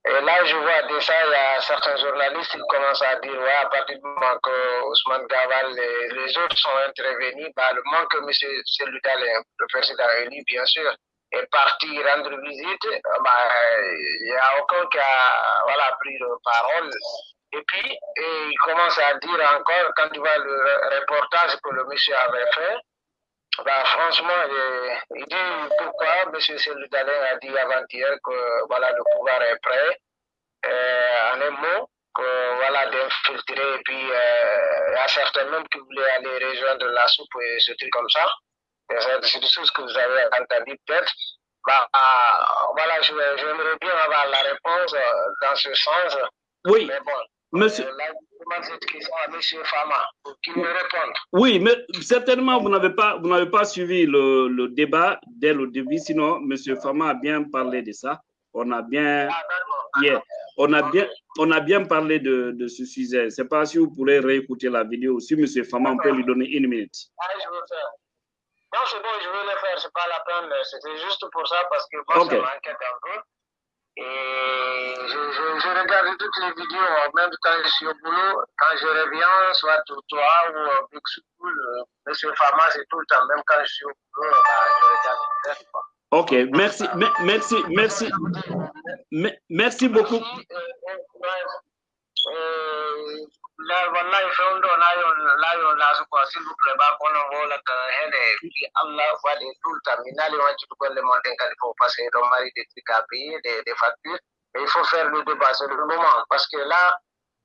Et là, je vois déjà, il y a certains journalistes qui commencent à dire, ouais, à partir du moment que Ousmane Gaval et les autres sont intervenus, bah, le moment que M. Seludal, le président élu, bien sûr, est parti rendre visite, bah, il n'y a aucun qui a voilà, pris la parole. Et puis, et il commence à dire encore, quand tu vois le reportage que le monsieur avait fait, bah, franchement, il, dit pourquoi M. Seludalin a dit avant-hier que voilà, le pouvoir est prêt, euh, en un mot, que, voilà, d'infiltrer, et puis euh, il y a certains même qui voulaient aller rejoindre la soupe et ce truc comme ça. C'est des choses que vous avez entendues peut-être. Bah, ah, voilà, j'aimerais bien avoir la réponse euh, dans ce sens. Oui, Mais bon, monsieur. euh, là, je demande cette question à M. Fama qu'il me réponde. Oui, mais certainement, vous n'avez pas, vous n'avez pas suivi le, le débat dès le début. Sinon, Monsieur Fama a bien parlé de ça. On a bien, Ah, yeah, on a bien, on a bien parlé de, de ce sujet. C'est pas si vous pourrez réécouter la vidéo. Si Monsieur Fama, on peut lui donner une minute. Ah, je veux faire. Non, c'est bon, je veux le faire, c'est pas la peine. C'était juste pour ça parce que moi, Ok. ça m'inquiète un peu. Et je, je, je regarde toutes les vidéos, même quand je suis au boulot, quand je reviens, soit toi ou euh, Big School, euh, Monsieur Fama, c'est tout le temps. Même quand je suis au boulot, bah, je regarde quoi. Ok, merci, me- merci, merci, me- merci beaucoup. Merci, euh, euh, euh, la wallahi fewndo layon layon laso ko s'il vous plaît ba kono wola ka hele fi allah waɗi temps mi naali waccude golle mon ɗen kadi fof parce que ɗon mari des trucs à payer des, des factures et il faut faire le débat c'est le moment parce que là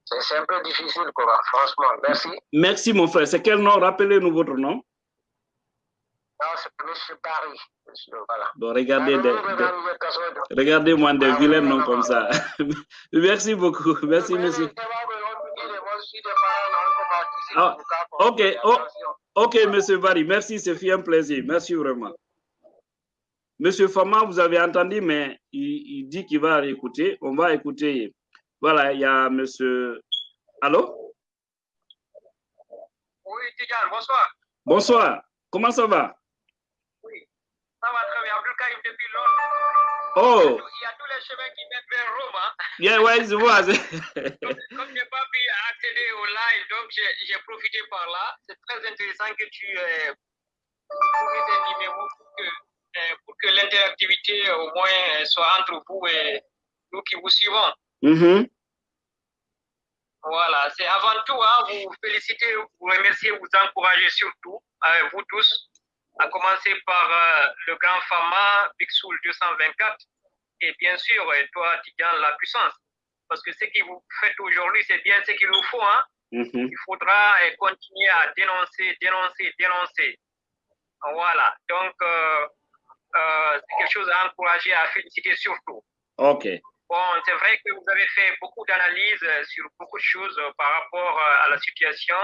c'est un peu difficile quoi franchement merci Merci, mon frère. C'est quel nom? Rappelez-nous votre nom. Non c'est monsieur Barry monsieur voilà Bon, regardez, des- des- regardez-moi des vilains noms comme ça. Merci beaucoup. Merci, monsieur. Ah, ok, oh. Ok, Monsieur Barry, merci, c'est fait un plaisir. Merci vraiment. Monsieur Fama, vous avez entendu, mais il, il dit qu'il va écouter. On va écouter. Voilà, il y a Monsieur. Allô? Oui, Tidiane, bonsoir. Bonsoir. Comment ça va? Ça va très bien. Abdul depuis Londres. Oh, Il y a tous les chemins qui mènent vers Rome. Hein. bien, ouais, je vois. Comme je n'ai pas pu accéder au live, donc j'ai profité par là. C'est très intéressant que tu euh, trouves des numéros pour que, euh, pour que l'interactivité au moins euh, soit entre vous et nous qui vous suivons. Mhm. Voilà, c'est avant tout hein, vous féliciter, vous remercier, vous encourager surtout, euh, vous tous, à commencer par euh, le grand Fama, Big Soul 224, et bien sûr, euh, toi, Tidiane, la puissance. Parce que ce que vous faites aujourd'hui, c'est bien ce qu'il nous faut. Hein. Mhm. Il faudra euh, continuer à dénoncer, dénoncer, dénoncer. Voilà, donc c'est quelque chose à encourager, à féliciter surtout. Ok. Bon, c'est vrai que vous avez fait beaucoup d'analyses sur beaucoup de choses par rapport à la situation,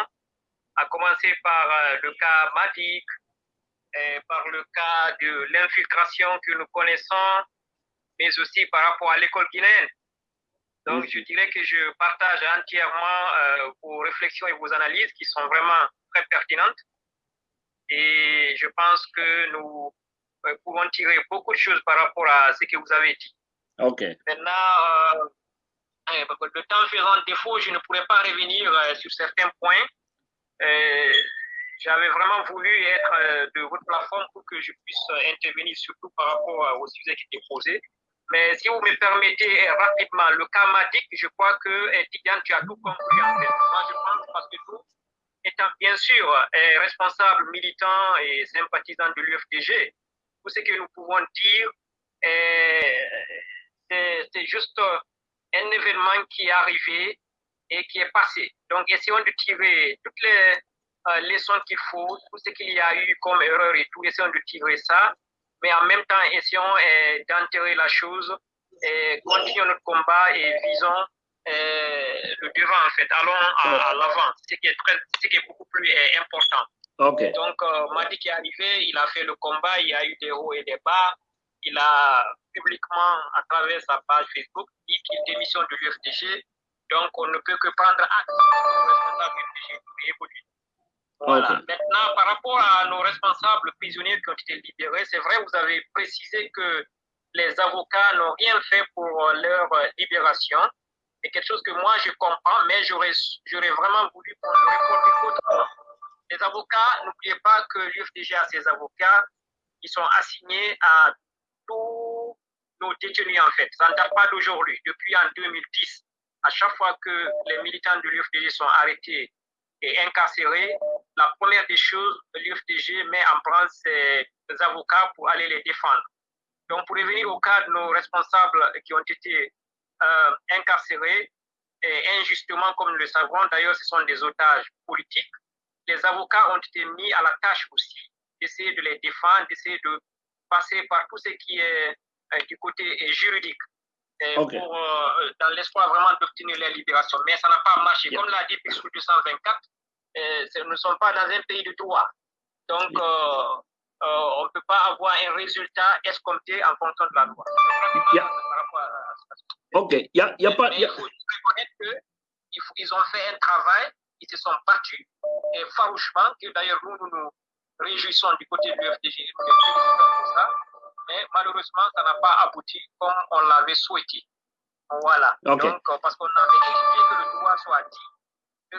à commencer par le cas Madik, et par le cas de l'infiltration que nous connaissons, mais aussi par rapport à l'école guinéenne. Donc, je dirais que je partage entièrement euh, vos réflexions et vos analyses qui sont vraiment très pertinentes. Et je pense que nous euh, pouvons tirer beaucoup de choses par rapport à ce que vous avez dit. OK. Maintenant, euh, euh, le temps faisant défaut, je ne pourrais pas revenir sur certains points. J'avais vraiment voulu être de votre plateforme pour que je puisse intervenir surtout par rapport au sujet qui était posé. Mais si vous me permettez rapidement, le cas Madik, je crois que Tidiane, tu as tout compris en fait. Moi, je pense parce que nous, étant bien sûr responsables, militants et sympathisants de l'UFDG, tout ce que nous pouvons dire, c'est juste un événement qui est arrivé et qui est passé. Donc, essayons de tirer toutes les euh, leçons qu'il faut, tout ce qu'il y a eu comme erreur et tout, essayons de tirer ça, mais en même temps, essayons euh, d'enterrer la chose et continuons notre combat et visons euh, le devant, en fait. Allons à, l'avant, ce qui est très, ce qui est beaucoup plus important. Okay. Donc, Madi qui est arrivé, il a fait le combat, il y a eu des hauts et des bas. Il a publiquement, à travers sa page Facebook, dit qu'il démissionne de l'UFDG. Donc, on ne peut que prendre acte de responsable UFDG évoluer. Voilà. Maintenant, par rapport à nos responsables prisonniers qui ont été libérés, c'est vrai, vous avez précisé que les avocats n'ont rien fait pour leur libération. C'est quelque chose que moi, je comprends, mais j'aurais vraiment voulu qu'on réponde autrement. Les avocats, n'oubliez pas que l'UFDG a ses avocats qui sont assignés à tous nos détenus, en fait. Ça ne date pas d'aujourd'hui. Depuis en 2010, à chaque fois que les militants de l'UFDG sont arrêtés et incarcérés, la première des choses, l'UFDG met en place ses avocats pour aller les défendre. Donc, pour revenir au cas de nos responsables qui ont été euh, incarcérés, et injustement, comme nous le savons, d'ailleurs, ce sont des otages politiques, les avocats ont été mis à la tâche aussi d'essayer de les défendre, d'essayer de passer par tout ce qui est euh, du côté juridique. Pour, euh, dans l'espoir vraiment d'obtenir la libération. Mais ça n'a pas marché. Comme l'a dit Pixel 224, euh, nous ne sommes pas dans un pays de droit. Donc, on ne peut pas avoir un résultat escompté en fonction de la loi. Ok, il y a, y a pas. Il faut reconnaître qu'ils ont fait un travail, ils se sont battus et farouchement, que d'ailleurs nous, nous nous réjouissons du côté de l'UFDG, mais malheureusement, ça n'a pas abouti comme on l'avait souhaité. Voilà. Donc, parce qu'on avait expliqué que le droit soit dit,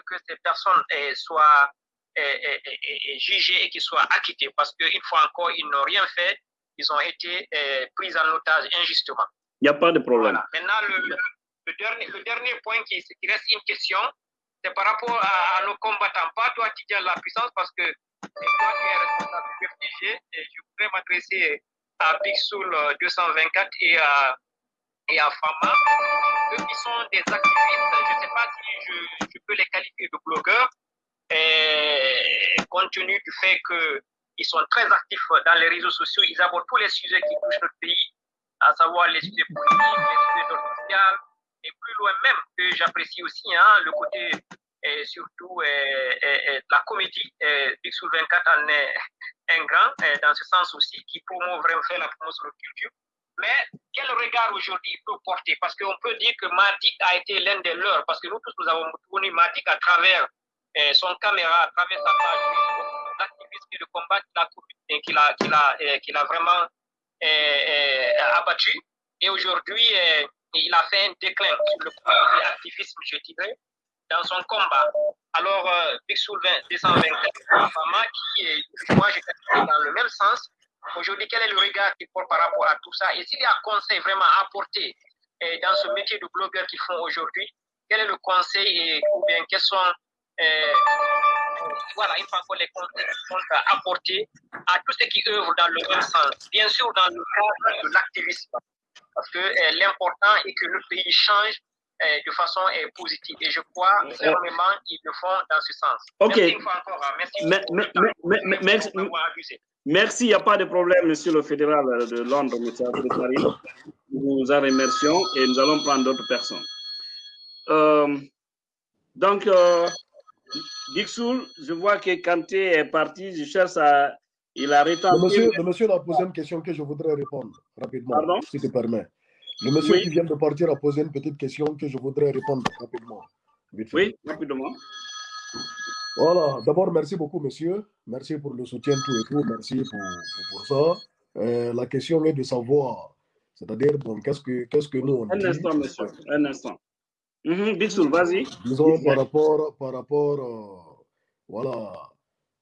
que ces personnes eh, soient eh, eh, jugées et qu'ils soient acquittées, parce qu'une fois encore, ils n'ont rien fait, ils ont été pris en otage injustement. Il n'y a pas de problème. Maintenant, le, dernier, le dernier point qui, qui reste une question, c'est par rapport à, nos combattants, pas toi qui tiens la puissance, parce que c'est toi qui es responsable du FDG, et je voudrais m'adresser à Pixel 224 et à, et à Fama, eux qui sont des activistes, je ne sais pas si je, peux les qualifier de blogueurs, et compte tenu du fait qu'ils sont très actifs dans les réseaux sociaux, ils abordent tous les sujets qui touchent notre pays, à savoir les sujets politiques, les sujets d'ordre social, et plus loin même, que j'apprécie aussi hein, le côté et surtout la comédie. Pixel 24 en est un grand, dans ce sens aussi, qui promeut vraiment faire la promotion de la culture. Mais quel regard aujourd'hui il peut porter? Parce qu'on peut dire que Matic a été l'un des leurs, parce que nous tous, nous avons connu Matic à travers son caméra, à travers sa page l'activisme et le combat qu'il a, qu'il a, qu'il a, vraiment abattu. Et aujourd'hui, il a fait un déclin sur le plan de l'activisme, je dirais, dans son combat. Alors, euh, Pixel 224, Fama, qui est, moi, j'ai dans le même sens. Aujourd'hui, quel est le regard qu'il porte par rapport à tout ça Et s'il y a un conseil vraiment à apporter eh, dans ce métier de blogueur qu'ils font aujourd'hui, quel est le conseil et, ou bien quels sont eh, voilà, il faut les conseils qu'ils apporter à tous ceux qui œuvrent dans le même sens. Bien sûr, dans le cadre de l'activisme. Parce que eh, l'important est que le pays change eh, de façon eh, positive. Et je crois fermement qu'ils le font dans ce sens. OK. Merci une fois encore. hein. Merci. Mais- mais- mais- mais- merci. Merci, il n'y a pas de problème, monsieur le fédéral de Londres, monsieur Abdel Karim. Nous vous en remercions et nous allons prendre d'autres personnes. Euh, donc, euh, Dixoul, je vois que Kanté est parti, je cherche à. Il a Le rétabli. monsieur, le monsieur a posé une question que je voudrais répondre rapidement, Pardon? si tu permets. Le monsieur Oui. qui vient de partir a posé une petite question que je voudrais répondre rapidement. Oui, rapidement. Voilà, d'abord, merci beaucoup, monsieur. Merci pour le soutien, tout et tout. Merci pour, pour, ça. Euh, la question est de savoir, c'est-à-dire, bon, qu'est-ce que, qu'est-ce que nous on Un instant, monsieur, un instant. Mm vas-y. Disons, par rapport, par rapport euh, voilà,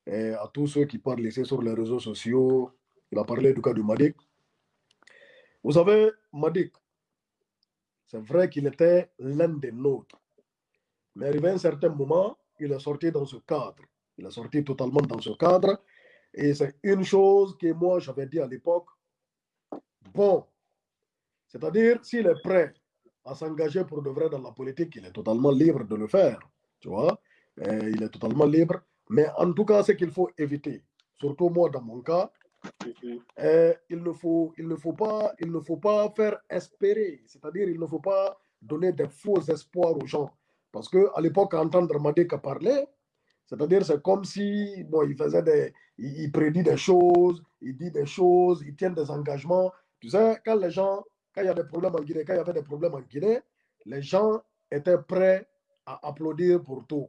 à tous ceux qui parlent ici sur les réseaux sociaux, il a parlé du cas de Madik. Vous savez, Madik, c'est vrai qu'il était l'un des nôtres. Mais arrivé à un certain moment, il est sorti dans ce cadre. Il est sorti totalement dans ce cadre. Et c'est une chose que moi, j'avais dit à l'époque. Bon, c'est-à-dire, s'il est prêt à s'engager pour de vrai dans la politique, il est totalement libre de le faire. Tu vois, il est totalement libre. Mais en tout cas, ce qu'il faut éviter, surtout moi dans mon cas, euh, il, ne faut, il, ne faut pas, il ne faut pas faire espérer, c'est-à-dire il ne faut pas donner des faux espoirs aux gens. Parce qu'à l'époque, entendre Madeka parler, c'est-à-dire c'est comme si bon, il faisait des, il, prédit des choses, il dit des choses, il tient des engagements. Tu sais, quand les gens, quand il y a des problèmes en Guinée, quand il y avait des problèmes en Guinée, les gens étaient prêts à applaudir pour tout.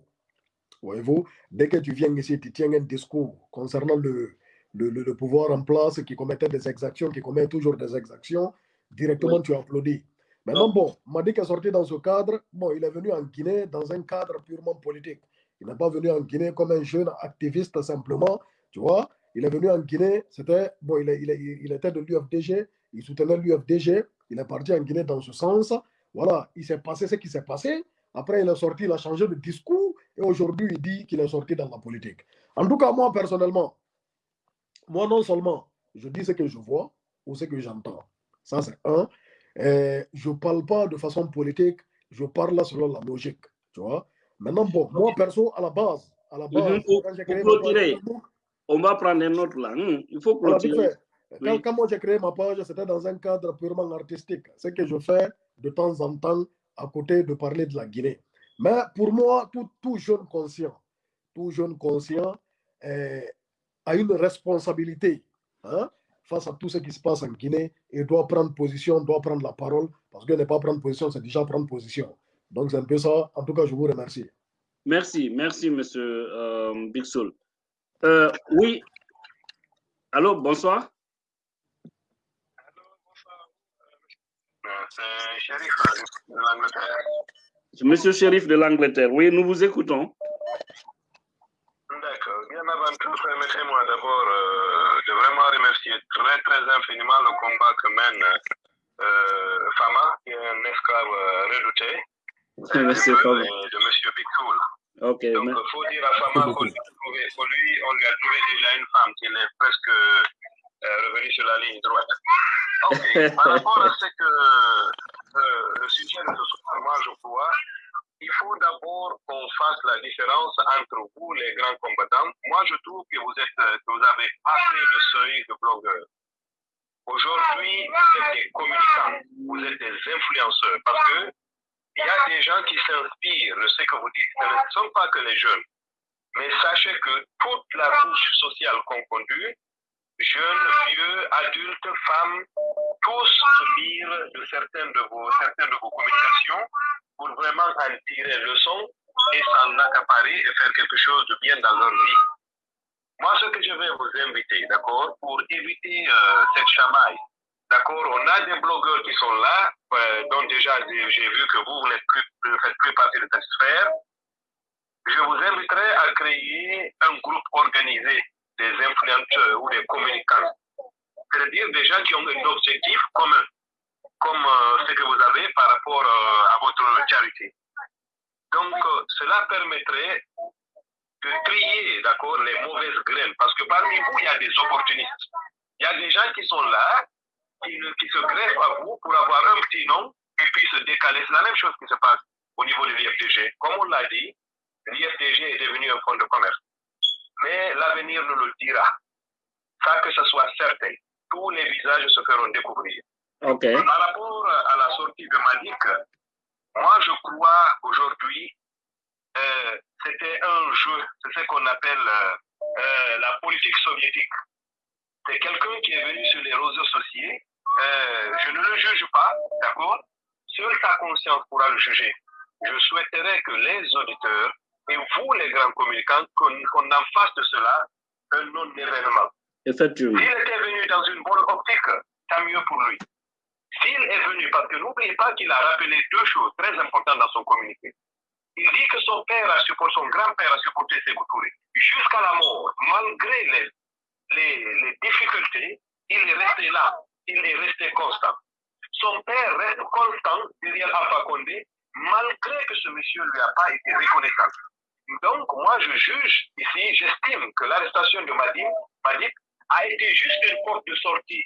Voyez-vous, dès que tu viens ici, tu tiens un discours concernant le, le, le, pouvoir en place qui commettait des exactions, qui commet toujours des exactions, directement tu applaudis. Maintenant, bon, Madik est sorti dans ce cadre. Bon, il est venu en Guinée dans un cadre purement politique. Il n'est pas venu en Guinée comme un jeune activiste simplement, tu vois. Il est venu en Guinée, c'était, bon, il, il, il était de l'UFDG, il soutenait l'UFDG, il est parti en Guinée dans ce sens. Voilà, il s'est passé ce qui s'est passé. Après, il est sorti, il a changé de discours et aujourd'hui, il dit qu'il est sorti dans la politique. En tout cas, moi, personnellement, moi, non seulement je dis ce que je vois ou ce que j'entends. Ça, c'est un. Je ne parle pas de façon politique, je parle selon la logique. Tu vois? Maintenant, bon, moi, perso, à la base, à la base, on va prendre un autre là. Hmm, il faut continuer. Quand, moi j'ai créé ma page, c'était dans un cadre purement artistique. Ce que je fais de temps en temps à côté de parler de la Guinée. Mais pour moi, tout, tout jeune conscient, tout jeune conscient euh, a une responsabilité. Hein? Face à tout ce qui se passe en Guinée et doit prendre position, doit prendre la parole, parce que ne pas prendre position, c'est déjà prendre position. Donc c'est un peu ça. En tout cas, je vous remercie. Merci, merci, monsieur euh, Big Soul. Euh, oui. Allô, bonsoir. C'est Shérif de l'Angleterre. Monsieur Shérif de l'Angleterre, oui, nous vous écoutons. D'accord. Bien avant tout, permettez-moi d'abord euh, vraiment remercier très, très infiniment le combat que mène euh, Fama, qui est un esclave euh, redouté, Merci, de, de M. Bigtoul. Okay, Donc, il faut dire à Fama qu'on lui, on lui a trouvé déjà une femme qui est presque euh, revenue sur la ligne droite. Par rapport à ce que euh, le sujet de ce soir, moi, je crois, il faut d'abord qu'on fasse la différence entre vous, les grands combattants. Moi, je trouve que vous, êtes, que vous avez passé le seuil de blogueur. Aujourd'hui, vous êtes des communicants, vous êtes des influenceurs, parce que il y a des gens qui s'inspirent de ce que vous dites. Ce ne sont pas que les jeunes. Mais sachez que toute la couche sociale confondue, jeunes, vieux, adultes, femmes, tous se de certaines de vos, certaines de vos communications pour vraiment en tirer leçon et s'en accaparer et faire quelque chose de bien dans leur vie. Moi, ce que je vais vous inviter, d'accord, pour éviter euh, cette chamaille, d'accord, on a des blogueurs qui sont là, euh, dont déjà j'ai vu que vous, vous plus, ne faites plus partie de cette sphère. Je vous inviterai à créer un groupe organisé des influenceurs ou des communicants, c'est-à-dire des gens qui ont un objectif commun comme euh, ce que vous avez par rapport euh, à votre charité. Donc, euh, cela permettrait de trier, d'accord, les mauvaises graines. Parce que parmi vous, il y a des opportunistes. Il y a des gens qui sont là, qui, se greffent à vous pour avoir un petit nom et puis se décaler. C'est la même chose qui se passe au niveau de l'IFTG. Comme on l'a dit, l'IFTG est devenu un fonds de commerce. Mais l'avenir nous le dira. Ça, que ce soit certain. Tous les visages se feront découvrir. Par rapport à la sortie de Malik, moi je crois aujourd'hui, euh, c'était un jeu, c'est ce qu'on appelle euh, la politique soviétique. C'est quelqu'un qui est venu sur les réseaux sociaux. Euh, je ne le juge pas, d'accord? Seule sa conscience pourra le juger. Je souhaiterais que les auditeurs et vous, les grands communicants, qu'on en fasse de cela un non-événement. S'il était venu dans une bonne optique, tant mieux pour lui. S'il est venu, parce que n'oubliez pas qu'il a rappelé deux choses très importantes dans son communiqué. Il dit que son père a supporté, son grand-père a supporté ses Touré jusqu'à la mort, malgré les, difficultés, il est resté là, il est resté constant. Son père reste constant derrière Alpha Condé, malgré que ce monsieur ne lui a pas été reconnaissant. Donc, moi, je juge ici, j'estime que l'arrestation de Madib, Madib a été juste une porte de sortie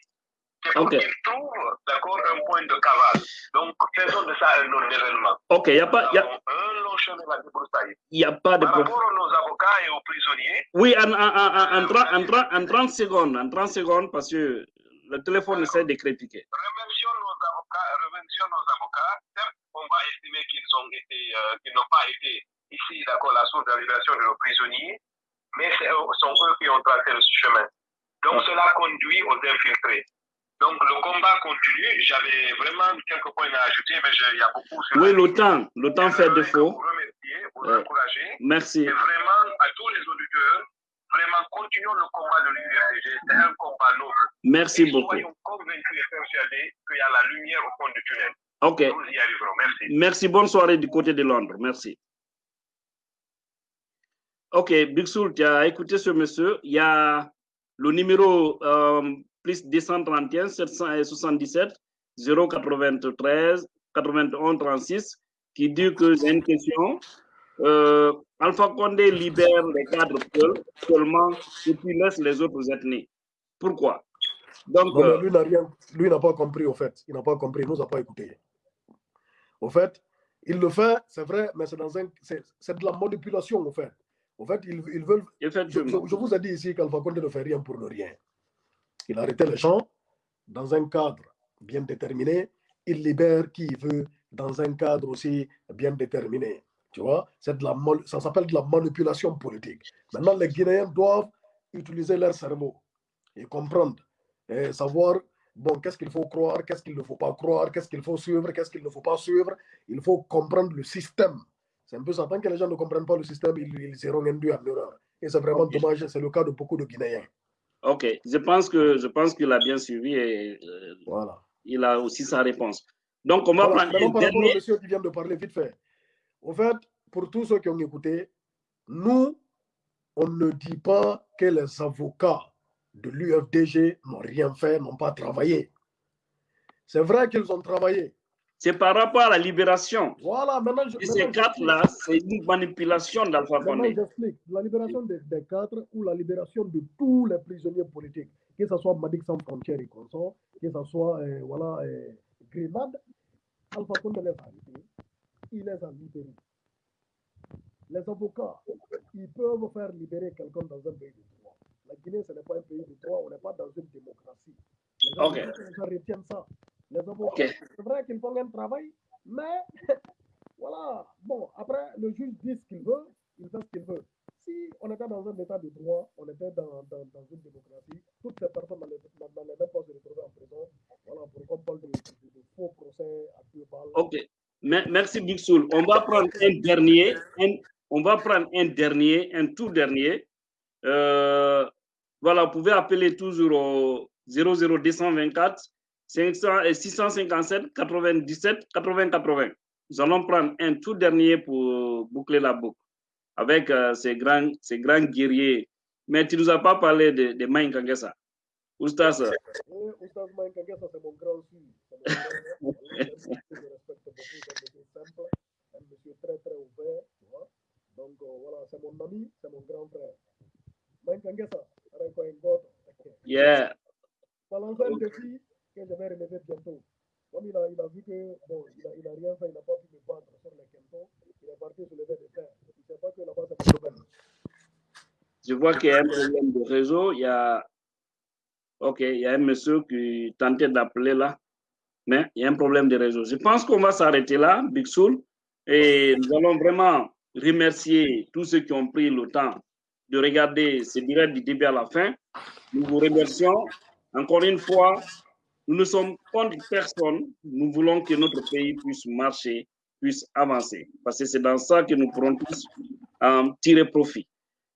qu'il trouve, d'accord, un point de cavale. Donc, faisons de ça un non-événement. Ok, il n'y a pas... Y a... Un long chemin à débroussailler. Il n'y a pas de... Par rapport à nos avocats et aux prisonniers... Oui, en, en, en, en, 30 secondes, en 30 secondes, parce que le téléphone essaie de critiquer. Remercions nos avocats, remercions nos avocats. Certes, on va estimer qu'ils ont été, euh, qu'ils n'ont pas été ici, d'accord, la source de de nos prisonniers, mais ce sont eux qui ont tracé le chemin. Donc, cela conduit aux infiltrés. Donc le combat continue. J'avais vraiment quelques points à ajouter, mais il y a beaucoup. Oui, le temps, le temps fait défaut. Vous remercier, vous ouais. encourager. Merci. Et vraiment, à tous les auditeurs, vraiment, continuons le combat de l'URDG. C'est un combat noble. Merci et beaucoup. Soyons convaincus et persuadés qu'il y a la lumière au fond du tunnel. Ok. Nous y arriverons. Merci. Merci. Bonne soirée du côté de Londres. Merci. Ok, Big Soul, tu as écouté ce monsieur. Il y a le numéro euh, plus 231 777 093 91 36 qui dit que j'ai une question. Euh, Alpha Condé libère les cadres seulement et puis laisse les autres ethnies. Pourquoi? Donc, non, lui n'a rien, lui n'a pas compris au fait. Il n'a pas compris, il nous a pas écouté. Au fait, il le fait, c'est vrai, mais c'est dans un, c'est de la manipulation au fait. Au fait, ils, ils veulent. Je, je, vous ai dit ici qu'Alpha Condé ne fait rien pour ne rien. Il arrêtait les gens dans un cadre bien déterminé. Il libère qui il veut dans un cadre aussi bien déterminé. Tu vois, de la, ça s'appelle de la manipulation politique. Maintenant, les Guinéens doivent utiliser leur cerveau et comprendre et savoir, bon, qu'est-ce qu'il faut croire, qu'est-ce qu'il ne faut pas croire, qu'est-ce qu'il faut suivre, qu'est-ce qu'il ne faut pas suivre. Il faut comprendre le système. C'est un peu ça. Tant que les gens ne comprennent pas le système, ils, ils seront induits en erreur. Et c'est vraiment dommage. C'est le cas de beaucoup de Guinéens. Ok, je pense que je pense qu'il a bien suivi et euh, voilà. il a aussi sa réponse. Donc, on va voilà. prendre rapport au monsieur qui vient de parler vite fait. Au fait, pour tous ceux qui ont écouté, nous, on ne dit pas que les avocats de l'UFDG n'ont rien fait, n'ont pas travaillé. C'est vrai qu'ils ont travaillé. C'est par rapport à la libération. Voilà, maintenant je. Et ces quatre-là, c'est une manipulation d'Alpha Condé. j'explique. La libération des, des, quatre ou la libération de tous les prisonniers politiques, que ce soit Madik sans frontières et consort, que ce soit euh, voilà, euh, Grenade, Alpha Condé les a arrêtés. Il les a libérés. Les avocats, ils peuvent faire libérer quelqu'un dans un pays de droit. La Guinée, ce n'est pas un pays de droit, on n'est pas dans une démocratie. Les okay. avocats retiennent ça. Les okay. c'est vrai qu'ils font un travail, mais voilà. Bon, après, le juge dit ce qu'il veut, il fait ce qu'il veut. Si on était dans un état de droit, on était dans, dans, dans une démocratie, toutes ces personnes n'allaient même pas se retrouver en prison. Voilà, pour qu'on parle de, de, de, faux procès à deux balles. Ok. Merci, Big Soul. On va prendre un dernier, un, on va prendre un dernier, un tout dernier. Euh, voilà, vous pouvez appeler toujours au 00224 500 et 657 97 80 80. Nous allons prendre un tout dernier pour boucler la boucle avec euh, ces, grands, ces grands guerriers. Mais tu ne nous as pas parlé de, de Maïn Kangessa. Oustas. Oui, Oustas Maïn Kangessa, c'est mon grand fils. je respecte beaucoup, c'est un simple, un monsieur très très ouvert. Tu vois? Donc euh, voilà, c'est mon ami, c'est mon grand frère. Maïn Kangessa, Yeah. Balancer un défi je vais relever bientôt. Comme il a, vu que, bon, il n'a rien fait, il n'a pas pu me battre sur les il est parti. Il ne sait pas que là-bas, c'est problème. Je vois qu'il y a un problème de réseau. Il y a, ok, il y a un monsieur qui tentait d'appeler là, mais il y a un problème de réseau. Je pense qu'on va s'arrêter là, Big Soul, et nous allons vraiment remercier tous ceux qui ont pris le temps de regarder ce direct du début à la fin. Nous vous remercions. Encore une fois, nous ne sommes contre personne. Nous voulons que notre pays puisse marcher, puisse avancer. Parce que c'est dans ça que nous pourrons tous en tirer profit.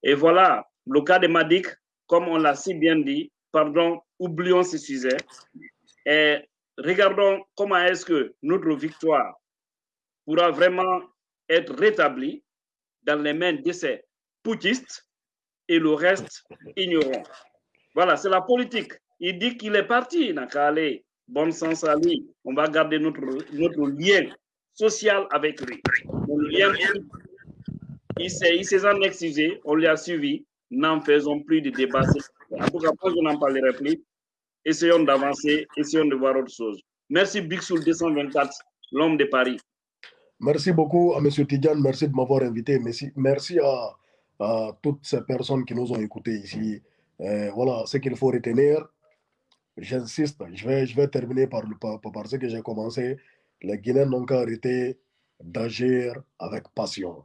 Et voilà, le cas de Madik, comme on l'a si bien dit, pardon, oublions ce sujet et regardons comment est-ce que notre victoire pourra vraiment être rétablie dans les mains de ces poutistes et le reste ignorant. Voilà, c'est la politique. Il dit qu'il est parti, il n'a qu'à aller. Bon sens à lui. On va garder notre, notre lien social avec lui. il s'est en excusé, on lui a suivi. N'en faisons plus de débat. En tout je n'en parlerai plus. Essayons d'avancer, essayons de voir autre chose. Merci Bixoul 224, l'homme de Paris. Merci beaucoup à M. Tidiane, merci de m'avoir invité. Merci, merci à, à, toutes ces personnes qui nous ont écoutés ici. Euh, voilà ce qu'il faut retenir. J'insiste, je vais, je vais terminer par, par, par ce que j'ai commencé. Les Guinéens n'ont qu'à arrêter d'agir avec passion.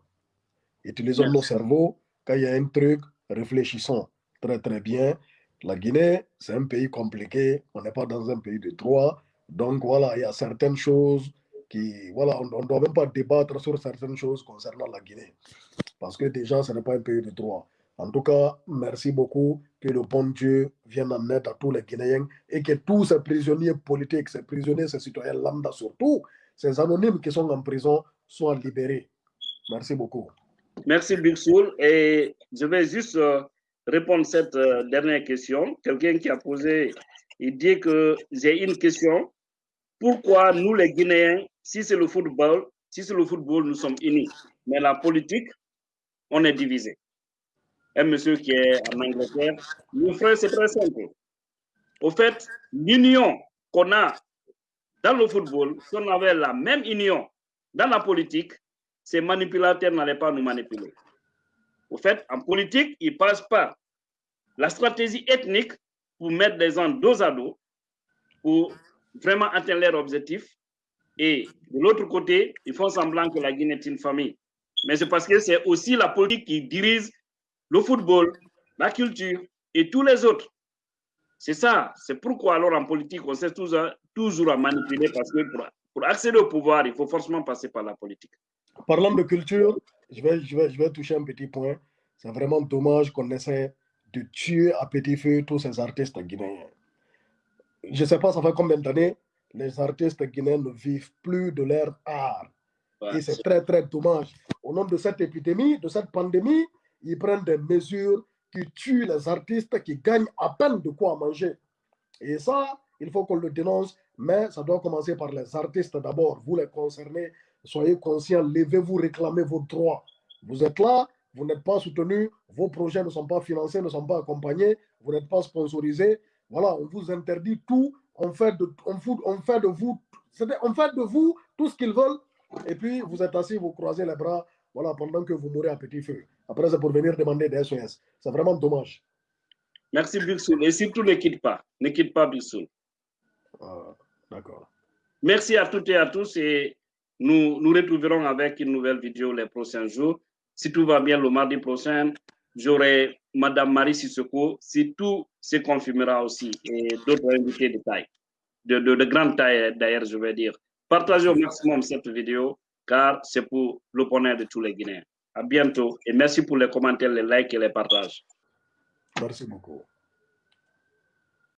Utilisons nos cerveaux. Quand il y a un truc, réfléchissons très très bien. La Guinée, c'est un pays compliqué. On n'est pas dans un pays de droit. Donc voilà, il y a certaines choses qui, voilà, on ne doit même pas débattre sur certaines choses concernant la Guinée. Parce que déjà, ce n'est pas un pays de droit. En tout cas, merci beaucoup. Que le bon Dieu vienne en aide à tous les Guinéens et que tous ces prisonniers politiques, ces prisonniers, ces citoyens lambda surtout, ces anonymes qui sont en prison, soient libérés. Merci beaucoup. Merci, Bixoul. Et je vais juste euh, répondre à cette euh, dernière question. Quelqu'un qui a posé, il dit que j'ai une question. Pourquoi nous, les Guinéens, si c'est le football, si c'est le football, nous sommes unis, mais la politique, on est divisé. Un monsieur qui est en Angleterre, mon frère, c'est très simple. Au fait, l'union qu'on a dans le football, si on avait la même union dans la politique, ces manipulateurs n'allaient pas nous manipuler. Au fait, en politique, ils passent par la stratégie ethnique pour mettre des gens dos à dos pour vraiment atteindre leur objectif. Et de l'autre côté, ils font semblant que la Guinée est une famille. Mais c'est parce que c'est aussi la politique qui dirige le football, la culture et tous les autres. C'est ça. C'est pourquoi alors en politique, on sait toujours, toujours à manipuler parce que pour, pour accéder au pouvoir, il faut forcément passer par la politique. Parlant de culture, je vais, je vais, je vais toucher un petit point. C'est vraiment dommage qu'on essaie de tuer à petit feu tous ces artistes guinéens. Je ne sais pas, ça fait combien d'années, les artistes guinéens ne vivent plus de leur art. Et c'est très, très dommage. Au nom de cette épidémie, de cette pandémie, ils prennent des mesures qui tuent les artistes qui gagnent à peine de quoi manger. Et ça, il faut qu'on le dénonce, mais ça doit commencer par les artistes d'abord. Vous les concernés, soyez conscients, levez-vous, réclamez vos droits. Vous êtes là, vous n'êtes pas soutenu, vos projets ne sont pas financés, ne sont pas accompagnés, vous n'êtes pas sponsorisé. Voilà, on vous interdit tout, on fait de, on fout, on fait de vous, on fait de vous tout ce qu'ils veulent, et puis vous êtes assis, vous croisez les bras, voilà, pendant que vous mourrez à petit feu. Après, c'est pour venir demander des SOS. C'est vraiment dommage. Merci, Bilsoul. Et surtout, ne quitte pas. Ne quitte pas, Bilsoul. Ah, D'accord. Merci à toutes et à tous et nous nous retrouverons avec une nouvelle vidéo les prochains jours. Si tout va bien, le mardi prochain, j'aurai Madame Marie Sissoko, si tout se confirmera aussi, et d'autres invités de taille, de, de, de grande taille d'ailleurs, je vais dire. Partagez au maximum cette vidéo, car c'est pour le bonheur de tous les Guinéens. À bientôt et merci pour les commentaires, les likes et les partages. Merci beaucoup.